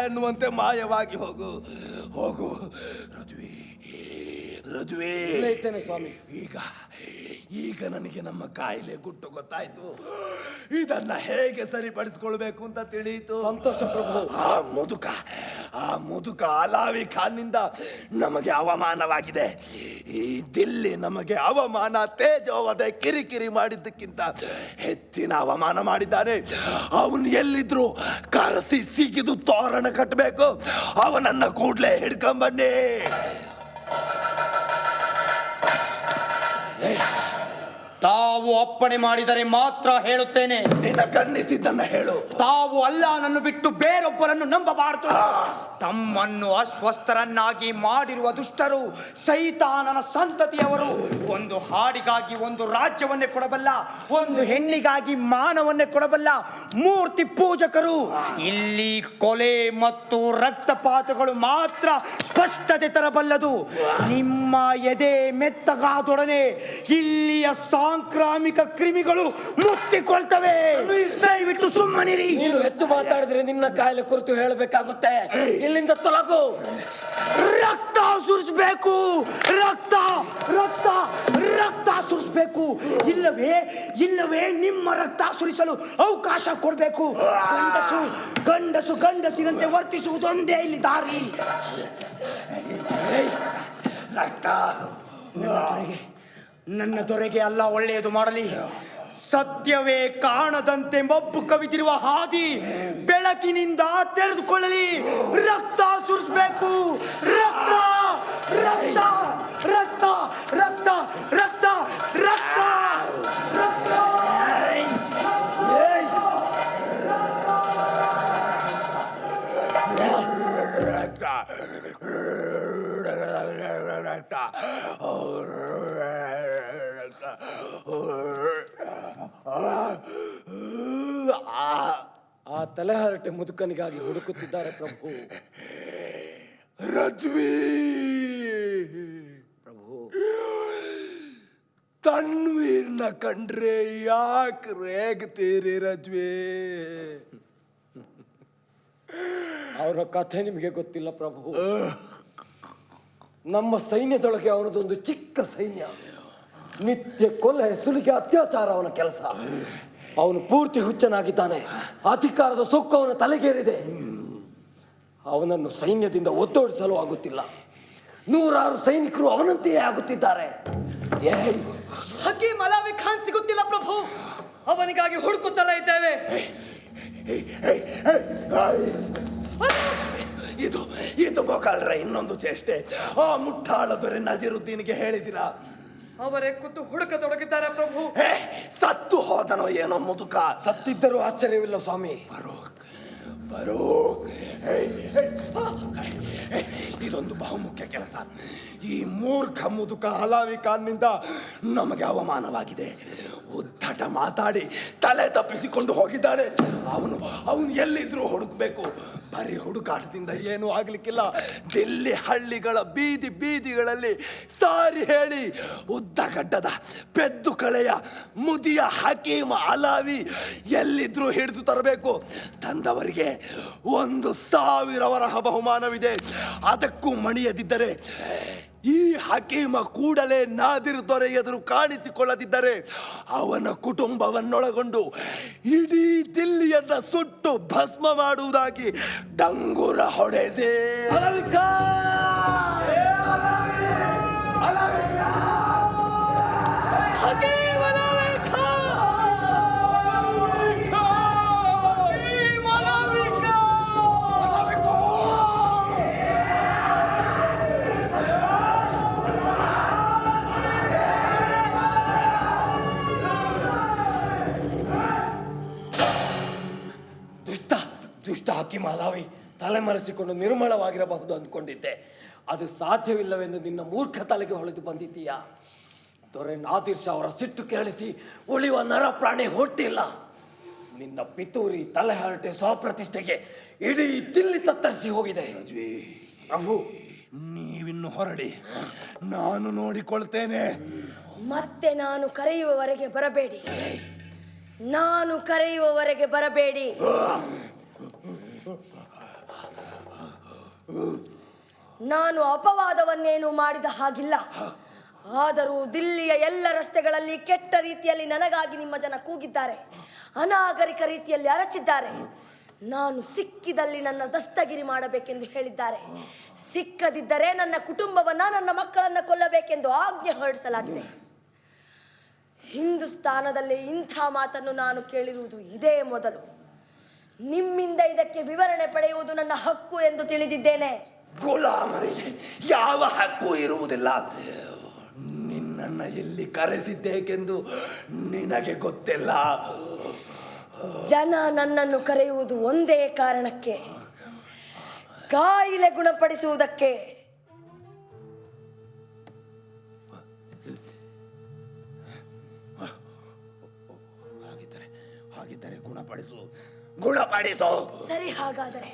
ಎನ್ನುವಂತೆ ಮಾಯವಾಗಿ ಹೋಗು. ಹೋಗು. ರದ್ವಿ ರದ್ವಿ ಸ್ವಾಮಿ. ಈಗ ಈಗ ನನಗೆ ನಮ್ಮ ಕಾಯಿಲೆ ಗುಟ್ಟು ಗೊತ್ತಾಯ್ತು. ಇದನ್ನ ಹೇಗೆ ಸರಿಪಡಿಸ್ಕೊಳ್ಬೇಕು ಅಂತ ತಿಳಿಯಿತು. ಸಂತೋಷ ಪ್ರಭು. ಆ ಮುದುಕ ಆ ಮುದುಕ ಅಲಾವಿ ಖಾನ್ನಿಂದ ನಮಗೆ ಅವಮಾನವಾಗಿದೆ. ಈ ದಿಲ್ಲಿ ನಮಗೆ ಅವಮಾನ ತೇಜೋವದೆ ಕಿರಿಕಿರಿ ಮಾಡಿದ್ದಕ್ಕಿಂತ ಹೆಚ್ಚಿನ ಅವಮಾನ ಮಾಡಿದ್ದಾನೆ. ಅವನು ಎಲ್ಲಿದ್ರು ಕರೆಸಿ ಸಿಗಿದು ತೋರಣ ಕಟ್ಟಬೇಕು. ಅವನನ್ನ ಕೂಡ್ಲೆ ಹಿಡ್ಕೊಂಬನ್ನಿ ತಾವು ಅಪ್ಪಣೆ ಮಾಡಿದರೆ ಮಾತ್ರ ಹೇಳುತ್ತೇನೆ. ನಿನ್ನ ಹೇಳು. ತಾವು ಅಲ್ಲಾನನ್ನು ಬಿಟ್ಟು ಬೇರೊಬ್ಬರನ್ನು ನಂಬಬಾರದು. ತಮ್ಮನ್ನು ಅಸ್ವಸ್ಥರನ್ನಾಗಿ ಮಾಡಿರುವ ದುಷ್ಟರು ಸೈತಾನನ ಸಂತತಿಯವರು. ಒಂದು ಹಾಡಿಗಾಗಿ ಒಂದು ರಾಜ್ಯವನ್ನೇ ಕೊಡಬಲ್ಲ ಒಂದು ಹೆಣ್ಣಿಗಾಗಿ ಮಾನವನ್ನೇ ಕೊಡಬಲ್ಲ ಮೂರ್ತಿ ಪೂಜಕರು. ಇಲ್ಲಿ ಕೊಲೆ ಮತ್ತು ರಕ್ತಪಾತಗಳು ಮಾತ್ರ ಸ್ಪಷ್ಟತೆ ತರಬಲ್ಲದು. ನಿಮ್ಮ ಎದೆ ಮೆತ್ತಗಾದೊಡನೆ ಇಲ್ಲಿಯ ಸಾಂಕ್ರಾಮಿಕ ಕ್ರಿಮಿಗಳು ಮುತ್ತಿಕೊಳ್ತವೆ. ದಯವಿಟ್ಟು ಸುಮ್ಮನಿರಿ. ನೀನು ಹೆಚ್ಚು ಮಾತಾಡಿದ್ರೆ ನಿನ್ನ ಕಾಯಿಲೆ ಕುರಿತು ಹೇಳಬೇಕಾಗುತ್ತೆ. ಇಲ್ಲಿಂದ ತೊಲಗು. ರಕ್ತ ಸುರಿಸ್ಬೇಕು. ರಕ್ತ ರಕ್ತ ರಕ್ತ ಸುರಿಸ್ಬೇಕು. ಇಲ್ಲವೇ ಇಲ್ಲವೇ ನಿಮ್ಮ ರಕ್ತ ಸುರಿಸಲು ಅವಕಾಶ ಕೊಡಬೇಕು. ಗಂಡಸು ಗಂಡಸು ಗಂಡಸಿನಂತೆ ವರ್ತಿಸುವುದೊಂದೇ ಇಲ್ಲಿ ದಾರಿ. ರಕ್ತ. ನನ್ನ ದೊರೆಗೆ ಅಲ್ಲ, ಒಳ್ಳೆಯದು ಮಾಡಲಿ. ಸತ್ಯವೇ ಕಾಣದಂತೆ ಮಬ್ಬು ಕವಿದಿರುವ ಹಾದಿ ಬೆಳಕಿನಿಂದ ತೆರೆದುಕೊಳ್ಳಲಿ. ರಕ್ತ ಸುರಿಸಬೇಕು. ರಕ್ತ ರಕ್ತ ರಕ್ತ ರಕ್ತ ರಕ್ತ ರಕ್ತ ರಕ್ತ. ಆ ತಲೆಹರಟೆ ಮುದುಕನಿಗಾಗಿ ಹುಡುಕುತ್ತಿದ್ದಾರೆ ಪ್ರಭು. ರಜ್ವಿ! ಪ್ರಭು. ತಣ್ವೀರ್ನ ಕಂಡ್ರೆ ಯಾಕೆ ರೇಗ್ತೀರಿ ರಜ್ವಿ? ಅವರ ಕಥೆ ನಿಮಗೆ ಗೊತ್ತಿಲ್ಲ ಪ್ರಭು. ನಮ್ಮ ಸೈನ್ಯದೊಳಗೆ ಅವನದೊಂದು ಚಿಕ್ಕ ಸೈನ್ಯ. ನಿತ್ಯ ಕೊಲೆ ಸುಲಿಗೆ ಅತ್ಯಾಚಾರ ಅವನ ಕೆಲಸ. ಅವನು ಪೂರ್ತಿ ಹುಚ್ಚನಾಗಿದ್ದಾನೆ. ಅಧಿಕಾರದ ಸೊಕ್ಕು ಅವನ ತಲೆಗೇರಿದೆ. ಅವನನ್ನು ಸೈನ್ಯದಿಂದ ಒತ್ತೋಡಿಸಲು ಆಗುತ್ತಿಲ್ಲ. ನೂರಾರು ಸೈನಿಕರು ಅವನಂತೆಯೇ ಆಗುತ್ತಿದ್ದಾರೆ. ಹಕೀಮ್ ಅಲಾವಿ ಖಾನ್ ಸಿಗುತ್ತಿಲ್ಲ ಪ್ರಭು. ಅವನಿಗಾಗಿ ಹುಡುಕುತ್ತಲೇ ಇದ್ದೇವೆ. ಇದು ಇದು ಮೊಕಾಲ್ರ ಇನ್ನೊಂದು ಚೇಷ್ಟೆ. ಆ ಮುಟ್ಟಾಳ ದೊರೆ ನಜೀರುದ್ದೀನ್ಗೆ ಹೇಳಿದಿರಾ? ಅವರೇ ಕೂತು ಹುಡುಕತೊಡಗಿದ್ದಾರೆ ಪ್ರಭು. ಸತ್ತು ಹೋದನೋ ಏನೋ ಮುದುಕ. ಸತ್ತಿದ್ದರೂ ಆಶ್ಚರ್ಯವಿಲ್ಲ ಸ್ವಾಮಿ. ಫರೂಕ್ ಏಯ್, ಇದೊಂದು ಬಹುಮುಖ್ಯ ಕೆಲಸ. ಈ ಮೂರ್ಖ ಮುದುಕ ಹಲಾವಿ ಖಾನ್ನಿಂದ ನಮಗೆ ಅವಮಾನವಾಗಿದೆ. ಉದ್ದಟ ಮಾತಾಡಿ, ತಲೆ ತಪ್ಪಿಸಿಕೊಂಡು ಹೋಗಿದ್ದಾನೆ ಅವನು ಅವನು ಎಲ್ಲಿದ್ರೂ ಹುಡುಕ್ಬೇಕು. ಬರೀ ಹುಡುಕಾಟದಿಂದ ಏನೂ ಆಗ್ಲಿಕ್ಕಿಲ್ಲ. ದಿಲ್ಲಿ ಹಳ್ಳಿಗಳ ಬೀದಿ ಬೀದಿಗಳಲ್ಲಿ ಸಾರಿ ಹೇಳಿ ಉದ್ದಗಡ್ಡದ ಪೆದ್ದು ಕಳೆಯ ಮುದಿಯ ಹಕೀಮ ಅಲಾವಿ ಎಲ್ಲಿದ್ರೂ ಹಿಡಿದು ತರಬೇಕು. ತಂದವರಿಗೆ ಒಂದು ಸಾವಿರ ವರಹ ಬಹುಮಾನವಿದೆ. ಅದಕ್ಕೂ ಮಣಿಯದಿದ್ದರೆ ಈ ಹಕೀಮ ಕೂಡಲೇ ನಾದಿರು ದೊರೆ ಎದುರು ಕಾಣಿಸಿಕೊಳ್ಳದಿದ್ದರೆ ಅವನ ಕುಟುಂಬವನ್ನೊಳಗೊಂಡು ಇಡೀ ದಿಲ್ಲಿಯನ್ನ ಸುಟ್ಟು ಭಸ್ಮ ಮಾಡುವುದಾಗಿ ಡಂಗುರ ಹೊಡೆಸೇ. ದುಷ್ಟ ಹಾಕಿ ಮಾಲಾವಿ ತಲೆಮರೆಸಿಕೊಂಡು ನಿರ್ಮಲವಾಗಿರಬಹುದು ಅಂದ್ಕೊಂಡಿದ್ದೆ. ಅದು ಸಾಧ್ಯವಿಲ್ಲವೆಂದು ನಿನ್ನ ಮೂರ್ಖ ತಲೆಗೆ ಹೊಳೆದು ಬಂದಿದ್ದೀಯಾ? ದೊರೆ ನಾದಿರ್ ಶಾ ಅವರ ಸಿಟ್ಟು ಕೇಳಿಸಿ ಉಳಿಯುವ ನರ ಪ್ರಾಣಿ ಹುಟ್ಟಿಲ್ಲ. ನಿನ್ನ ಪಿತೂರಿ ತಲೆಹರಟೆ ಸ್ವಪ್ರತಿಷ್ಠೆಗೆ ಇಡೀ ದಿಲ್ಲಿ ತತ್ತರಿಸಿ ಹೋಗಿದೆ. ಪ್ರಭು ನೀವಿನ್ನು ಹೊರಡಿ. ನಾನು ನೋಡಿಕೊಳ್ತೇನೆ. ಮತ್ತೆ ನಾನು ಕರೆಯುವವರೆಗೆ ಬರಬೇಡಿ. ನಾನು ಕರೆಯುವವರೆಗೆ ಬರಬೇಡಿ. ನಾನು ಅಪವಾದವನ್ನೇನು ಮಾಡಿದ ಹಾಗಿಲ್ಲ. ಆದರೂ ದಿಲ್ಲಿಯ ಎಲ್ಲ ರಸ್ತೆಗಳಲ್ಲಿ ಕೆಟ್ಟ ರೀತಿಯಲ್ಲಿ ನನಗಾಗಿ ನಿಮ್ಮ ಜನ ಕೂಗಿದ್ದಾರೆ. ಅನಾಗರಿಕ ರೀತಿಯಲ್ಲಿ ಅರಚಿದ್ದಾರೆ. ನಾನು ಸಿಕ್ಕಿದಲ್ಲಿ ನನ್ನ ದಸ್ತಗಿರಿ ಮಾಡಬೇಕೆಂದು ಹೇಳಿದ್ದಾರೆ. ಸಿಕ್ಕದಿದ್ದರೆ ನನ್ನ ಕುಟುಂಬವನ್ನ ನನ್ನ ಮಕ್ಕಳನ್ನ ಕೊಲ್ಲಬೇಕೆಂದು ಆಜ್ಞೆ ಹೊರಡಿಸಲಾಗಿದೆ. ಹಿಂದೂಸ್ತಾನದಲ್ಲಿ ಇಂಥ ಮಾತನ್ನು ನಾನು ಕೇಳಿರುವುದು ಇದೇ ಮೊದಲು. ನಿಮ್ಮಿಂದ ಇದಕ್ಕೆ ವಿವರಣೆ ಪಡೆಯುವುದು ನನ್ನ ಹಕ್ಕು ಎಂದು ತಿಳಿದಿದ್ದೇನೆ. ಗುಲಾಮರಿಗೆ ಯಾವ ಹಕ್ಕು ಇರುವುದಿಲ್ಲ? ನಿನ್ನನ್ನ ಎಲ್ಲಿ ಕರೆಸಿದ್ದೇಕೆಂದು ನಿನಗೆ ಗೊತ್ತಿಲ್ಲ. ಜನ ನನ್ನನ್ನು ಕರೆಯುವುದು ಒಂದೇ ಕಾರಣಕ್ಕೆ. ಕಾಯಿಲೆ ಗುಣಪಡಿಸುವುದಕ್ಕೆ. ಹಾಗಿದ್ದರೆ ಹಾಗಿದ್ದರೆ ಗುಣಪಡಿಸು. ಗುಣಪಡಿಸು ಸರಿ ಹಾಗಾದರೆ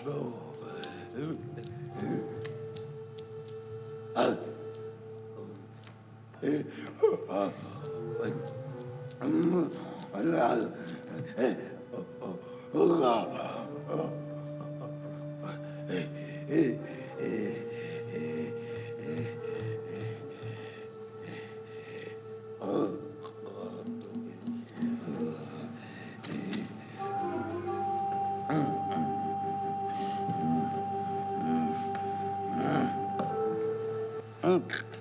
Dank.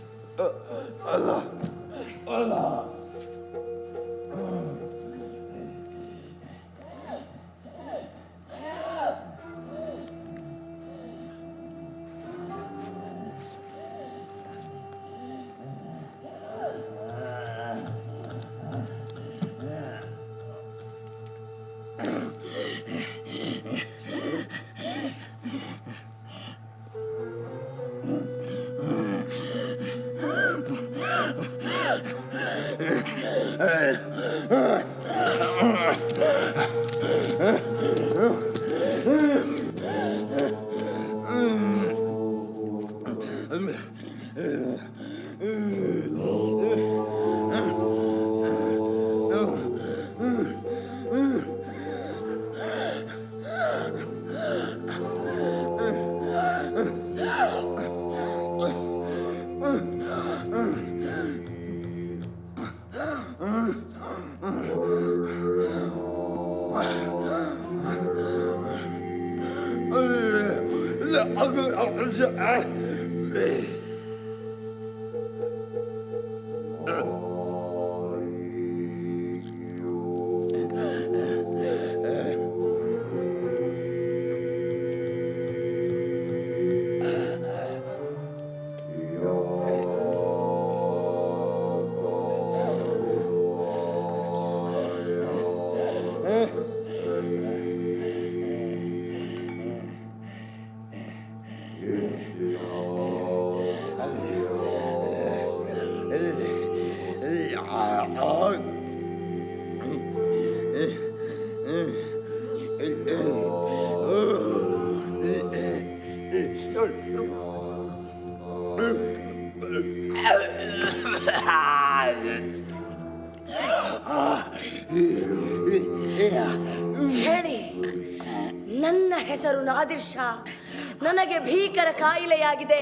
ಕಾಯಿಲೆಯಾಗಿದೆ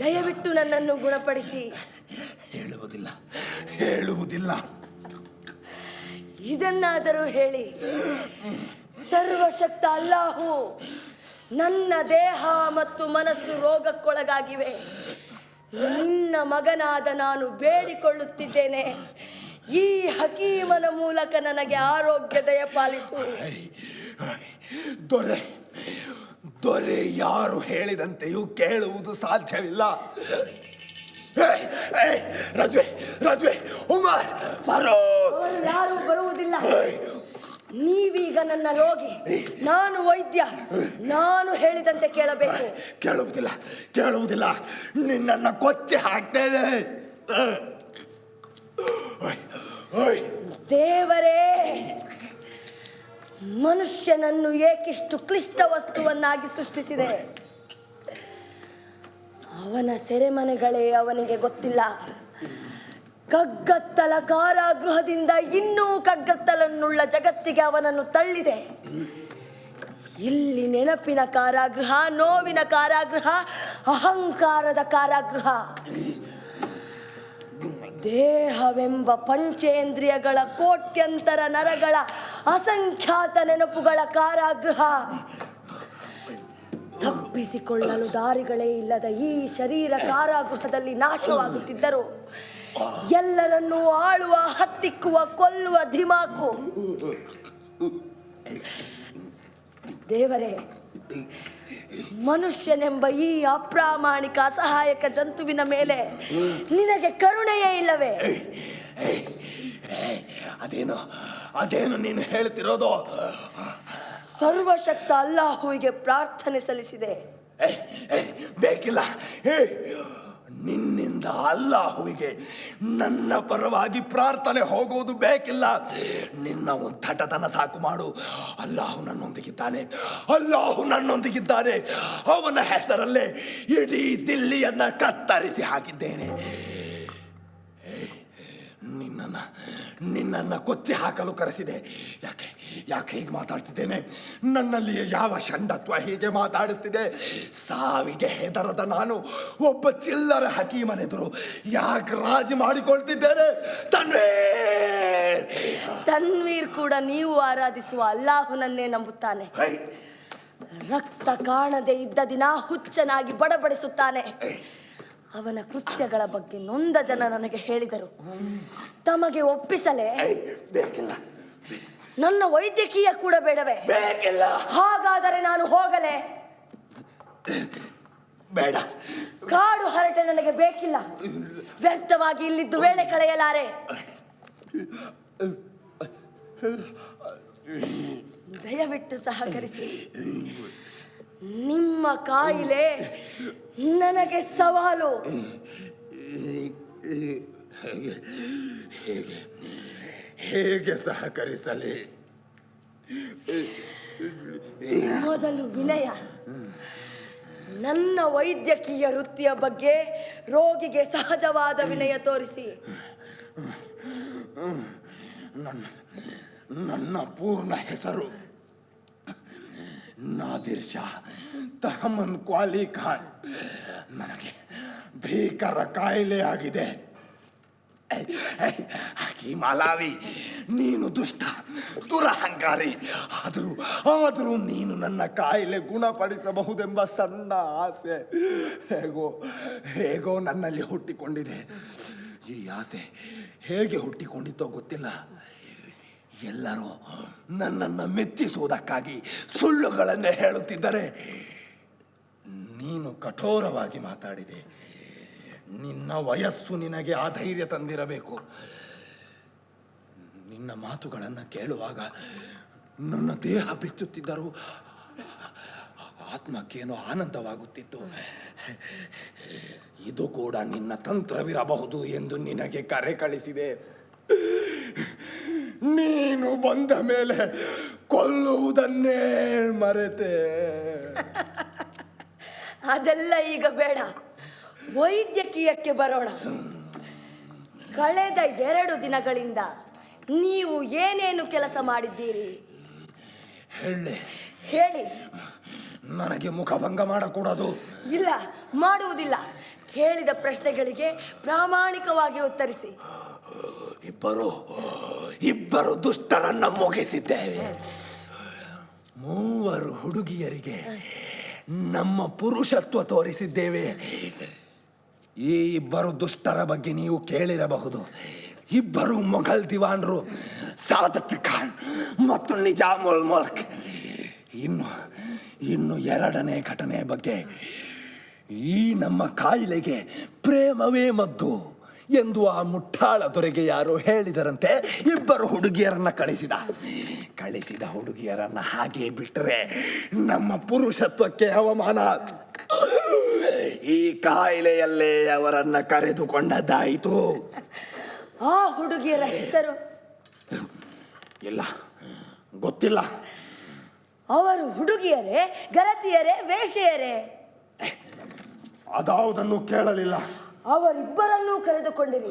ದಯವಿಟ್ಟು ನನ್ನನ್ನು ಗುಣಪಡಿಸಿ ಹೇಳುವುದಿಲ್ಲ ಹೇಳುವುದಿಲ್ಲ ಇದನ್ನಾದರೂ ಹೇಳಿ ಸರ್ವಶಕ್ತ ಅಲ್ಲಾಹು ನನ್ನ ದೇಹ ಮತ್ತು ಮನಸ್ಸು ರೋಗಕ್ಕೊಳಗಾಗಿವೆ ನಿನ್ನ ಮಗನಾದ ನಾನು ಬೇಡಿಕೊಳ್ಳುತ್ತಿದ್ದೇನೆ ಈ ಹಕೀಮನ ಮೂಲಕ ನನಗೆ ಆರೋಗ್ಯ ದಯಪಾಲಿಸು ದೊರೆ ದೊರೆ ಯಾರು ಹೇಳಿದಂತೆಯೂ ಕೇಳುವುದು ಸಾಧ್ಯವಿಲ್ಲ. ರಜ್ವೆ ರಜ್ವೆ ಉಮರ್ ಬರೋ ಯಾರು ಬರುವುದಿಲ್ಲ. ನೀವೀಗ ನನ್ನ ರೋಗಿ. ನಾನು ವೈದ್ಯ. ನಾನು ಹೇಳಿದಂತೆ ಕೇಳಬೇಕು. ಕೇಳುವುದಿಲ್ಲ ಕೇಳುವುದಿಲ್ಲ. ನಿನ್ನನ್ನು ಕೊಚ್ಚಿ ಹಾಕ್ತೇನೆ. ದೇವರೇ. ಮನುಷ್ಯನನ್ನು ಏಕಿಷ್ಟು ಕ್ಲಿಷ್ಟ ವಸ್ತುವನ್ನಾಗಿ ಸೃಷ್ಟಿಸಿದೆ. ಅವನ ಸೆರೆಮನೆಗಳೇ ಅವನಿಗೆ ಗೊತ್ತಿಲ್ಲ. ಕಗ್ಗತ್ತಲ ಕಾರಾಗೃಹದಿಂದ ಇನ್ನೂ ಕಗ್ಗತ್ತಲನ್ನುಳ್ಳ ಜಗತ್ತಿಗೆ ಅವನನ್ನು ತಳ್ಳಿದೆ. ಇಲ್ಲಿ ನೆನಪಿನ ಕಾರಾಗೃಹ, ನೋವಿನ ಕಾರಾಗೃಹ, ಅಹಂಕಾರದ ಕಾರಾಗೃಹ. ದೇಹವೆಂಬ ಪಂಚೇಂದ್ರಿಯಗಳ ಕೋಟ್ಯಂತರ ನರಗಳ ಅಸಂಖ್ಯಾತ ನೆನಪುಗಳ ಕಾರಾಗೃಹ. ತಪ್ಪಿಸಿಕೊಳ್ಳಲು ದಾರಿಗಳೇ ಇಲ್ಲದ ಈ ಶರೀರ ಕಾರಾಗೃಹದಲ್ಲಿ ನಾಶವಾಗುತ್ತಿದ್ದರು. ಎಲ್ಲರನ್ನೂ ಆಳುವ, ಹತ್ತಿಕ್ಕುವ, ಕೊಲ್ಲುವ ಧಿಮಾಕು. ದೇವರೇ ಮನುಷ್ಯನೆಂಬ ಈ ಅಪ್ರಾಮಾಣಿಕ ಅಸಹಾಯಕ ಜಂತುವಿನ ಮೇಲೆ ನಿನಗೆ ಕರುಣೆಯೇ ಇಲ್ಲವೇ? ಅದೇನು ಅದೇನು ನೀನು ಹೇಳ್ತಿರೋದು? ಸರ್ವಶಕ್ತ ಅಲ್ಲಾಹುವಿಗೆ ಪ್ರಾರ್ಥನೆ ಸಲ್ಲಿಸಿದೆ. ಬೇಕಿಲ್ಲ. ನಿನ್ನಿಂದ ಅಲ್ಲಾಹುವಿಗೆ ನನ್ನ ಪರವಾಗಿ ಪ್ರಾರ್ಥನೆ ಹೋಗೋದು ಬೇಕಿಲ್ಲ. ನಿನ್ನ ಥಟತನ ಸಾಕು ಮಾಡು. ಅಲ್ಲಾಹು ನನ್ನೊಂದಿಗಿದ್ದಾನೆ. ಅಲ್ಲಾಹು ನನ್ನೊಂದಿಗಿದ್ದಾನೆ. ಅವನ ಹೆಸರಲ್ಲೇ ಇಡೀ ದಿಲ್ಲಿಯನ್ನು ಕತ್ತರಿಸಿ ಹಾಕಿದ್ದೇನೆ. ನಿನ್ನನ್ನ ನಿನ್ನನ್ನು ಕೊಚ್ಚಿ ಹಾಕಲು ಕರೆಸಿದೆ. ಯಾಕೆ ಯಾಕೆ ಹೀಗೆ ಮಾತಾಡ್ತಿದ್ದೇನೆ? ನನ್ನಲ್ಲಿ ಯಾವ ಷಂಡತ್ವ ಹೀಗೆ ಮಾತಾಡಿಸ್ತಿದೆ? ಸಾವಿಗೆ ಹೆದರದ ನಾನು ಒಬ್ಬ ಚಿಲ್ಲರ ಹಕೀಮನೆದುರು ಯಾಕೆ ರಾಜಿ ಮಾಡಿಕೊಳ್ತಿದ್ದೇನೆ. ತನ್ವೀರ್! ತನ್ವೀರ್ ಕೂಡ ನೀವು ಆರಾಧಿಸುವ ಅಲ್ಲಾಹುನನ್ನೇ ನಂಬುತ್ತಾನೆ. ರಕ್ತ ಕಾಣದೆ ಇದ್ದ ದಿನ ಹುಚ್ಚನಾಗಿ ಬಡಬಡಿಸುತ್ತಾನೆ. ಅವನ ಕೃತ್ಯಗಳ ಬಗ್ಗೆ ನೊಂದ ಜನ ನನಗೆ ಹೇಳಿದರು. ತಮಗೆ ಒಪ್ಪಿಸಲೇ. ಬೇಕಿಲ್ಲ. ನನ್ನ ವೈದ್ಯಕೀಯ ಕೂಡ ಬೇಡವೇ. ಬೇಕಿಲ್ಲ. ಹಾಗಾದರೆ ನಾನು ಹೋಗಲೇ. ಬೇಡ. ಕಾಡು ಹರಟೆ ನನಗೆ ಬೇಕಿಲ್ಲ. ವ್ಯರ್ಥವಾಗಿ ಇಲ್ಲಿದ್ದು ವೇಳೆ ಕಳೆಯಲಾರೆ. ದಯವಿಟ್ಟು ಸಹಕರಿಸಿ. ನಿಮ್ಮ ಕಾಯಿಲೆ ನನಗೆ ಸವಾಲು. ಹೇಗೆ ಹೇಗೆ ಹೇಗೆ ಸಹಕರಿಸಲಿ? ಮೊದಲು ವಿನಯ. ನನ್ನ ವೈದ್ಯಕೀಯ ವೃತ್ತಿಯ ಬಗ್ಗೆ ರೋಗಿಗೆ ಸಹಜವಾದ ವಿನಯ ತೋರಿಸಿ. ನನ್ನ ನನ್ನ ಪೂರ್ಣ ಹೆಸರು. ನಾದಿರ್ ಶಾ, ತಹಮನ್ ಕ್ವಾಲಿ ಖಾನ್, ನನಗೆ ಭೀಕರ ಕಾಯಿಲೆ ಆಗಿದೆ. ಹಕೀಮ್ ಅಲಾವಿ ನೀನು ದುಷ್ಟ, ದುರಹಂಕಾರಿ, ಆದರೂ ಆದರೂ ನೀನು ನನ್ನ ಕಾಯಿಲೆ ಗುಣಪಡಿಸಬಹುದೆಂಬ ಸಣ್ಣ ಆಸೆ. ಹೇಗೋ ಹೇಗೋ ನನ್ನಲ್ಲಿ ಹುಟ್ಟಿಕೊಂಡಿದೆ. ಈ ಆಸೆ ಹೇಗೆ ಹುಟ್ಟಿಕೊಂಡಿತೋ ಗೊತ್ತಿಲ್ಲ. ಎಲ್ಲರೂ ನನ್ನನ್ನು ಮೆಚ್ಚಿಸುವುದಕ್ಕಾಗಿ ಸುಳ್ಳುಗಳನ್ನೇ ಹೇಳುತ್ತಿದ್ದರೆ ನೀನು ಕಠೋರವಾಗಿ ಮಾತಾಡಿದೆ. ನಿನ್ನ ವಯಸ್ಸು ನಿನಗೆ ಆ ಧೈರ್ಯ ತಂದಿರಬೇಕು. ನಿನ್ನ ಮಾತುಗಳನ್ನು ಕೇಳುವಾಗ ನನ್ನ ದೇಹ ಬೆಚ್ಚುತ್ತಿದ್ದರು ಆತ್ಮಕ್ಕೇನೋ ಆನಂದವಾಗುತ್ತಿತ್ತು. ಇದು ಕೂಡ ನಿನ್ನ ತಂತ್ರವಿರಬಹುದು ಎಂದು ನಿನಗೆ ಕರೆ ಕಳಿಸಿದೆ. ನೀನು ಬಂದ ಮೇಲೆ ಕೊಲ್ಲುವುದನ್ನೇ ಮರೆತೆ. ಅದೆಲ್ಲ ಈಗ ಬೇಡ. ವೈದ್ಯಕೀಯಕ್ಕೆ ಬರೋಣ. ಕಳೆದ ಎರಡು ದಿನಗಳಿಂದ ನೀವು ಏನೇನು ಕೆಲಸ ಮಾಡಿದ್ದೀರಿ? ಹೇಳಿ. ಹೇಳಿ. ನನಗೆ ಮುಖಭಂಗ ಮಾಡಕೂಡದು. ಇಲ್ಲ ಮಾಡುವುದಿಲ್ಲ. ಕೇಳಿದ ಪ್ರಶ್ನೆಗಳಿಗೆ ಪ್ರಾಮಾಣಿಕವಾಗಿ ಉತ್ತರಿಸಿ. ಇಬ್ಬರು ಇಬ್ಬರು ದುಷ್ಟರನ್ನ ಮುಗಿಸಿದ್ದೇವೆ. ಮೂವರು ಹುಡುಗಿಯರಿಗೆ ನಮ್ಮ ಪುರುಷತ್ವ ತೋರಿಸಿದ್ದೇವೆ. ಈ ಇಬ್ಬರು ದುಷ್ಟರ ಬಗ್ಗೆ ನೀವು ಕೇಳಿರಬಹುದು. ಇಬ್ಬರು ಮೊಘಲ್ ದಿವಾನ್ರು, ಸಾದತ್ ಖಾನ್ ಮತ್ತು ನಿಜಾಮುಲ್ ಮುಲ್ಕ್. ಇನ್ನು ಇನ್ನು ಎರಡನೇ ಘಟನೆ ಬಗ್ಗೆ ಈ ನಮ್ಮ ಕಾಯಿಲೆಗೆ ಪ್ರೇಮವೇ ಮದ್ದು. ಎಂದು ಆ ಮುಟ್ಟಾಳ ದೊರೆಗೆ ಯಾರೋ ಹೇಳಿದರಂತೆ ಇಬ್ಬರು ಹುಡುಗಿಯರನ್ನ ಕಳಿಸಿದ. ಕಳಿಸಿದ ಹುಡುಗಿಯರನ್ನ ಹಾಗೆ ಬಿಟ್ಟರೆ ನಮ್ಮ ಪುರುಷತ್ವಕ್ಕೆ ಅವಮಾನ. ಈ ಕಾಯಿಲೆಯಲ್ಲೇ ಅವರನ್ನ ಕರೆದುಕೊಂಡದ್ದಾಯಿತು. ಆ ಹುಡುಗಿಯರ ಹೆಸರು? ಇಲ್ಲ ಗೊತ್ತಿಲ್ಲ. ಅವರು ಹುಡುಗಿಯರೇ ಗರತಿಯರೇ ವೇಷೆಯರೇ ಅದಾವುದನ್ನು ಕೇಳಲಿಲ್ಲ. ಅವರಿಬ್ಬರನ್ನೂ ಕರೆದುಕೊಂಡಿರಿ.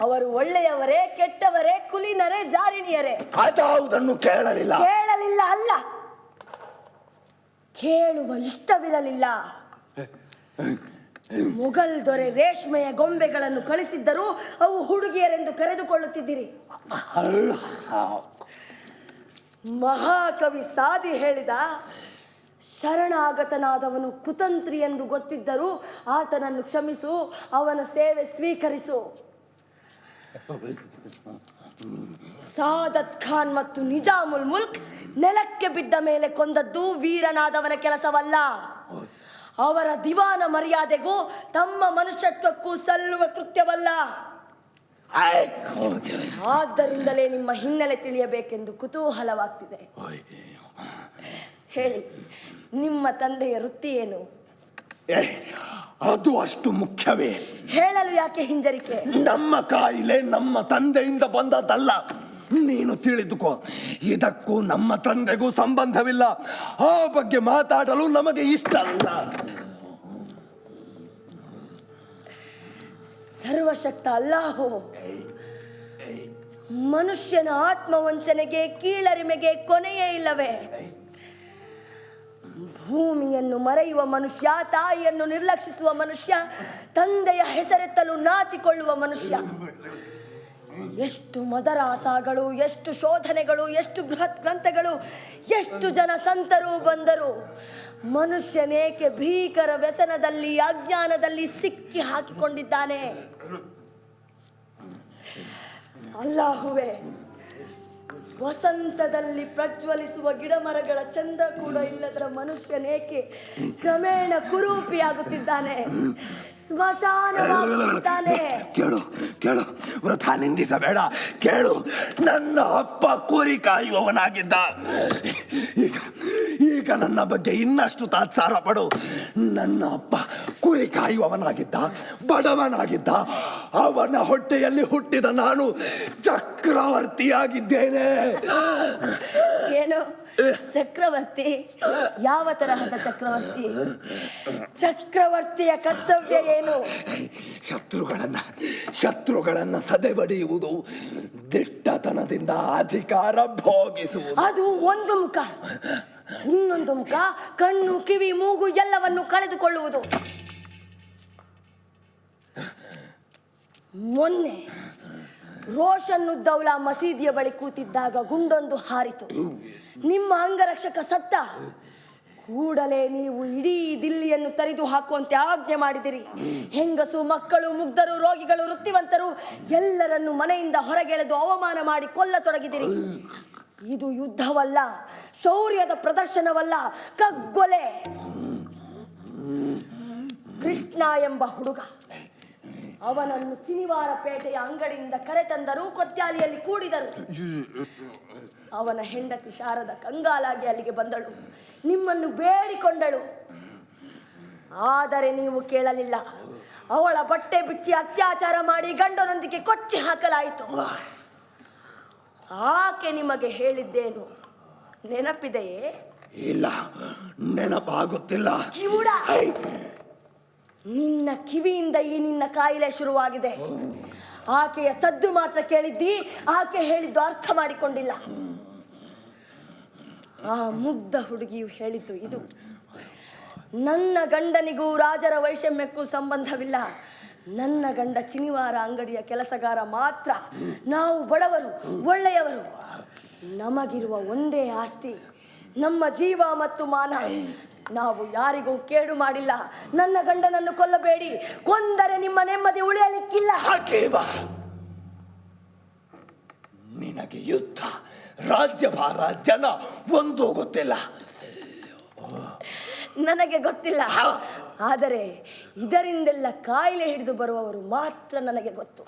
ಅವರು ಒಳ್ಳೆಯವರೇ ಕೆಟ್ಟವರೇ ಕುಲೀನರೇ ಜಾರಿಣಿಯರೇ. ಅದಾವುದನ್ನು ಕೇಳಲಿಲ್ಲ. ಕೇಳಲಿಲ್ಲ ಅಲ್ಲ. ಕೇಳುವ ಇಷ್ಟವಿರಲಿಲ್ಲ. ಮೊಘಲ್ ದೊರೆ ರೇಷ್ಮೆಯ ಗೊಂಬೆಗಳನ್ನು ಕಳಿಸಿದ್ದರೂ ಅವು ಹುಡುಗಿಯರೆಂದು ಕರೆದುಕೊಳ್ಳುತ್ತಿದ್ದೀರಿ. ಮಹಾಕವಿ ಸಾದಿ ಹೇಳಿದ ಶರಣಾಗತನಾದವನು ಕುತಂತ್ರಿ ಎಂದು ಗೊತ್ತಿದ್ದರೂ ಆತನನ್ನು ಕ್ಷಮಿಸು, ಅವನ ಸೇವೆ ಸ್ವೀಕರಿಸು. ಸಾದತ್ ಖಾನ್ ಮತ್ತು ನಿಜಾಮುಲ್ ಮುಲ್ಕ್ ನೆಲಕ್ಕೆ ಬಿದ್ದ ಮೇಲೆ ಕೊಂದದ್ದು ವೀರನಾದವನ ಕೆಲಸವಲ್ಲ. ಅವರ ದಿವಾನ ಮರ್ಯಾದೆಗೂ ತಮ್ಮ ಮನುಷ್ಯತ್ವಕ್ಕೂ ಸಲ್ಲುವ ಕೃತ್ಯವಲ್ಲ. ಆದ್ದರಿಂದಲೇ ನಿಮ್ಮ ಹಿನ್ನೆಲೆ ತಿಳಿಯಬೇಕೆಂದು ಕುತೂಹಲವಾಗ್ತಿದೆ. ಹೇಳಿ. ನಿಮ್ಮ ತಂದೆಯ ವೃತ್ತಿ ಏನು? ಅದು ಅಷ್ಟು ಮುಖ್ಯವೇ. ಹೇಳಲು ಯಾಕೆ ಹಿಂಜರಿಕೆ? ನಮ್ಮ ಕಾಯಿಲೆ ನಮ್ಮ ತಂದೆಯಿಂದ ಬಂದದ್ದಲ್ಲ. ನೀನು ತಿಳಿದುಕೋ ಇದಕ್ಕೂ ನಮ್ಮ ತಂದೆಗೂ ಸಂಬಂಧವಿಲ್ಲ. ಆ ಬಗ್ಗೆ ಮಾತಾಡಲು ನಮಗೆ ಇಷ್ಟ ಅಲ್ಲ ಸರ್ವಶಕ್ತ ಅಲ್ಲಾಹೋ ಮನುಷ್ಯನ ಆತ್ಮವಂಚನೆಗೆ ಕೀಳರಿಮೆಗೆ ಕೊನೆಯೇ ಇಲ್ಲವೇ? ಭೂಮಿಯನ್ನು ಮರೆಯುವ ಮನುಷ್ಯ, ತಾಯಿಯನ್ನು ನಿರ್ಲಕ್ಷಿಸುವ ಮನುಷ್ಯ, ತಂದೆಯ ಹೆಸರೆತ್ತಲು ನಾಚಿಕೊಳ್ಳುವ ಮನುಷ್ಯ. ಎಷ್ಟು ಮದರಾಸಗಳು, ಎಷ್ಟು ಶೋಧನೆಗಳು, ಎಷ್ಟು ಬೃಹತ್ ಗ್ರಂಥಗಳು, ಎಷ್ಟು ಜನ ಸಂತರು ಬಂದರು. ಮನುಷ್ಯನೇಕೆ ಭೀಕರ ವ್ಯಸನದಲ್ಲಿ, ಅಜ್ಞಾನದಲ್ಲಿ ಸಿಕ್ಕಿ ಹಾಕಿಕೊಂಡಿದ್ದಾನೆ? ಅಲ್ಲಾಹುವೆ ವಸಂತದಲ್ಲಿ ಪ್ರಜ್ವಲಿಸುವ ಗಿಡಮರಗಳ ಚಂದ ಕೂಡ ಇಲ್ಲದರ ಮನುಷ್ಯನೇಕೆ ಕ್ರಮೇಣ ಕುರೂಪಿಯಾಗುತ್ತಿದ್ದಾನೆ. ಕೇಳು ಕೇಳು. ವೃಥ ನಿಂದಿಸಬೇಡ ಕೇಳು. ನನ್ನ ಅಪ್ಪ ಕುರಿ ಕಾಯುವವನಾಗಿದ್ದ. ಈಗ ಈಗ ನನ್ನ ಬಗ್ಗೆ ಇನ್ನಷ್ಟು ತಾತ್ಸಾರ ಪಡು. ನನ್ನ ಅಪ್ಪ ಕುರಿ ಕಾಯುವವನಾಗಿದ್ದ ಬಡವನಾಗಿದ್ದ. ಅವನ ಹೊಟ್ಟೆಯಲ್ಲಿ ಹುಟ್ಟಿದ ನಾನು ಚಕ್ರವರ್ತಿಯಾಗಿದ್ದೇನೆ. ಏನು? ಚಕ್ರವರ್ತಿ? ಯಾವ ತರಹದ ಚಕ್ರವರ್ತಿ? ಚಕ್ರವರ್ತಿಯ ಕರ್ತವ್ಯ ಏನು? ಶತ್ರುಗಳನ್ನ ಶತ್ರುಗಳನ್ನ ಸದೆಬಡಿಯುವುದು ದಿಟ್ಟತನದಿಂದ ಅಧಿಕಾರ ಭೋಗಿಸುವುದು. ಅದು ಒಂದು ಮುಖ. ಇನ್ನೊಂದು ಮುಖ ಕಣ್ಣು ಕಿವಿ ಮೂಗು ಎಲ್ಲವನ್ನು ಕಳೆದುಕೊಳ್ಳುವುದು. ಮೊನ್ನೆ ರೋಷನ್ ಉದ್ದೌಲಾ ಮಸೀದಿಯ ಬಳಿ ಕೂತಿದ್ದಾಗ ಗುಂಡೊಂದು ಹಾರಿತು. ನಿಮ್ಮ ಅಂಗರಕ್ಷಕ ಸತ್ತ ಕೂಡಲೇ ನೀವು ಇಡೀ ದಿಲ್ಲಿಯನ್ನು ತರಿದು ಹಾಕುವಂತೆ ಆಜ್ಞೆ ಮಾಡಿದಿರಿ. ಹೆಂಗಸು, ಮಕ್ಕಳು, ಮುಗ್ಧರು, ರೋಗಿಗಳು, ವೃತ್ತಿವಂತರು ಎಲ್ಲರನ್ನು ಮನೆಯಿಂದ ಹೊರಗೆಳೆದು ಅವಮಾನ ಮಾಡಿ ಕೊಲ್ಲತೊಡಗಿದಿರಿ. ಇದು ಯುದ್ಧವಲ್ಲ, ಶೌರ್ಯದ ಪ್ರದರ್ಶನವಲ್ಲ, ಕಗ್ಗೊಲೆ. ಕೃಷ್ಣ ಎಂಬ ಹುಡುಗ ಅವನನ್ನು ಚಿನಿವಾರ ಪೇಟೆಯ ಅಂಗಡಿಯಿಂದ ಕರೆತಂದರು ಕೊತ್ಯಾಲಿಯಲ್ಲಿ ಕೂಡಿದರು ಅವನ ಹೆಂಡತಿ ಶಾರದ ಕಂಗಾಲಾಗಿ ಅಲ್ಲಿಗೆ ಬಂದಳು. ನಿಮ್ಮನ್ನು ಬೇಡಿಕೊಂಡಳು. ಆದರೆ ನೀವು ಕೇಳಲಿಲ್ಲ. ಅವಳ ಬಟ್ಟೆ ಬಿಚ್ಚಿ ಅತ್ಯಾಚಾರ ಮಾಡಿ ಗಂಡನೊಂದಿಗೆ ಕೊಚ್ಚಿ ಹಾಕಲಾಯಿತು. ಆಕೆ ನಿಮಗೆ ಹೇಳಿದ್ದೇನು? ನೆನಪಿದೆಯೇ? ಇಲ್ಲ ನೆನಪಾಗುತ್ತಿಲ್ಲ. ಕಿವುಡ! ನಿನ್ನ ಕಿವಿಯಿಂದ ಈ ನಿನ್ನ ಕಾಯಿಲೆ ಶುರುವಾಗಿದೆ. ಆಕೆಯ ಸದ್ದು ಮಾತ್ರ ಕೇಳಿದ್ದಿ, ಆಕೆ ಹೇಳಿದ್ದು ಅರ್ಥ ಮಾಡಿಕೊಂಡಿಲ್ಲ. ಆ ಮುಗ್ಧ ಹುಡುಗಿಯು ಹೇಳಿದ್ದು ಇದು ನನ್ನ ಗಂಡನಿಗೂ ರಾಜರ ವೈಷಮ್ಯಕ್ಕೂ ಸಂಬಂಧವಿಲ್ಲ. ನನ್ನ ಗಂಡ ಚಿನಿವಾರ ಅಂಗಡಿಯ ಕೆಲಸಗಾರ ಮಾತ್ರ. ನಾವು ಬಡವರು, ಒಳ್ಳೆಯವರು. ನಮಗಿರುವ ಒಂದೇ ಆಸ್ತಿ ನಮ್ಮ ಜೀವ ಮತ್ತು ಮಾನ ನಾವು ಯಾರಿಗೂ ಕೇಡು ಮಾಡಿಲ್ಲ. ನನ್ನ ಗಂಡನನ್ನು ಕೊಲ್ಲಬೇಡಿ. ಕೊಂದರೆ ನಿಮ್ಮ ನೆಮ್ಮದಿ ಉಳಿಯಲಿಕ್ಕಿಲ್ಲ. ಹಾಕೇವ ನಿನಗೆ ಯುದ್ಧ ರಾಜ್ಯಭಾರ ಜನ ಒಂದು ಗೊತ್ತಿಲ್ಲ. ನನಗೆ ಗೊತ್ತಿಲ್ಲ. ಆದರೆ ಇದರಿಂದೆಲ್ಲ ಕಾಯಿಲೆ ಹಿಡಿದು ಬರುವವರು ಮಾತ್ರ ನನಗೆ ಗೊತ್ತು.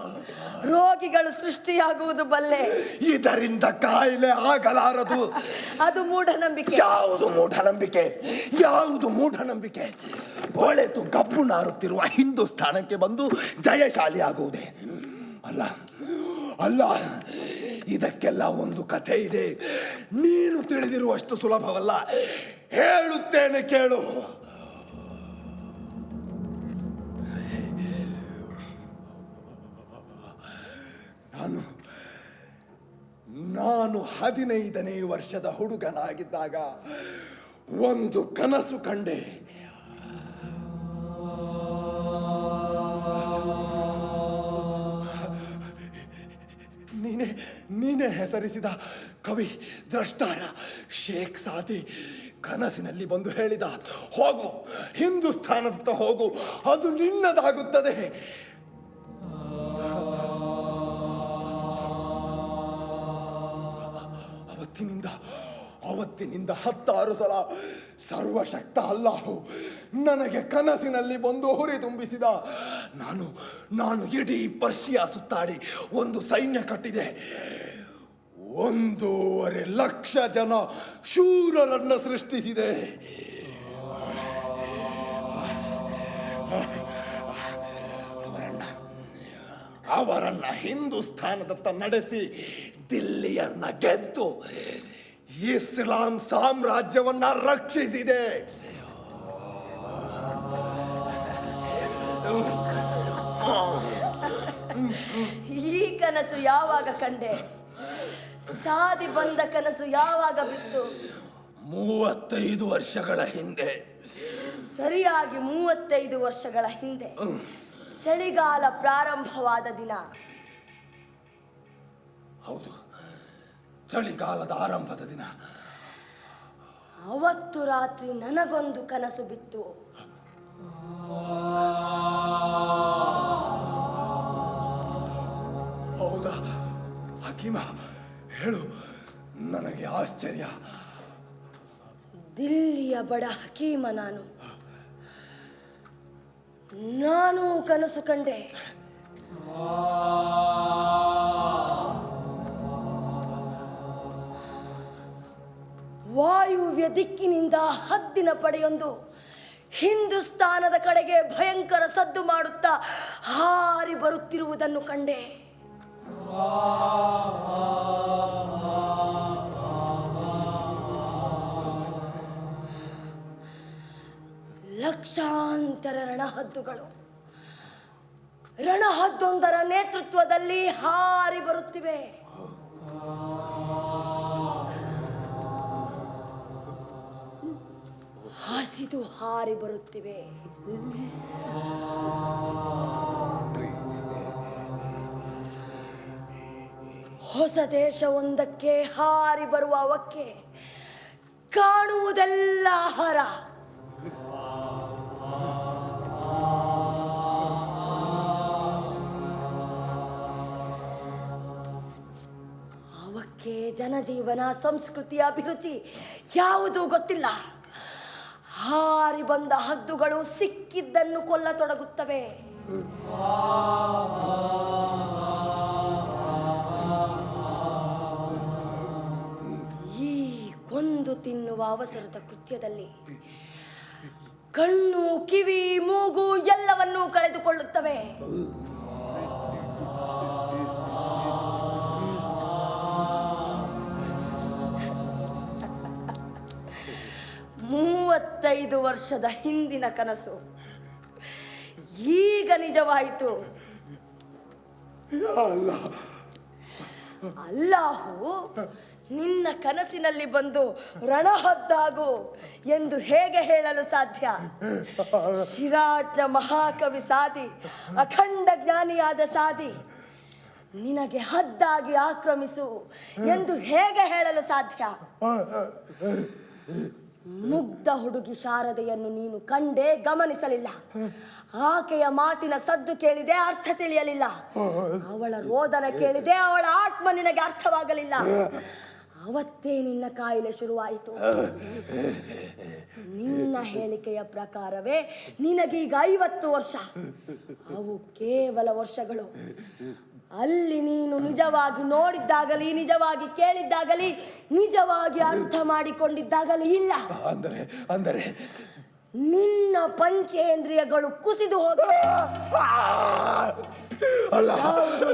ರೋಗಿಗಳು ಸೃಷ್ಟಿಯಾಗುವುದು ಬಲ್ಲೆ. ಇದರಿಂದ ಕಾಯಿಲೆ ಆಗಲಾರದು. ಅದು ಮೂಢನಂಬಿಕೆ. ಯಾವುದು ಮೂಢನಂಬಿಕೆ? ಯಾವುದು ಮೂಢನಂಬಿಕೆ? ಒಳೆತು ಕಬ್ಬು ನಾರುತ್ತಿರುವ ಹಿಂದೂಸ್ಥಾನಕ್ಕೆ ಬಂದು ಜಯಶಾಲಿ ಆಗುವುದೇ? ಅಲ್ಲ ಅಲ್ಲ ಇದಕ್ಕೆಲ್ಲ ಒಂದು ಕಥೆ ಇದೆ. ನೀನು ತಿಳಿದಿರುವಷ್ಟು ಸುಲಭವಲ್ಲ. ಹೇಳುತ್ತೇನೆ ಕೇಳು. ನಾನು ನಾನು ಹದಿನೈದನೇ ವರ್ಷದ ಹುಡುಗನಾಗಿದ್ದಾಗ ಒಂದು ಕನಸು ಕಂಡೆ. ನೀನೆ ನೀನೆ ಹೆಸರಿಸಿದ ಕವಿ ದ್ರಷ್ಟಾರ ಶೇಖ್ ಸಾದಿ ಕನಸಿನಲ್ಲಿ ಬಂದು ಹೇಳಿದ, ಹೋಗು ಹಿಂದೂಸ್ಥಾನದತ್ತ ಹೋಗು, ಅದು ನಿನ್ನದಾಗುತ್ತದೆ. ಅವತ್ತಿನಿಂದ ಅವತ್ತಿನಿಂದ ಹತ್ತಾರು ಸಲ ಸರ್ವಶಕ್ತ ಅಲ್ಲಾಹು ನನಗೆ ಕನಸಿನಲ್ಲಿ ಬಂದು ಹುರಿ ತುಂಬಿಸಿದ. ನಾನು ನಾನು ಇಡೀ ಪರ್ಷಿಯಾ ಸುತ್ತಾಡಿ ಒಂದು ಸೈನ್ಯ ಕಟ್ಟಿದೆ. ಒಂದೂವರೆ ಲಕ್ಷ ಜನ ಶೂರರನ್ನು ಸೃಷ್ಟಿಸಿದೆ. ಅವರನ್ನ ಹಿಂದೂಸ್ಥಾನದತ್ತ ನಡೆಸಿ ದಿಲ್ಲಿಯನ್ನ ಗೆದ್ದು ಇಸ್ಲಾಂ ಸಾಮ್ರಾಜ್ಯವನ್ನ ರಕ್ಷಿಸಿದೆ. ಈ ಕನಸು ಯಾವಾಗ ಕಂಡೆ? ಸಾದಿ ಬಂದ ಕನಸು ಯಾವಾಗ ಬಿತ್ತು? ಮೂವತ್ತೈದು ವರ್ಷಗಳ ಹಿಂದೆ. ಸರಿಯಾಗಿ ಮೂವತ್ತೈದು ವರ್ಷಗಳ ಹಿಂದೆ. ಚಳಿಗಾಲ ಪ್ರಾರಂಭವಾದ ದಿನ. ಹೌದು. ಚಳಿಗಾಲದ ಆರಂಭದ ದಿನ. ಅವತ್ತು ರಾತ್ರಿ ನನಗೊಂದು ಕನಸು ಬಿತ್ತು. ಹೌದಾ? ಹಕೀಮ ಹೇಳು. ನನಗೆ ಆಶ್ಚರ್ಯ. ದಿಲ್ಲಿಯ ಬಡ ಹಕೀಮ ನಾನು. ನಾನು ಕನಸು ಕಂಡೆ. ವಾಯುವ್ಯ ದಿಕ್ಕಿನಿಂದ ಹದ್ದಿನ ಪಡೆಯೊಂದು. ಹಿಂದೂಸ್ತಾನದ ಕಡೆಗೆ ಭಯಂಕರ ಸದ್ದು ಮಾಡುತ್ತಾ ಹಾರಿ ಬರುತ್ತಿರುವುದನ್ನು ಕಂಡೆ. ಲಕ್ಷಾಂತರ ರಣಹದ್ದುಗಳು. ರಣಹದ್ದೊಂದರ ನೇತೃತ್ವದಲ್ಲಿ ಹಾರಿ ಬರುತ್ತಿವೆ. ಹಸಿದು ಹಾರಿ ಬರುತ್ತಿವೆ. ಹೊಸ ದೇಶವೊಂದಕ್ಕೆ ಹಾರಿ ಬರುವ ಅವಕ್ಕೆ ಕಾಣುವುದೆಲ್ಲ ಆಹಾರ ಅವಕ್ಕೆ ಜನಜೀವನ ಸಂಸ್ಕೃತಿ ಅಭಿರುಚಿ ಯಾವುದೂ ಗೊತ್ತಿಲ್ಲ. ಹಾರಿ ಬಂದ ಹದ್ದುಗಳು ಸಿಕ್ಕಿದ್ದನ್ನು ಕೊಲ್ಲತೊಡಗುತ್ತವೆ. ಈ ಕೊಂದು ತಿನ್ನುವ ಅವಸರದ ಕೃತ್ಯದಲ್ಲಿ ಕಣ್ಣು, ಕಿವಿ, ಮೂಗು ಎಲ್ಲವನ್ನೂ ಕಳೆದುಕೊಳ್ಳುತ್ತವೆ. ಮೂವತ್ತೈದು ವರ್ಷದ ಹಿಂದಿನ ಕನಸು. ಈಗ ನಿಜವಾಯಿತು. ಅಲ್ಲಾಹು ನಿನ್ನ ಕನಸಿನಲ್ಲಿ ಬಂದು ರಣಹದ್ದಾಗು ಎಂದು ಹೇಗೆ ಹೇಳಲು ಸಾಧ್ಯ? ಶಿರಾಜ್ನ ಮಹಾಕವಿ ಸಾದಿ ಅಖಂಡ ಜ್ಞಾನಿಯಾದ ಸಾದಿ ನಿನಗೆ ಹದ್ದಾಗಿ ಆಕ್ರಮಿಸು ಎಂದು ಹೇಗೆ ಹೇಳಲು ಸಾಧ್ಯ? ಮುಗ್ಧ ಹುಡುಗಿ ಶಾರದೆಯನ್ನು ನೀನು ಕಂಡೇ ಗಮನಿಸಲಿಲ್ಲ. ಆಕೆಯ ಮಾತಿನ ಸದ್ದು ಕೇಳಿದೆ, ಅರ್ಥ ತಿಳಿಯಲಿಲ್ಲ. ಅವಳ ರೋದನ ಕೇಳಿದೆ, ಅವಳ ಆತ್ಮ ನಿನಗೆ ಅರ್ಥವಾಗಲಿಲ್ಲ. ಅವತ್ತೇ ನಿನ್ನ ಕಾಯಿಲೆ ಶುರುವಾಯಿತು. ನಿನ್ನ ಹೇಳಿಕೆಯ ಪ್ರಕಾರವೇ ನಿನಗೀಗ ಐವತ್ತು ವರ್ಷ. ಅವು ಕೇವಲ ವರ್ಷಗಳು. ಅಲ್ಲಿ ನೀನು ನಿಜವಾಗಿ ನೋಡಿದ್ದಾಗಲಿ ನಿಜವಾಗಿ ಕೇಳಿದ್ದಾಗಲಿ ನಿಜವಾಗಿ ಅರ್ಥ ಮಾಡಿಕೊಂಡಿದ್ದಾಗಲಿ ಇಲ್ಲ. ಅಂದರೆ ಅಂದರೆ ನಿನ್ನ ಪಂಚೇಂದ್ರಿಯಗಳು ಕುಸಿದು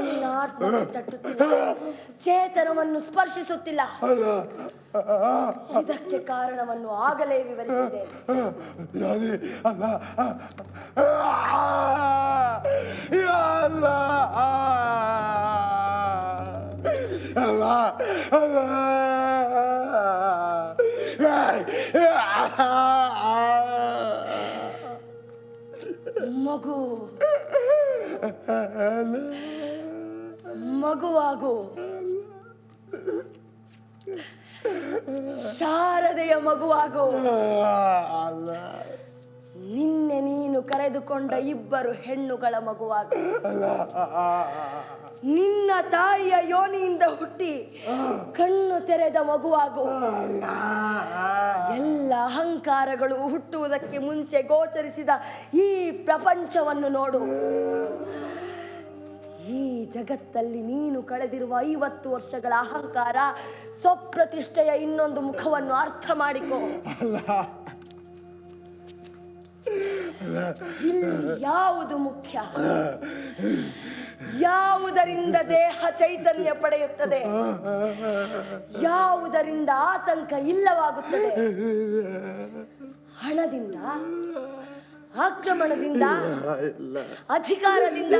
ನಿನ್ನ ಆತ್ಮಕ್ಕೆ ತಟ್ಟುತ್ತಿಲ್ಲ? ಚೇತನವನ್ನು ಸ್ಪರ್ಶಿಸುತ್ತಿಲ್ಲ. ಇದಕ್ಕೆ ಕಾರಣವನ್ನು ಆಗಲೇ ವಿವರಿಸಿದ್ದೇನೆ ಯಾದಿ ಅಲ್ಲ. ಯಾ ಅಲ್ಲ ಅಲ್ಲ ಅಲ್ಲ ಮಗು ಮಗುವಾಗು ಶಾರದೆಯ ಮಗುವಾಗು ನಿನ್ನೆ ನೀನು ಕರೆದುಕೊಂಡ ಇಬ್ಬರು ಹೆಣ್ಣುಗಳ ಮಗುವಾಗ. ನಿನ್ನ ತಾಯಿಯ ಯೋನಿಯಿಂದ ಹುಟ್ಟಿ ಕಣ್ಣು ತೆರೆದ ಮಗುವಾಗು. ಎಲ್ಲ ಅಹಂಕಾರಗಳು ಹುಟ್ಟುವುದಕ್ಕೆ ಮುಂಚೆ ಗೋಚರಿಸಿದ ಈ ಪ್ರಪಂಚವನ್ನು ನೋಡು. ಈ ಜಗತ್ತಲ್ಲಿ ನೀನು ಕಳೆದಿರುವ ಐವತ್ತು ವರ್ಷಗಳ ಅಹಂಕಾರ ಸ್ವಪ್ರತಿಷ್ಠೆಯ ಇನ್ನೊಂದು ಮುಖವನ್ನು ಅರ್ಥ ಮಾಡಿಕೋ. ಇಲ್ಲಿ ಯಾವುದು ಮುಖ್ಯ? ಯಾವುದರಿಂದ ದೇಹ ಚೈತನ್ಯ ಪಡೆಯುತ್ತದೆ? ಯಾವುದರಿಂದ ಆತಂಕ ಇಲ್ಲವಾಗುತ್ತದೆ? ಹಣದಿಂದ? ಆಕ್ರಮಣದಿಂದ? ಅಧಿಕಾರದಿಂದ?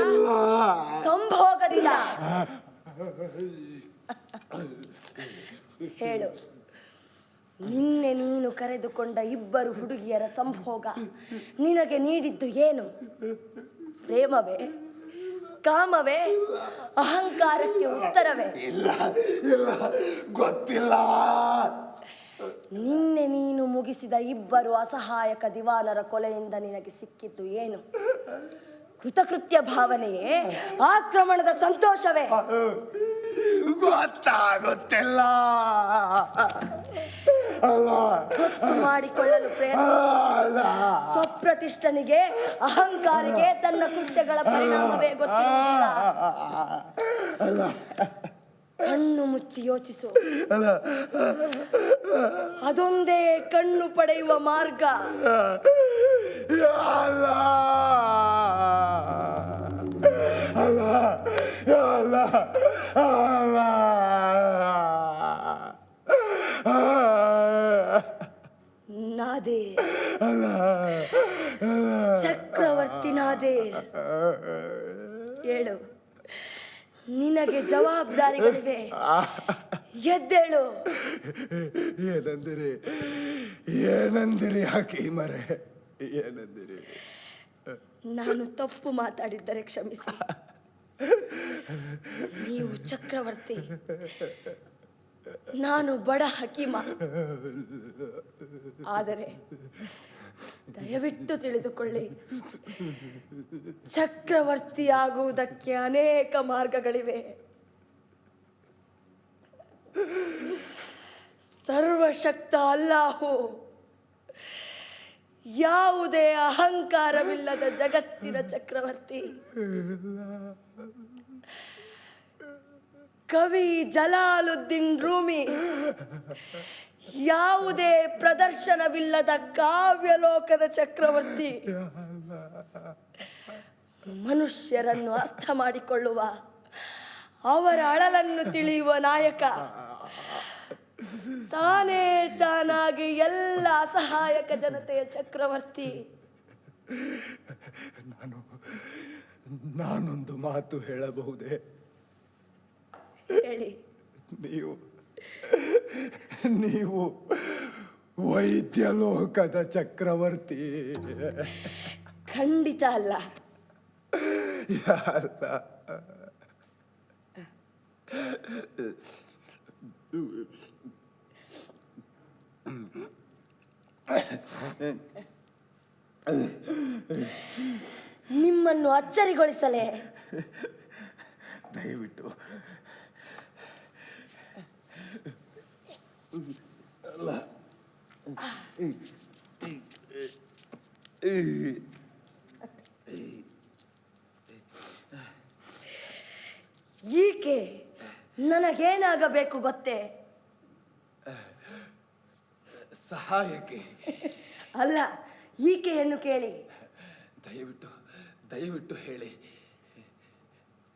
ಸಂಭೋಗದಿಂದ? ಹೇಳು. ನಿನ್ನೆ ನೀನು ಕರೆದುಕೊಂಡ ಇಬ್ಬರು ಹುಡುಗಿಯರ ಸಂಭೋಗ. ನಿನಗೆ ನೀಡಿದ್ದು ಏನು? ಪ್ರೇಮವೇ? ಕಾಮವೇ? ಅಹಂಕಾರಕ್ಕೆ ಉತ್ತರವೇ? ಇಲ್ಲ ಇಲ್ಲ ಗೊತ್ತಿಲ್ಲ. ನಿನ್ನೆ ನೀನು ಮುಗಿಸಿದ ಇಬ್ಬರು ಅಸಹಾಯಕ ದಿವಾನರ ಕೊಲೆಯಿಂದ ನಿನಗೆ ಸಿಕ್ಕಿದ್ದು ಏನು? ಕೃತಕೃತ್ಯ ಭಾವನೆಯೇ ಆಕ್ರಮಣದ ಸಂತೋಷವೇ? ಗೊತ್ತಾಗುತ್ತಿಲ್ಲ. ಗೊತ್ತು ಮಾಡಿಕೊಳ್ಳಲು ಪ್ರಯತ್ನ ಸ್ವಪ್ರತಿಷ್ಠನಿಗೆ ಅಹಂಕಾರಿಗೆ ತನ್ನ ಕೃತ್ಯಗಳ ಪರಿಣಾಮವೇ ಗೊತ್ತಿಲ್ಲ ಕಣ್ಣು ಮುಚ್ಚಿ ಯೋಚಿಸು. ಅಲ್ಲ. ಅದೊಂದೇ ಕಣ್ಣು ಪಡೆಯುವ ಮಾರ್ಗ. ಅಲ್ಲ. ಅಲ್ಲ. ಅಲ್ಲ. ಅಲ್ಲ. ನಾದೇ. ಚಕ್ರವರ್ತಿ ನಾದೇ. ಹೇಳು. ನಿನಗೆ ಜವಾಬ್ದಾರಿಗಳಿವೆ. ಎದ್ದೇಳು. ಏನಂದಿರಿ? ಏನಂದಿರಿ ಮರೆ? ಏನಂದಿರಿ? ನಾನು ತಪ್ಪು ಮಾತಾಡಿದ್ದರೆ ಕ್ಷಮಿಸಿ. ನೀವು ಚಕ್ರವರ್ತಿ. ನಾನು ಬಡ ಹಕೀಮ. ಆದರೆ ದಯವಿಟ್ಟು ತಿಳಿದುಕೊಳ್ಳಿ. ಚಕ್ರವರ್ತಿ ಆಗುವುದಕ್ಕೆ ಅನೇಕ ಮಾರ್ಗಗಳಿವೆ. ಸರ್ವಶಕ್ತ ಅಲ್ಲಾಹು. ಯಾವುದೇ ಅಹಂಕಾರವಿಲ್ಲದ ಜಗತ್ತಿನ ಚಕ್ರವರ್ತಿ. ಕವಿ ಜಲಾಲುದ್ದೀನ್ ರೂಮಿ. ಯಾವುದೇ ಪ್ರದರ್ಶನವಿಲ್ಲದ ಕಾವ್ಯಲೋಕದ ಚಕ್ರವರ್ತಿ ಮನುಷ್ಯರನ್ನು ಅರ್ಥ ಮಾಡಿಕೊಳ್ಳುವ ಅವರ ಅಳಲನ್ನು ತಿಳಿಯುವ ನಾಯಕ. ತಾನೇ ತಾನಾಗಿ ಎಲ್ಲ ಅಸಹಾಯಕ ಜನತೆಯ ಚಕ್ರವರ್ತಿ. ನಾನು ನಾನೊಂದು ಮಾತು ಹೇಳಬಹುದೇ? ಹೇಳಿ. ನೀವು ನೀವು ವೈದ್ಯ ಲೋಕದ ಚಕ್ರವರ್ತಿ. ಖಂಡಿತ ಅಲ್ಲ. ಯಾರ ನಿಮ್ಮನ್ನು ಅಚ್ಚರಿಗೊಳಿಸಲೇ. ದಯವಿಟ್ಟು ಈಕೆ ನನಗೇನಾಗಬೇಕು ಗೊತ್ತೇ? ಸಹಾಯಕ್ಕೆ. ಅಲ್ಲ ಈಕೆಯನ್ನು ಕೇಳಿ. ದಯವಿಟ್ಟು ದಯವಿಟ್ಟು ಹೇಳಿ.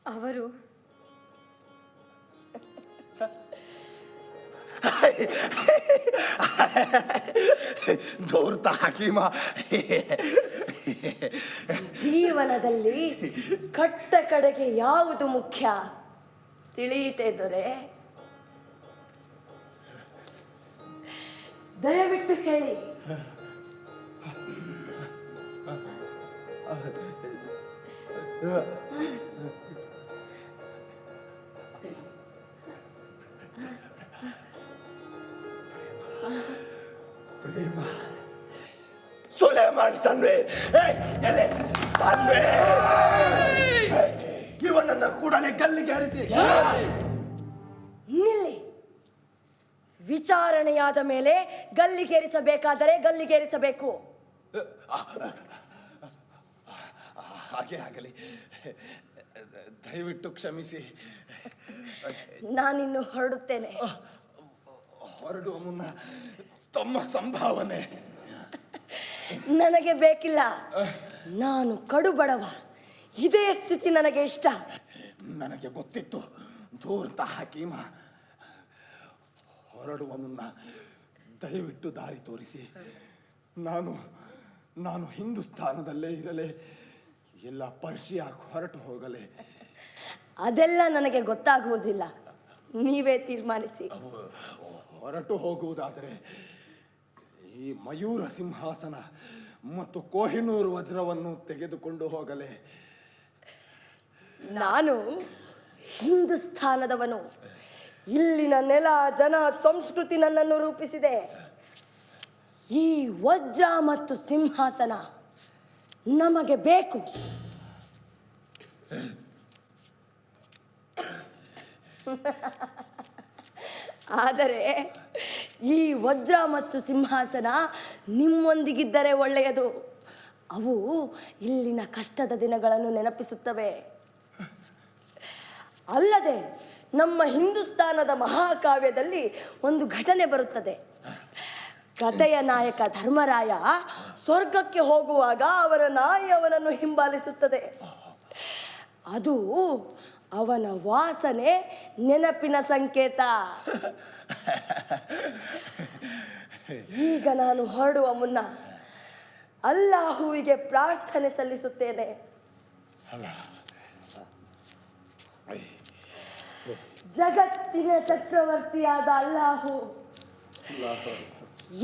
ಅವರು ದೋರ್ತ ಹಕೀಮ ಜೀವನದಲ್ಲಿ ಕಟ್ಟ ಕಡೆಗೆ ಯಾವುದು ಮುಖ್ಯ? ತಿಳಿಯಿತೆ ದೊರೆ. ದಯವಿಟ್ಟು ಹೇಳಿ. ಸುಲೇಮಾನ್ ತಂದೆ ತಂದೆ ಇವನನ್ನ ಕೂಡಲೇ ಗಲ್ಲಿಗೆ ಹಾರಿಸಿ. ನಿಲ್ಲಿ. ವಿಚಾರಣೆಯಾದ ಮೇಲೆ ಗಲ್ಲಿಗೇರಿಸಬೇಕಾದರೆ ಗಲ್ಲಿಗೇರಿಸಬೇಕು ಹಾಗೆ ಆಗಲಿ. ದಯವಿಟ್ಟು ಕ್ಷಮಿಸಿ. ನಾನಿನ್ನು ಹೊರಡುತ್ತೇನೆ. ಹೊರಡುವ ಮುನ್ನ ತಮ್ಮ ಸಂಭಾವನೆ. ನನಗೆ ಬೇಕಿಲ್ಲ. ನಾನು ಕಡು ಬಡವ ಇದೇ ಸ್ಥಿತಿ ನನಗೆ ಇಷ್ಟ. ನನಗೆ ಗೊತ್ತಿತ್ತು. ದೂರ್ತ ಹಕೀಮ. ಹೊರಡುವ ಮುನ್ನ ದಯವಿಟ್ಟು ದಾರಿ ತೋರಿಸಿ. ನಾನು ನಾನು ಹಿಂದೂಸ್ತಾನದಲ್ಲೇ ಇರಲೇ ಎಲ್ಲ ಪರ್ಷಿಯಾ ಹೊರಟು ಹೋಗಲೇ. ಅದೆಲ್ಲ ನನಗೆ ಗೊತ್ತಾಗುವುದಿಲ್ಲ. ನೀವೇ ತೀರ್ಮಾನಿಸಿ. ಹೊರಟು ಹೋಗುವುದಾದರೆ ಈ ಮಯೂರ ಸಿಂಹಾಸನ ಮತ್ತು ಕೋಹಿನೂರು ವಜ್ರವನ್ನು ತೆಗೆದುಕೊಂಡು ಹೋಗಲೇ. ನಾನು ಹಿಂದೂಸ್ಥಾನದವನು. ಇಲ್ಲಿನ ನೆಲ ಜನ ಸಂಸ್ಕೃತಿ ನನ್ನನ್ನು ರೂಪಿಸಿದೆ. ಈ ವಜ್ರ ಮತ್ತು ಸಿಂಹಾಸನ ನಮಗೆ ಬೇಕು. ಆದರೆ ಈ ವಜ್ರ ಮತ್ತು ಸಿಂಹಾಸನ ನಿಮ್ಮೊಂದಿಗಿದ್ದರೆ ಒಳ್ಳೆಯದು. ಅವು ಇಲ್ಲಿನ ಕಷ್ಟದ ದಿನಗಳನ್ನು ನೆನಪಿಸುತ್ತವೆ. ಅಲ್ಲದೆ ನಮ್ಮ ಹಿಂದೂಸ್ತಾನದ ಮಹಾಕಾವ್ಯದಲ್ಲಿ ಒಂದು ಘಟನೆ ಬರುತ್ತದೆ. ಕಥೆಯ ನಾಯಕ ಧರ್ಮರಾಯ ಸ್ವರ್ಗಕ್ಕೆ ಹೋಗುವಾಗ ಅವರ ನಾಯಿ ಅವನನ್ನು ಹಿಂಬಾಲಿಸುತ್ತದೆ. ಅದು ಅವನ ವಾಸನೆ ನೆನಪಿನ ಸಂಕೇತ. ಈಗ ನಾನು ಹೊರಡುವ ಮುನ್ನ ಅಲ್ಲಾಹುವಿಗೆ ಪ್ರಾರ್ಥನೆ ಸಲ್ಲಿಸುತ್ತೇನೆ. ಜಗತ್ತಿನ ಚಕ್ರವರ್ತಿಯಾದ ಅಲ್ಲಾಹು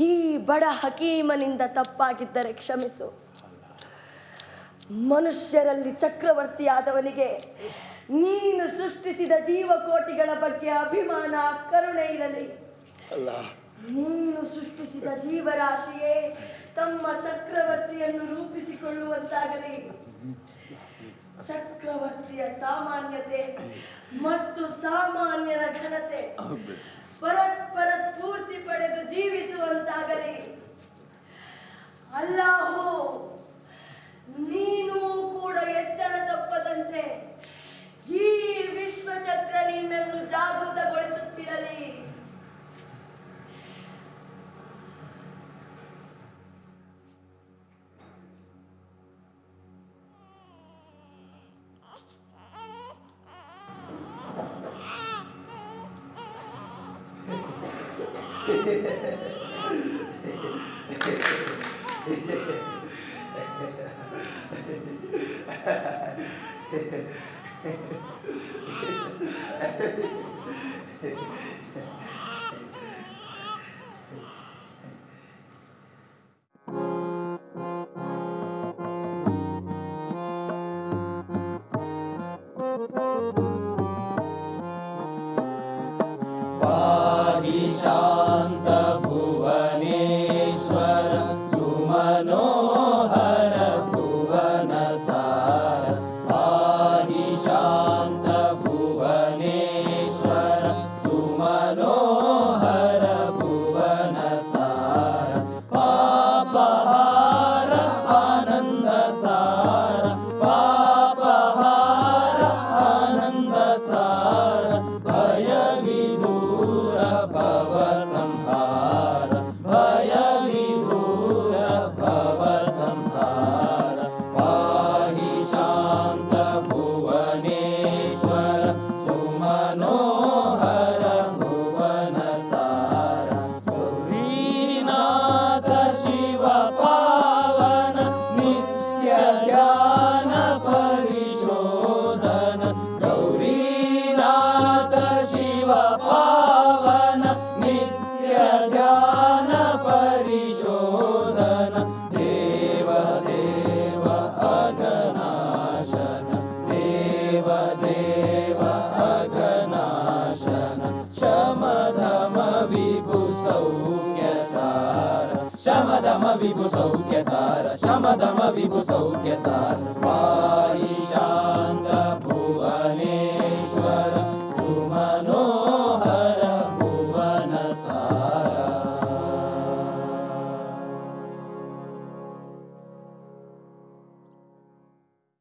ಈ ಬಡ ಹಕೀಮನಿಂದ ತಪ್ಪಾಗಿದ್ದರೆ ಕ್ಷಮಿಸು. ಮನುಷ್ಯರಲ್ಲಿ ಚಕ್ರವರ್ತಿಯಾದವನಿಗೆ ನೀನು ಸೃಷ್ಟಿಸಿದ ಜೀವಕೋಟಿಗಳ ಬಗ್ಗೆ ಅಭಿಮಾನ ಕರುಣೆ ಇರಲಿ. ಅಲ್ಲ. ನೀನು ಸೃಷ್ಟಿಸಿದ ಜೀವರಾಶಿಯೇ ತಮ್ಮ ಚಕ್ರವರ್ತಿಯನ್ನು ರೂಪಿಸಿಕೊಳ್ಳುವಂತಾಗಲಿ. ಚಕ್ರವರ್ತಿಯ ಸಾಮಾನ್ಯತೆ ಮತ್ತು ಸಾಮಾನ್ಯರ ಘನತೆ ಪರಸ್ಪರ ಸ್ಫೂರ್ತಿ ಪಡೆದು ಜೀವಿಸುವಂತಾಗಲಿ. ಅಲ್ಲಾಹು ನೀನು ಕೂಡ ಎಚ್ಚರ ತಪ್ಪದಂತೆ ಈ ವಿಶ್ವಚಕ್ರ ನಿನ್ನನ್ನು ಜಾಗೃತಗೊಳಿಸುತ್ತಿರಲಿ.